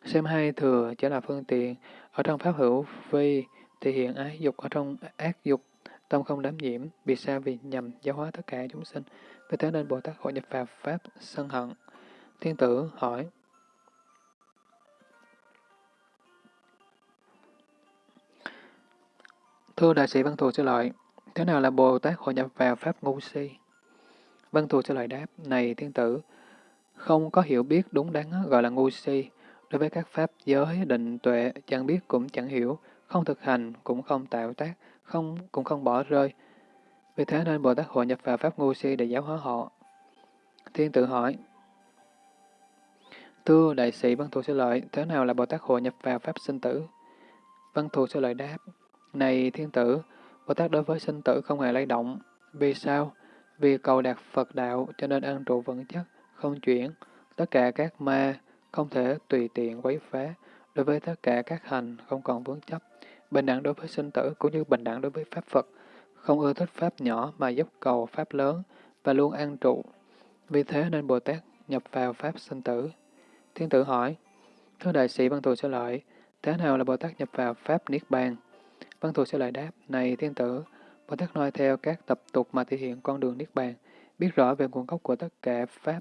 xem hai thừa chỉ là phương tiện, ở trong pháp hữu vi thì hiện ái dục, ở trong ác dục, tâm không đám nhiễm, vì sao vì nhằm giáo hóa tất cả chúng sinh, vì thế nên Bồ Tát hội nhập vào pháp sân hận. Thiên tử hỏi, Thưa đại sĩ Văn Thù sẽ lợi, thế nào là Bồ Tát hội nhập vào pháp ngu si? Văn Thù sẽ lợi đáp, này thiên tử, không có hiểu biết đúng đắn gọi là ngu si. Đối với các pháp giới, định, tuệ, chẳng biết cũng chẳng hiểu, không thực hành cũng không tạo tác, không cũng không bỏ rơi. Vì thế nên Bồ Tát hội nhập vào pháp ngu si để giáo hóa họ. Thiên tử hỏi, Thưa đại sĩ Văn Thù Sư Lợi, thế nào là Bồ Tát hội nhập vào pháp sinh tử? Văn Thù Sư Lợi đáp, này thiên tử, Bồ Tát đối với sinh tử không hề lay động. Vì sao? Vì cầu đạt Phật đạo cho nên ăn trụ vững chắc, không chuyển, tất cả các ma không thể tùy tiện quấy phá, đối với tất cả các hành không còn vướng chấp, bình đẳng đối với sinh tử cũng như bình đẳng đối với Pháp Phật, không ưa thích Pháp nhỏ mà dốc cầu Pháp lớn và luôn an trụ. Vì thế nên Bồ Tát nhập vào Pháp sinh tử. Thiên tử hỏi, Thưa đại sĩ Văn Thù sẽ lợi, thế nào là Bồ Tát nhập vào Pháp Niết Bàn? Vâng, Văn Thù sẽ lại đáp, này thiên tử, Bồ Tát nói theo các tập tục mà thể hiện con đường Niết Bàn, biết rõ về nguồn gốc của tất cả Pháp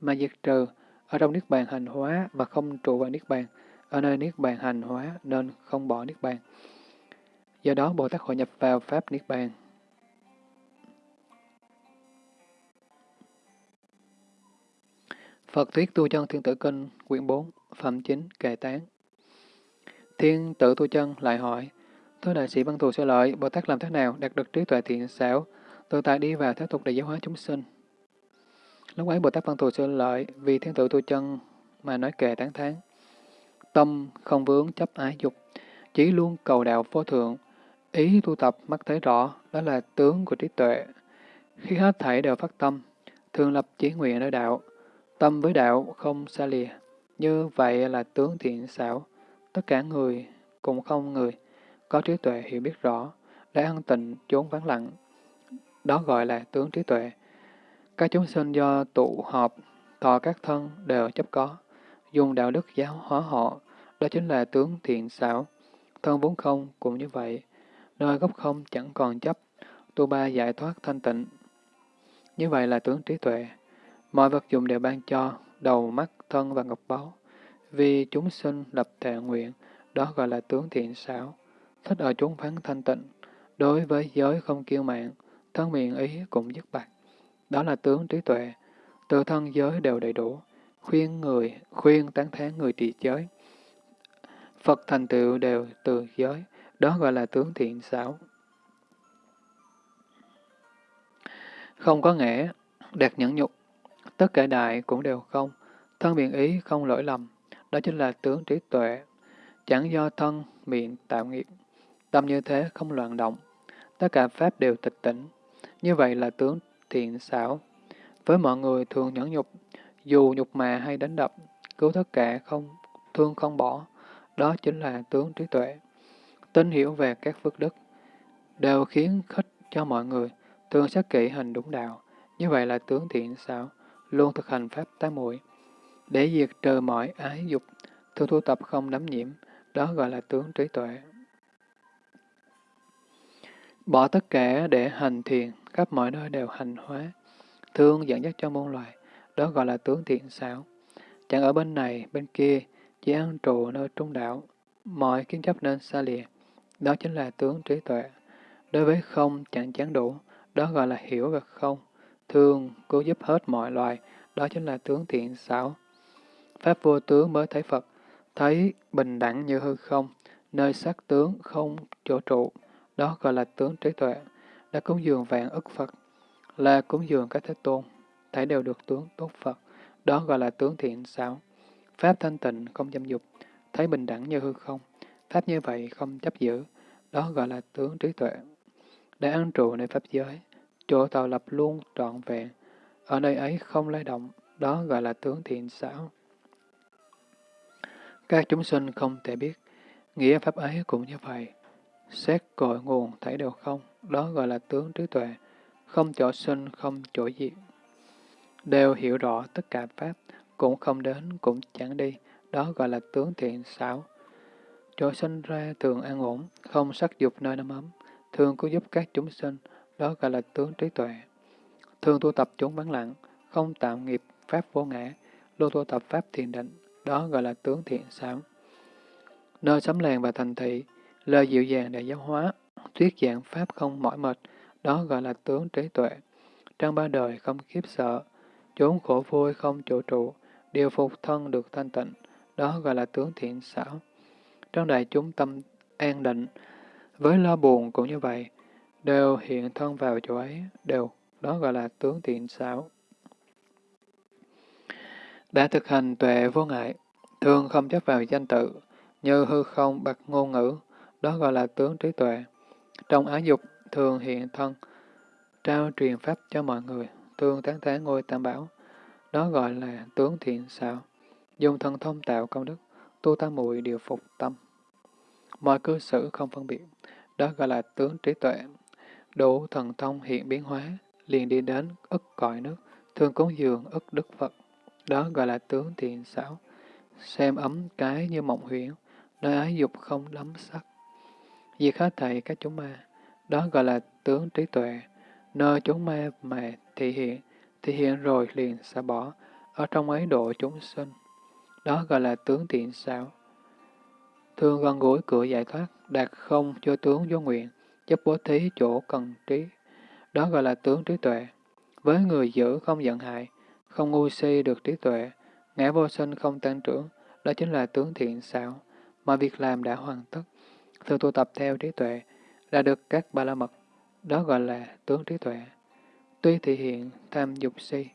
mà diệt trừ, ở trong Niết Bàn hành hóa mà không trụ vào Niết Bàn, ở nơi Niết Bàn hành hóa nên không bỏ Niết Bàn. Do đó Bồ Tát hội nhập vào Pháp Niết Bàn. Phật Thuyết Tu Chân Thiên Tử Kinh, quyển 4, Phẩm 9, Kệ Tán Thiên tử Tu Chân lại hỏi, tôi đại sĩ Văn Thù Sư Lợi, Bồ Tát làm thế nào đạt được trí tuệ thiện xảo, tự tại đi vào thế tục để giáo hóa chúng sinh? Lúc ấy Bồ Tát Văn Thù Sư Lợi vì thiên tử Tu Chân mà nói kệ tán thán. Tâm không vướng chấp ái dục, chỉ luôn cầu đạo vô thượng, ý tu tập mắt thấy rõ, đó là tướng của trí tuệ. Khi hết thảy đều phát tâm, thường lập chí nguyện nơi đạo, tâm với đạo không xa lìa, như vậy là tướng thiện xảo. Tất cả người cũng không người, có trí tuệ hiểu biết rõ, đã an tịnh chốn vắng lặng. Đó gọi là tướng trí tuệ. Các chúng sinh do tụ họp, thọ các thân đều chấp có, dùng đạo đức giáo hóa họ, đó chính là tướng thiện xảo. Thân vốn không cũng như vậy, nơi gốc không chẳng còn chấp, tu ba giải thoát thanh tịnh. Như vậy là tướng trí tuệ. Mọi vật dụng đều ban cho, đầu, mắt, thân và ngọc báu. Vì chúng sinh lập thệ nguyện, đó gọi là tướng thiện xảo. Thích ở chốn vắng thanh tịnh, đối với giới không kiêu mạng, thân miệng ý cũng dứt bạc. Đó là tướng trí tuệ, từ thân giới đều đầy đủ, khuyên người, khuyên tán thán người trì giới. Phật thành tựu đều từ giới, đó gọi là tướng thiện xảo. Không có nghĩa, đạt nhẫn nhục, tất cả đại cũng đều không, thân miệng ý không lỗi lầm, đó chính là tướng trí tuệ. Chẳng do thân, miệng tạo nghiệp, tâm như thế không loạn động, tất cả pháp đều tịch tỉnh, như vậy là tướng thiện xảo. Với mọi người thường nhẫn nhục, dù nhục mà hay đánh đập, cứu tất cả không thương không bỏ, đó chính là tướng trí tuệ. Tin hiểu về các phước đức, đều khiến khích cho mọi người, thường sát kỹ hành đúng đạo, như vậy là tướng thiện xảo, luôn thực hành pháp tám muội để diệt trừ mọi ái dục, thường thu tập không đắm nhiễm, đó gọi là tướng trí tuệ. Bỏ tất cả để hành thiền, khắp mọi nơi đều hành hóa, thương dẫn dắt cho môn loài, đó gọi là tướng thiện xảo. Chẳng ở bên này, bên kia, chỉ ăn trụ nơi trung đạo, mọi kiến chấp nên xa lìa, đó chính là tướng trí tuệ. Đối với không chẳng chán đủ, đó gọi là hiểu về không, thương, cứu giúp hết mọi loài, đó chính là tướng thiện xảo. Pháp vô tướng mới thấy Phật, thấy bình đẳng như hư không, nơi sắc tướng không chỗ trụ, đó gọi là tướng trí tuệ, đã cúng dường vạn ức Phật, là cúng dường các thế tôn, thấy đều được tướng tốt Phật, đó gọi là tướng thiện xảo. Pháp thanh tịnh không dâm dục, thấy bình đẳng như hư không, Pháp như vậy không chấp giữ, đó gọi là tướng trí tuệ. Đã ăn trụ nơi Pháp giới, chỗ tạo lập luôn trọn vẹn, ở nơi ấy không lay động, đó gọi là tướng thiện xảo. Các chúng sinh không thể biết, nghĩa Pháp ấy cũng như vậy. Xét cội nguồn thấy đều không, đó gọi là tướng trí tuệ, không chỗ sinh, không chỗ diệt. Đều hiểu rõ tất cả Pháp, cũng không đến, cũng chẳng đi, đó gọi là tướng thiện xảo. Chỗ sinh ra thường an ổn, không sắc dục nơi nắm ấm, thường cứu giúp các chúng sinh, đó gọi là tướng trí tuệ. Thường tu tập chúng vắng lặng, không tạo nghiệp Pháp vô ngã, luôn tu tập Pháp thiền định, đó gọi là tướng thiện xảo. Nơi sấm làng và thành thị, lời dịu dàng để giáo hóa, thuyết giảng Pháp không mỏi mệt, đó gọi là tướng trí tuệ. Trong ba đời không khiếp sợ, chốn khổ vui không chỗ trụ, điều phục thân được thanh tịnh, đó gọi là tướng thiện xảo. Trong đại chúng tâm an định, với lo buồn cũng như vậy, đều hiện thân vào chỗ ấy, đều, đó gọi là tướng thiện xảo. Đã thực hành tuệ vô ngại, thường không chấp vào danh tự, như hư không bạc ngôn ngữ, đó gọi là tướng trí tuệ. Trong ái dục, thường hiện thân, trao truyền pháp cho mọi người, thường tán tán ngôi tam bảo. đó gọi là tướng thiện xảo. Dùng thần thông tạo công đức, tu tam muội điều phục tâm. Mọi cư xử không phân biệt, đó gọi là tướng trí tuệ. Đủ thần thông hiện biến hóa, liền đi đến ức cõi nước, thường cúng dường ức đức Phật. Đó gọi là tướng thiện xảo. Xem ấm cái như mộng huyễn, nơi ái dục không đắm sắc. Diệt hết thầy các chúng ma, đó gọi là tướng trí tuệ. Nơi chúng ma mà thị hiện, thị hiện rồi liền xa bỏ, ở trong ấy độ chúng sinh. Đó gọi là tướng thiện xảo. Thương gần gũi cửa giải thoát, đạt không cho tướng vô nguyện, chấp bố thí chỗ cần trí. Đó gọi là tướng trí tuệ. Với người giữ không giận hại, không ngu si được trí tuệ, ngã vô sinh không tăng trưởng, đó chính là tướng thiện xảo. Mọi việc làm đã hoàn tất, thường tu tập theo trí tuệ, đã được các ba la mật, đó gọi là tướng trí tuệ. Tuy thị hiện tham dục si,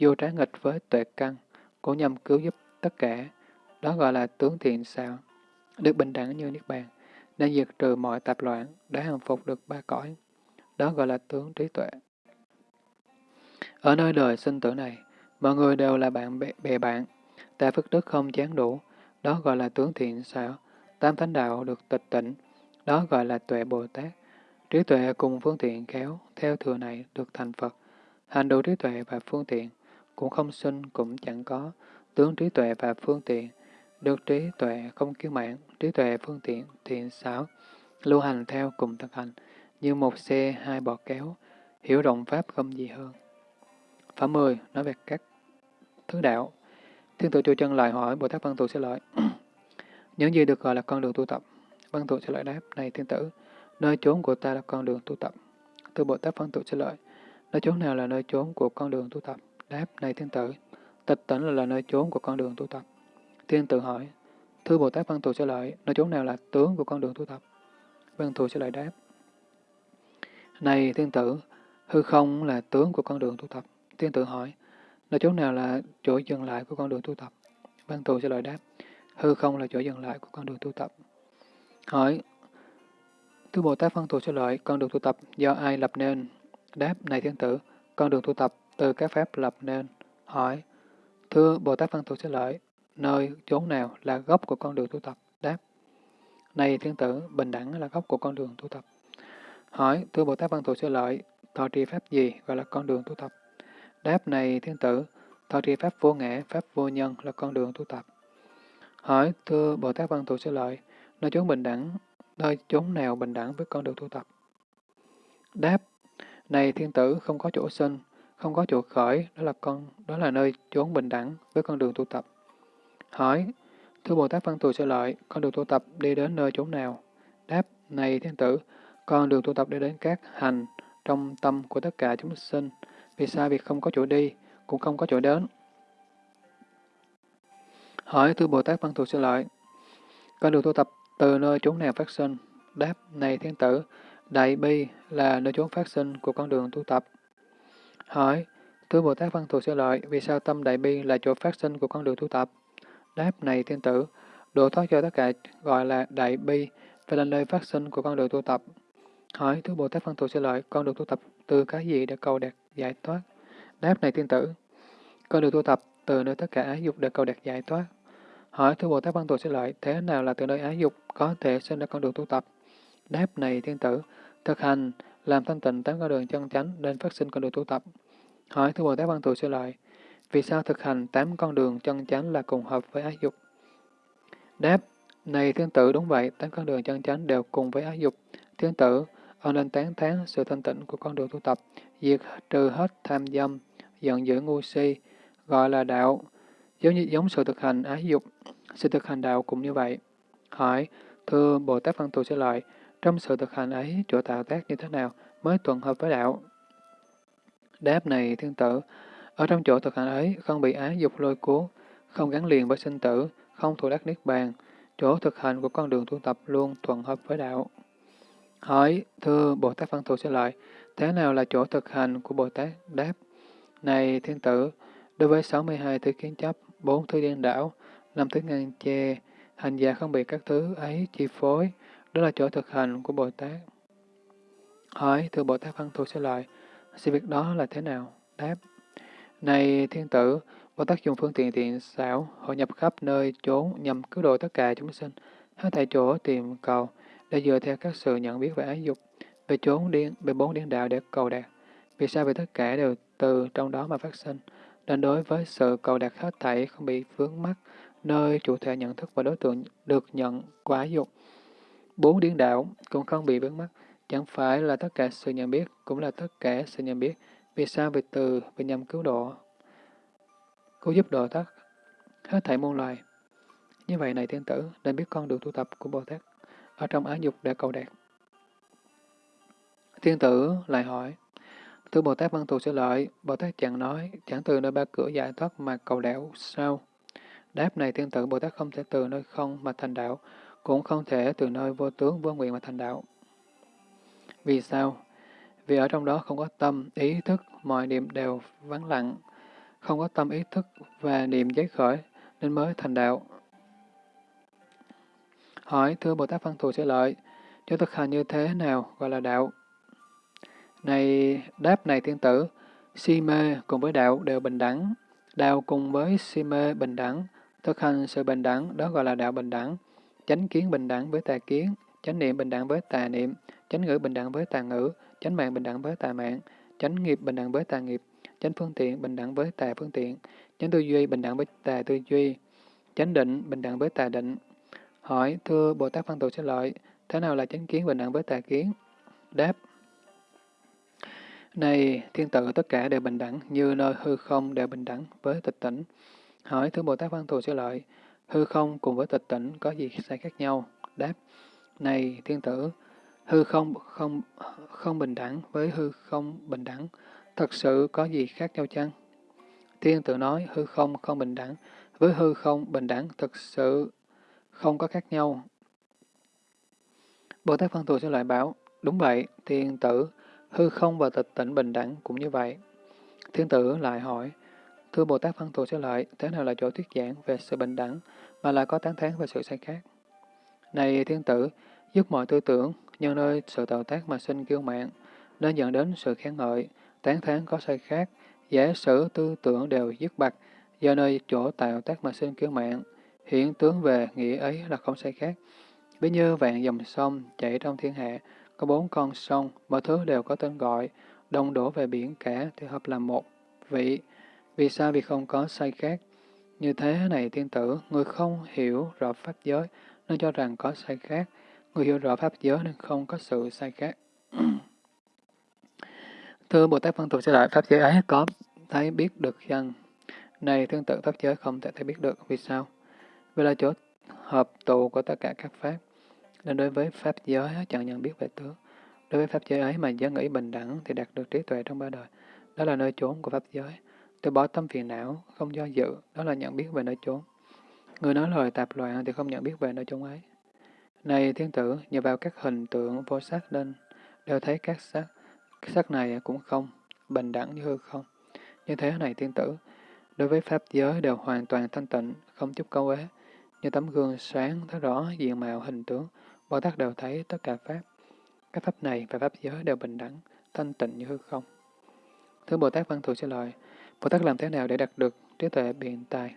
vô trái nghịch với tuệ căn, cũng nhằm cứu giúp tất cả, đó gọi là tướng thiện xảo, được bình đẳng như Niết Bàn, nên diệt trừ mọi tạp loạn, đã hằng phục được ba cõi, đó gọi là tướng trí tuệ. Ở nơi đời sinh tử này, mọi người đều là bạn bè, bè bạn, ta phước đức không chán đủ, đó gọi là tướng thiện xảo, tam thánh đạo được tịch tỉnh, đó gọi là tuệ Bồ Tát. Trí tuệ cùng phương tiện khéo, theo thừa này được thành Phật. Hành đủ trí tuệ và phương tiện, cũng không sinh cũng chẳng có, tướng trí tuệ và phương tiện, được trí tuệ không kiêu mãn, trí tuệ phương tiện thiện xảo, lưu hành theo cùng thực hành, như một xe hai bọt kéo, hiểu rộng pháp không gì hơn. Phẩm 10 nói về các thứ đạo. Thiên tự chùa chân lại hỏi Bồ Tát Văn Thù sẽ lợi. Những gì được gọi là con đường tu tập? Văn Thù sẽ lợi đáp, này thiên tử, nơi chốn của ta là con đường tu tập. Từ Bồ Tát Văn Thù sẽ lợi, nơi chốn nào là nơi chốn của con đường tu tập? Đáp, này thiên tử, tịch tỉnh là, là nơi chốn của con đường tu tập. Thiên tử hỏi, thưa Bồ Tát Văn Thù sẽ lợi, nơi chốn nào là tướng của con đường tu tập? Văn Thù sẽ lợi đáp, này thiên tử, hư không là tướng của con đường tu tập. Thiên tử hỏi, nơi chốn nào là chỗ dừng lại của con đường tu tập? Văn thù sẽ lời đáp, hư không là chỗ dừng lại của con đường tu tập. Hỏi, Thưa Bồ Tát phân thù sẽ lợi, con đường tu tập do ai lập nên? Đáp, này thiên tử, con đường tu tập từ các pháp lập nên. Hỏi, Thưa Bồ Tát phân thù sẽ lợi, nơi chốn nào là gốc của con đường tu tập? Đáp, này thiên tử, bình đẳng là gốc của con đường tu tập. Hỏi, Thưa Bồ Tát phân thù sẽ lợi, thọ trì pháp gì gọi là con đường tu tập? Đáp này thiên tử, thọ trì pháp vô ngã, pháp vô nhân là con đường tu tập. Hỏi, thưa Bồ Tát Văn Thù Sư Lợi, nơi chốn bình đẳng, nơi chốn nào bình đẳng với con đường tu tập? Đáp, này thiên tử không có chỗ sinh, không có chỗ khởi, đó là con, đó là nơi chốn bình đẳng với con đường tu tập. Hỏi, thưa Bồ Tát Văn Thù Sư Lợi, con đường tu tập đi đến nơi chốn nào? Đáp, này thiên tử, con đường tu tập đi đến các hành trong tâm của tất cả chúng sinh, vì sao việc không có chỗ đi, cũng không có chỗ đến? Hỏi thưa Bồ Tát Văn Thù Sư Lợi, con đường tu tập từ nơi chốn nào phát sinh? Đáp, này thiên tử, Đại Bi là nơi chốn phát sinh của con đường tu tập. Hỏi, thưa Bồ Tát Văn Thù Sư Lợi, vì sao tâm Đại Bi là chỗ phát sinh của con đường tu tập? Đáp, này thiên tử, độ thoát cho tất cả gọi là Đại Bi, và là nơi phát sinh của con đường tu tập. Hỏi, thưa Bồ Tát Văn Thù Sư Lợi, con đường tu tập từ cái gì để cầu đạt giải thoát? Đáp này thiên tử, con đường tu tập từ nơi tất cả ái dục để cầu đạt giải thoát. Hỏi thưa Bồ Tát Văn Thù sẽ lợi, thế nào là từ nơi ái dục có thể sinh ra con đường tu tập? Đáp này thiên tử, thực hành, làm thanh tịnh tám con đường chân chánh nên phát sinh con đường tu tập. Hỏi thưa Bồ Tát Văn Thù sẽ lợi, vì sao thực hành tám con đường chân chánh là cùng hợp với ái dục? Đáp, này thiên tử đúng vậy, tám con đường chân chánh đều cùng với ái dục. Thiên tử, ông nên tán thán sự thanh tịnh của con đường tu tập, diệt trừ hết tham dâm, giận dữ ngu si, gọi là đạo, giống như giống sự thực hành à, ái dục, sự thực hành đạo cũng như vậy. Hỏi, thưa Bồ Tát Văn Thù sẽ lợi, trong sự thực hành ấy, chỗ tạo tác như thế nào mới thuận hợp với đạo? Đáp này, thiên tử, ở trong chỗ thực hành ấy, không bị ái dục lôi cuốn, không gắn liền với sinh tử, không thủ đắc niết bàn, chỗ thực hành của con đường tu tập luôn thuận hợp với đạo. Hỏi, thưa Bồ Tát Văn Thù sẽ lợi, thế nào là chỗ thực hành của Bồ Tát? Đáp, này thiên tử, đối với 62 thứ kiến chấp, bốn thứ điên đảo, năm thứ ngăn che, hành giả không bị các thứ ấy chi phối, đó là chỗ thực hành của Bồ Tát. Hỏi, thưa Bồ Tát Văn Thù sẽ lợi, sự việc đó là thế nào? Đáp, Này thiên tử, Bồ Tát dùng phương tiện tiện xảo, hội nhập khắp nơi chốn nhằm cứu độ tất cả chúng sinh, hết tại chỗ tìm cầu, để dựa theo các sự nhận biết về ái dục, về chốn điên, về bốn điên đạo để cầu đạt. Vì sao vì tất cả đều từ trong đó mà phát sinh, nên đối với sự cầu đạt hết thảy không bị vướng mắc, nơi chủ thể nhận thức và đối tượng được nhận quả dục. Bốn điển đạo cũng không bị vướng mắc, chẳng phải là tất cả sự nhận biết, cũng là tất cả sự nhận biết. Vì sao vì từ, vì nhằm cứu độ, cứu giúp độ tất, hết thảy muôn loài. Như vậy này thiên tử, nên biết con đường tu tập của Bồ Tát ở trong ái dục để cầu đạt. Thiên tử lại hỏi, Thưa Bồ Tát Văn Thù Sư Lợi, Bồ Tát chẳng nói, chẳng từ nơi ba cửa giải thoát mà cầu đạo sao? Đáp này thiên tử Bồ Tát không thể từ nơi không mà thành đạo, cũng không thể từ nơi vô tướng vô nguyện mà thành đạo. Vì sao? Vì ở trong đó không có tâm, ý thức, mọi niệm đều vắng lặng, không có tâm ý thức và niệm giấy khởi, nên mới thành đạo. Hỏi, thưa Bồ Tát Văn Thù Sư Lợi, cho thực hành như thế nào gọi là đạo? Này, đáp này thiên tử, si mê cùng với đạo đều bình đẳng. Đạo cùng với si mê bình đẳng, thực hành sự bình đẳng, đó gọi là đạo bình đẳng. Chánh kiến bình đẳng với tà kiến, chánh niệm bình đẳng với tà niệm, chánh ngữ bình đẳng với tà ngữ, chánh mạng bình đẳng với tà mạng, chánh nghiệp bình đẳng với tà nghiệp, chánh phương tiện bình đẳng với tà phương tiện, chánh tư duy bình đẳng với tà tư duy, chánh định bình đẳng với tà định. Hỏi, thưa Bồ Tát Văn Tù sẽ lợi, thế nào là chánh kiến bình đẳng với tà kiến? Đáp, này, thiên tử tất cả đều bình đẳng, như nơi hư không đều bình đẳng với tịch tỉnh. Hỏi thứ Bồ Tát Văn Thù sẽ lợi, hư không cùng với tịch tỉnh có gì sai khác nhau? Đáp, này thiên tử, hư không không không bình đẳng với hư không bình đẳng, thật sự có gì khác nhau chăng? Thiên tử nói hư không không bình đẳng, với hư không bình đẳng thật sự không có khác nhau. Bồ Tát Văn Thù sẽ lại bảo, đúng vậy, thiên tử, Hư không và tịch tỉnh bình đẳng cũng như vậy. Thiên tử lại hỏi, Thưa Bồ Tát Văn Thù sẽ lợi, thế nào là chỗ thuyết giảng về sự bình đẳng, mà lại có tán thán về sự sai khác? Này thiên tử, dứt mọi tư tưởng, nhân nơi sự tạo tác mà sinh kiêu mạng, nên dẫn đến sự khen ngợi, tán thán có sai khác, giả sử tư tưởng đều dứt bạc, do nơi chỗ tạo tác mà sinh kiêu mạng, hiện tướng về nghĩa ấy là không sai khác. Ví như vạn dòng sông chảy trong thiên hạ, có bốn con sông, mọi thứ đều có tên gọi, đông đổ về biển cả thì hợp làm một vị. Vì sao? Vì không có sai khác. Như thế này tiên tử, người không hiểu rõ pháp giới nên cho rằng có sai khác. Người hiểu rõ pháp giới nên không có sự sai khác. (clears throat) Thưa Bồ Tát Văn Thù sẽ lại pháp giới ấy có thấy biết được chăng? Này tương tự pháp giới không thể thấy biết được. Vì sao? Vì là chỗ hợp tụ của tất cả các pháp. Nên đối với Pháp giới chẳng nhận biết về tướng. Đối với Pháp giới ấy mà giới nghĩ bình đẳng thì đạt được trí tuệ trong ba đời. Đó là nơi trốn của Pháp giới. Từ bỏ tâm phiền não, không do dự, đó là nhận biết về nơi trốn. Người nói lời tạp loạn thì không nhận biết về nơi trốn ấy. Này thiên tử, nhờ vào các hình tượng vô sắc nên đều thấy các sắc. Các sắc này cũng không, bình đẳng như hư không. Như thế này thiên tử, đối với Pháp giới đều hoàn toàn thanh tịnh, không chút câu ế, như tấm gương sáng thấy rõ diện mạo hình tướng, Bồ Tát đều thấy tất cả Pháp. Các Pháp này và Pháp giới đều bình đẳng, thanh tịnh như hư không. Thưa Bồ Tát Văn Thù trả lời, Bồ Tát làm thế nào để đạt được trí tuệ biện tài?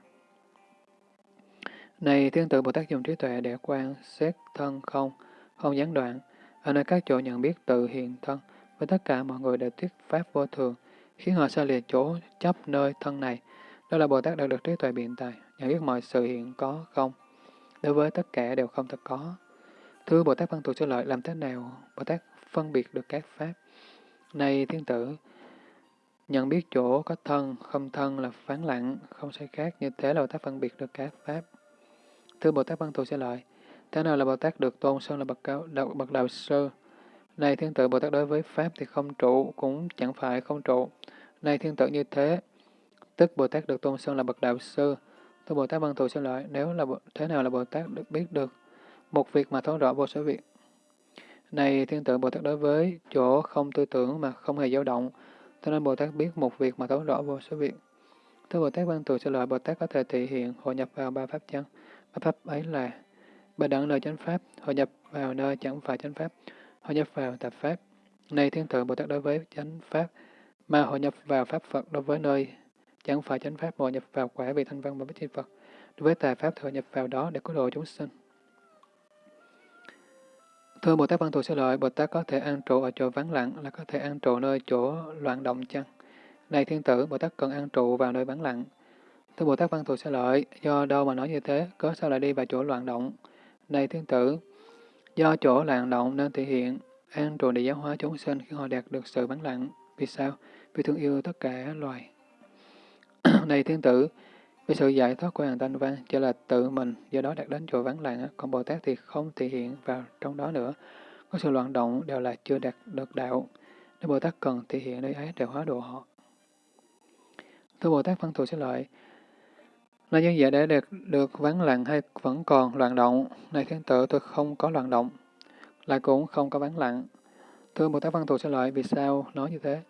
Này thiên tử Bồ Tát dùng trí tuệ để quan xét thân không, không gián đoạn, ở nơi các chỗ nhận biết tự hiện thân, với tất cả mọi người đều thuyết Pháp vô thường, khiến họ xa lìa chỗ chấp nơi thân này. Đó là Bồ Tát đạt được trí tuệ biện tài, nhận biết mọi sự hiện có không, đối với tất cả đều không thật có. Thưa Bồ Tát Văn Thù Sư Lợi, làm thế nào Bồ Tát phân biệt được các pháp? Này thiên tử, nhận biết chỗ có thân, không thân là phán lặng, không sai khác, như thế là Bồ Tát phân biệt được các pháp. Thưa Bồ Tát Văn Thù Sư Lợi, thế nào là Bồ Tát được tôn sơn là bậc cao, đạo, bậc đạo sư? Này thiên tử, Bồ Tát đối với pháp thì không trụ, cũng chẳng phải không trụ. Này thiên tử như thế, tức Bồ Tát được tôn sơn là bậc đạo sư. Thưa Bồ Tát Văn Thù Sư Lợi, nếu là thế nào là Bồ Tát được biết được một việc mà thấu rõ vô số việc. Này thiên tử Bồ Tát đối với chỗ không tư tưởng mà không hề dao động, cho nên Bồ Tát biết một việc mà thấu rõ vô số việc. Thưa Bồ Tát Văn Tù sẽ lợi Bồ Tát có thể thể hiện hội nhập vào ba pháp chân. Ba pháp ấy là ba đẳng nơi chánh pháp, hội nhập vào nơi chẳng phải chánh pháp, hội nhập vào tạp pháp. Này thiên tử Bồ Tát đối với chánh pháp, mà hội nhập vào pháp Phật đối với nơi chẳng phải chánh pháp hội nhập vào quả vị thanh văn và bích chi Phật. Đối với tà pháp hội nhập vào đó để cứu độ chúng sinh. Thưa Bồ Tát Văn Thù Sư Lợi, Bồ Tát có thể an trụ ở chỗ vắng lặng là có thể an trụ nơi chỗ loạn động chăng? Này thiên tử, Bồ Tát cần an trụ vào nơi vắng lặng. Thưa Bồ Tát Văn Thù Sư Lợi, do đâu mà nói như thế, cớ sao lại đi vào chỗ loạn động? Này thiên tử, do chỗ loạn động nên thể hiện an trụ để giáo hóa chúng sinh khi họ đạt được sự vắng lặng. Vì sao? Vì thương yêu tất cả loài. (clears throat) này thiên tử, vì sự giải thoát của hàng thanh văn chỉ là tự mình, do đó đạt đến chỗ vắng lặng, còn Bồ Tát thì không thể hiện vào trong đó nữa. Có sự loạn động đều là chưa đạt được đạo. Nếu Bồ Tát cần thể hiện nơi ấy để hóa độ họ. Thưa Bồ Tát Văn Thù xin lợi, là như vậy để được, được vắng lặng hay vẫn còn loạn động? Này thiên tử, tôi không có loạn động, lại cũng không có vắng lặng. Thưa Bồ Tát Văn Thù xin lợi, vì sao nói như thế?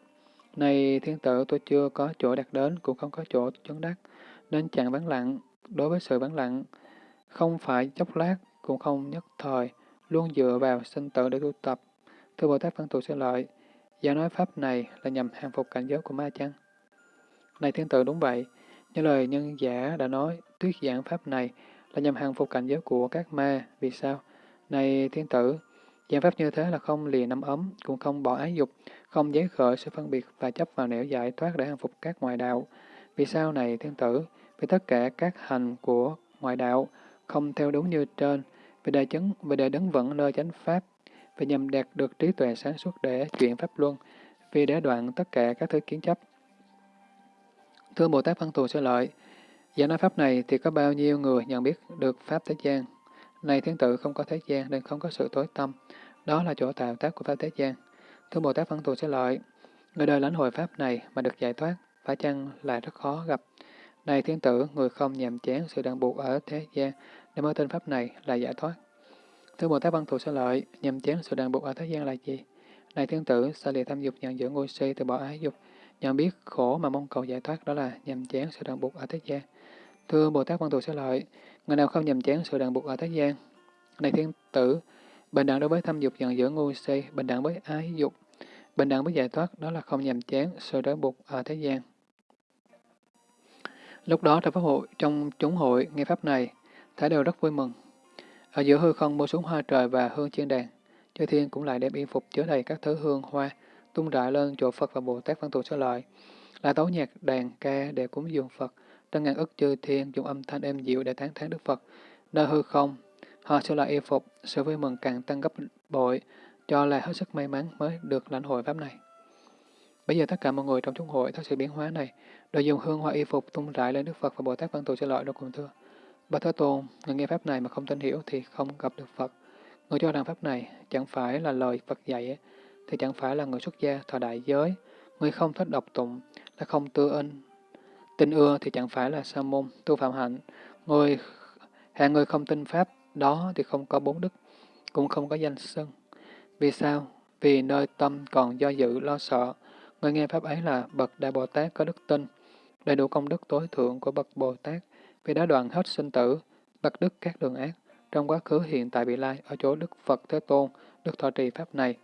Này thiên tử, tôi chưa có chỗ đạt đến, cũng không có chỗ chứng đắc nên chẳng vắng lặng. Đối với sự vắng lặng, không phải chốc lát, cũng không nhất thời, luôn dựa vào sinh tử để tu tập. Thưa Bồ Tát Văn Thù Sư Lợi, giả nói pháp này là nhằm hàng phục cảnh giới của ma chăng? Này thiên tử đúng vậy, như lời nhân giả đã nói, thuyết giảng pháp này là nhằm hàng phục cảnh giới của các ma. Vì sao? Này thiên tử, giảng pháp như thế là không lìa nắm ấm, cũng không bỏ ái dục, không giấy khởi sự phân biệt và chấp vào nẻo giải thoát để hàng phục các ngoại đạo. Vì sao này thiên tử? Vì tất cả các hành của ngoại đạo không theo đúng như trên, vì để chứng, vì để đứng vững nơi chánh pháp, vì nhằm đạt được trí tuệ sáng suốt để chuyển pháp luân, vì để đoạn tất cả các thứ kiến chấp. Thưa Bồ Tát Văn Thù Sư Lợi, giả nói pháp này thì có bao nhiêu người nhận biết được pháp thế gian? Này thiên tử không có thế gian nên không có sự tối tâm. Đó là chỗ tạo tác của pháp thế gian. Thưa Bồ Tát Văn Thù Sư Lợi, người đời lãnh hội pháp này mà được giải thoát, phải chăng là rất khó gặp. Này thiên tử, người không nhàm chán sự đàn buộc ở thế gian, để mới tên pháp này là giải thoát. Thưa Bồ Tát Văn Thù sẽ Lợi, nhàm chán sự đàn buộc ở thế gian là gì? Này thiên tử, xa lìa tham dục nhận dưỡng ngôi si từ bỏ ái dục, nhận biết khổ mà mong cầu giải thoát đó là nhàm chán sự đàn buộc ở thế gian. Thưa Bồ Tát Văn Thù sẽ Lợi, người nào không nhàm chán sự đàn buộc ở thế gian? Này thiên tử, bình đẳng đối với tham dục nhận dưỡng ngôi si, bình đẳng với ái dục, bình đẳng với giải thoát đó là không nhàm chán sự đàn buộc ở thế gian. Lúc đó trong pháp hội, trong chúng hội nghe pháp này, Thái đều rất vui mừng. Ở giữa hư không mua xuống hoa trời và hương chiên đàn, chư thiên cũng lại đem y phục chứa đầy các thứ hương hoa, tung rải lên chỗ Phật và Bồ Tát văn thù Sơ lợi, là tấu nhạc đàn ca để cúng dường Phật, trong ngàn ức chư thiên dùng âm thanh êm dịu để tán thán Đức Phật. Nơi hư không, họ sẽ lại y phục, sự vui mừng càng tăng gấp bội, cho là hết sức may mắn mới được lãnh hội pháp này. Bây giờ tất cả mọi người trong chúng hội thấy sự biến hóa này, đều dùng hương hoa y phục tung rải lên Đức Phật và Bồ Tát Văn Thù cho lợi đâu cùng thưa. Bà Thế Tôn, người nghe Pháp này mà không tin hiểu thì không gặp được Phật. Người cho rằng Pháp này chẳng phải là lời Phật dạy, thì chẳng phải là người xuất gia thọ đại giới. Người không thích độc tụng là không tư ân. Tin ưa thì chẳng phải là sa môn, tu phạm hạnh. Người hạng người không tin Pháp đó thì không có bốn đức, cũng không có danh sân. Vì sao? Vì nơi tâm còn do dự lo sợ, người nghe Pháp ấy là bậc Đại Bồ Tát có đức tin, đầy đủ công đức tối thượng của bậc Bồ Tát, vì đã đoạn hết sinh tử, bậc đức các đường ác, trong quá khứ hiện tại vị lai, ở chỗ Đức Phật Thế Tôn, Đức thọ trì Pháp này.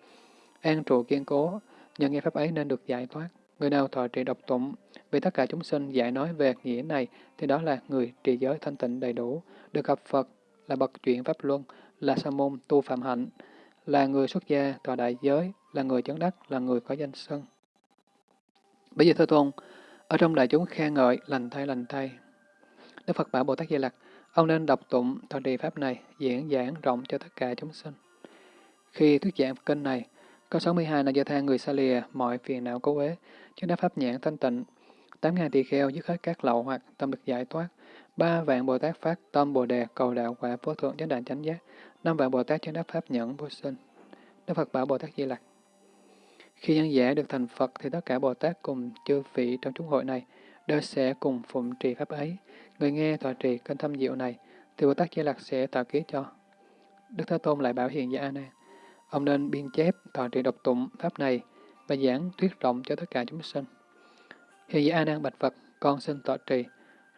An trụ kiên cố, nhờ nghe Pháp ấy nên được giải thoát. Người nào thọ trì độc tụng, vì tất cả chúng sinh giải nói về nghĩa này, thì đó là người trì giới thanh tịnh đầy đủ, được gặp Phật, là bậc chuyện Pháp Luân, là sa môn tu phạm hạnh, là người xuất gia tòa đại giới, là người chấn đắc, là người có danh sân. Bây giờ thưa Tôn, ở trong đại chúng khen ngợi, lành thay lành thay. Đức Phật bảo Bồ Tát Di Lặc, ông nên đọc tụng thọ trì pháp này, diễn giảng rộng cho tất cả chúng sinh. Khi thuyết giảng kinh này, có 62 là do thang người xa lìa mọi phiền não cố uế, chứng đáp pháp nhãn thanh tịnh, 8.000 tỳ kheo dứt hết các lậu hoặc tâm được giải thoát, ba vạn Bồ Tát phát tâm Bồ Đề cầu đạo quả vô thượng chánh đạn chánh giác, năm vạn Bồ Tát chứng đắc pháp nhẫn vô sinh. Đức Phật bảo Bồ Tát Di Lặc, khi nhân giả được thành Phật thì tất cả Bồ Tát cùng chư vị trong chúng hội này đều sẽ cùng phụng trì pháp ấy. Người nghe tòa trì kênh thâm diệu này thì Bồ Tát Di Lặc sẽ tạo ký cho. Đức Thế Tôn lại bảo hiện giả A Nan, ông nên biên chép tòa trì độc tụng pháp này và giảng thuyết rộng cho tất cả chúng sinh. Hiện giả A Nan bạch Phật, con xin tọa trì.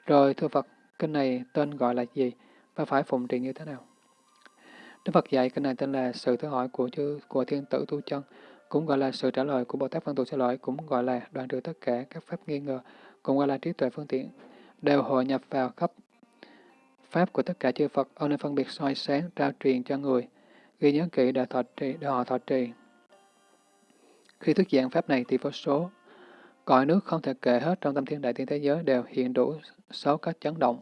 Rồi thưa Phật, kinh này tên gọi là gì và phải phụng trì như thế nào? Đức Phật dạy kinh này tên là sự thứ hỏi của chư của thiên tử tu chân cũng gọi là sự trả lời của Bồ Tát Văn Tù Sư Lợi, cũng gọi là đoạn trừ tất cả các pháp nghi ngờ cũng gọi là trí tuệ phương tiện, đều hội nhập vào khắp pháp của tất cả chư Phật, ông nên phân biệt soi sáng, trao truyền cho người, ghi nhớ kỹ để, thọ trì, để họ thọ trì. Khi thuyết giảng pháp này thì vô số, cõi nước không thể kể hết trong tâm thiên đại thiên thế giới đều hiện đủ sáu cách chấn động.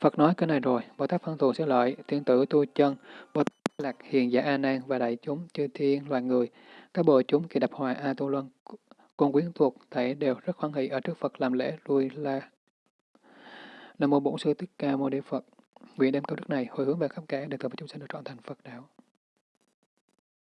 Phật nói cái này rồi, Bồ Tát phân thù sẽ lợi, thiên tử tu chân, Bồ Tát lạc hiền giả A Nan và đại chúng chư thiên loài người, các bộ chúng khi đập hoài A Tu Luân, cùng quyến thuộc thảy đều rất hoan hỷ ở trước Phật làm lễ lui la. Nam mô Bổn sư Thích Ca Mâu Ni Phật. Nguyện đem câu đức này hồi hướng về khắp cả để tự chúng sinh được trọn thành Phật đạo.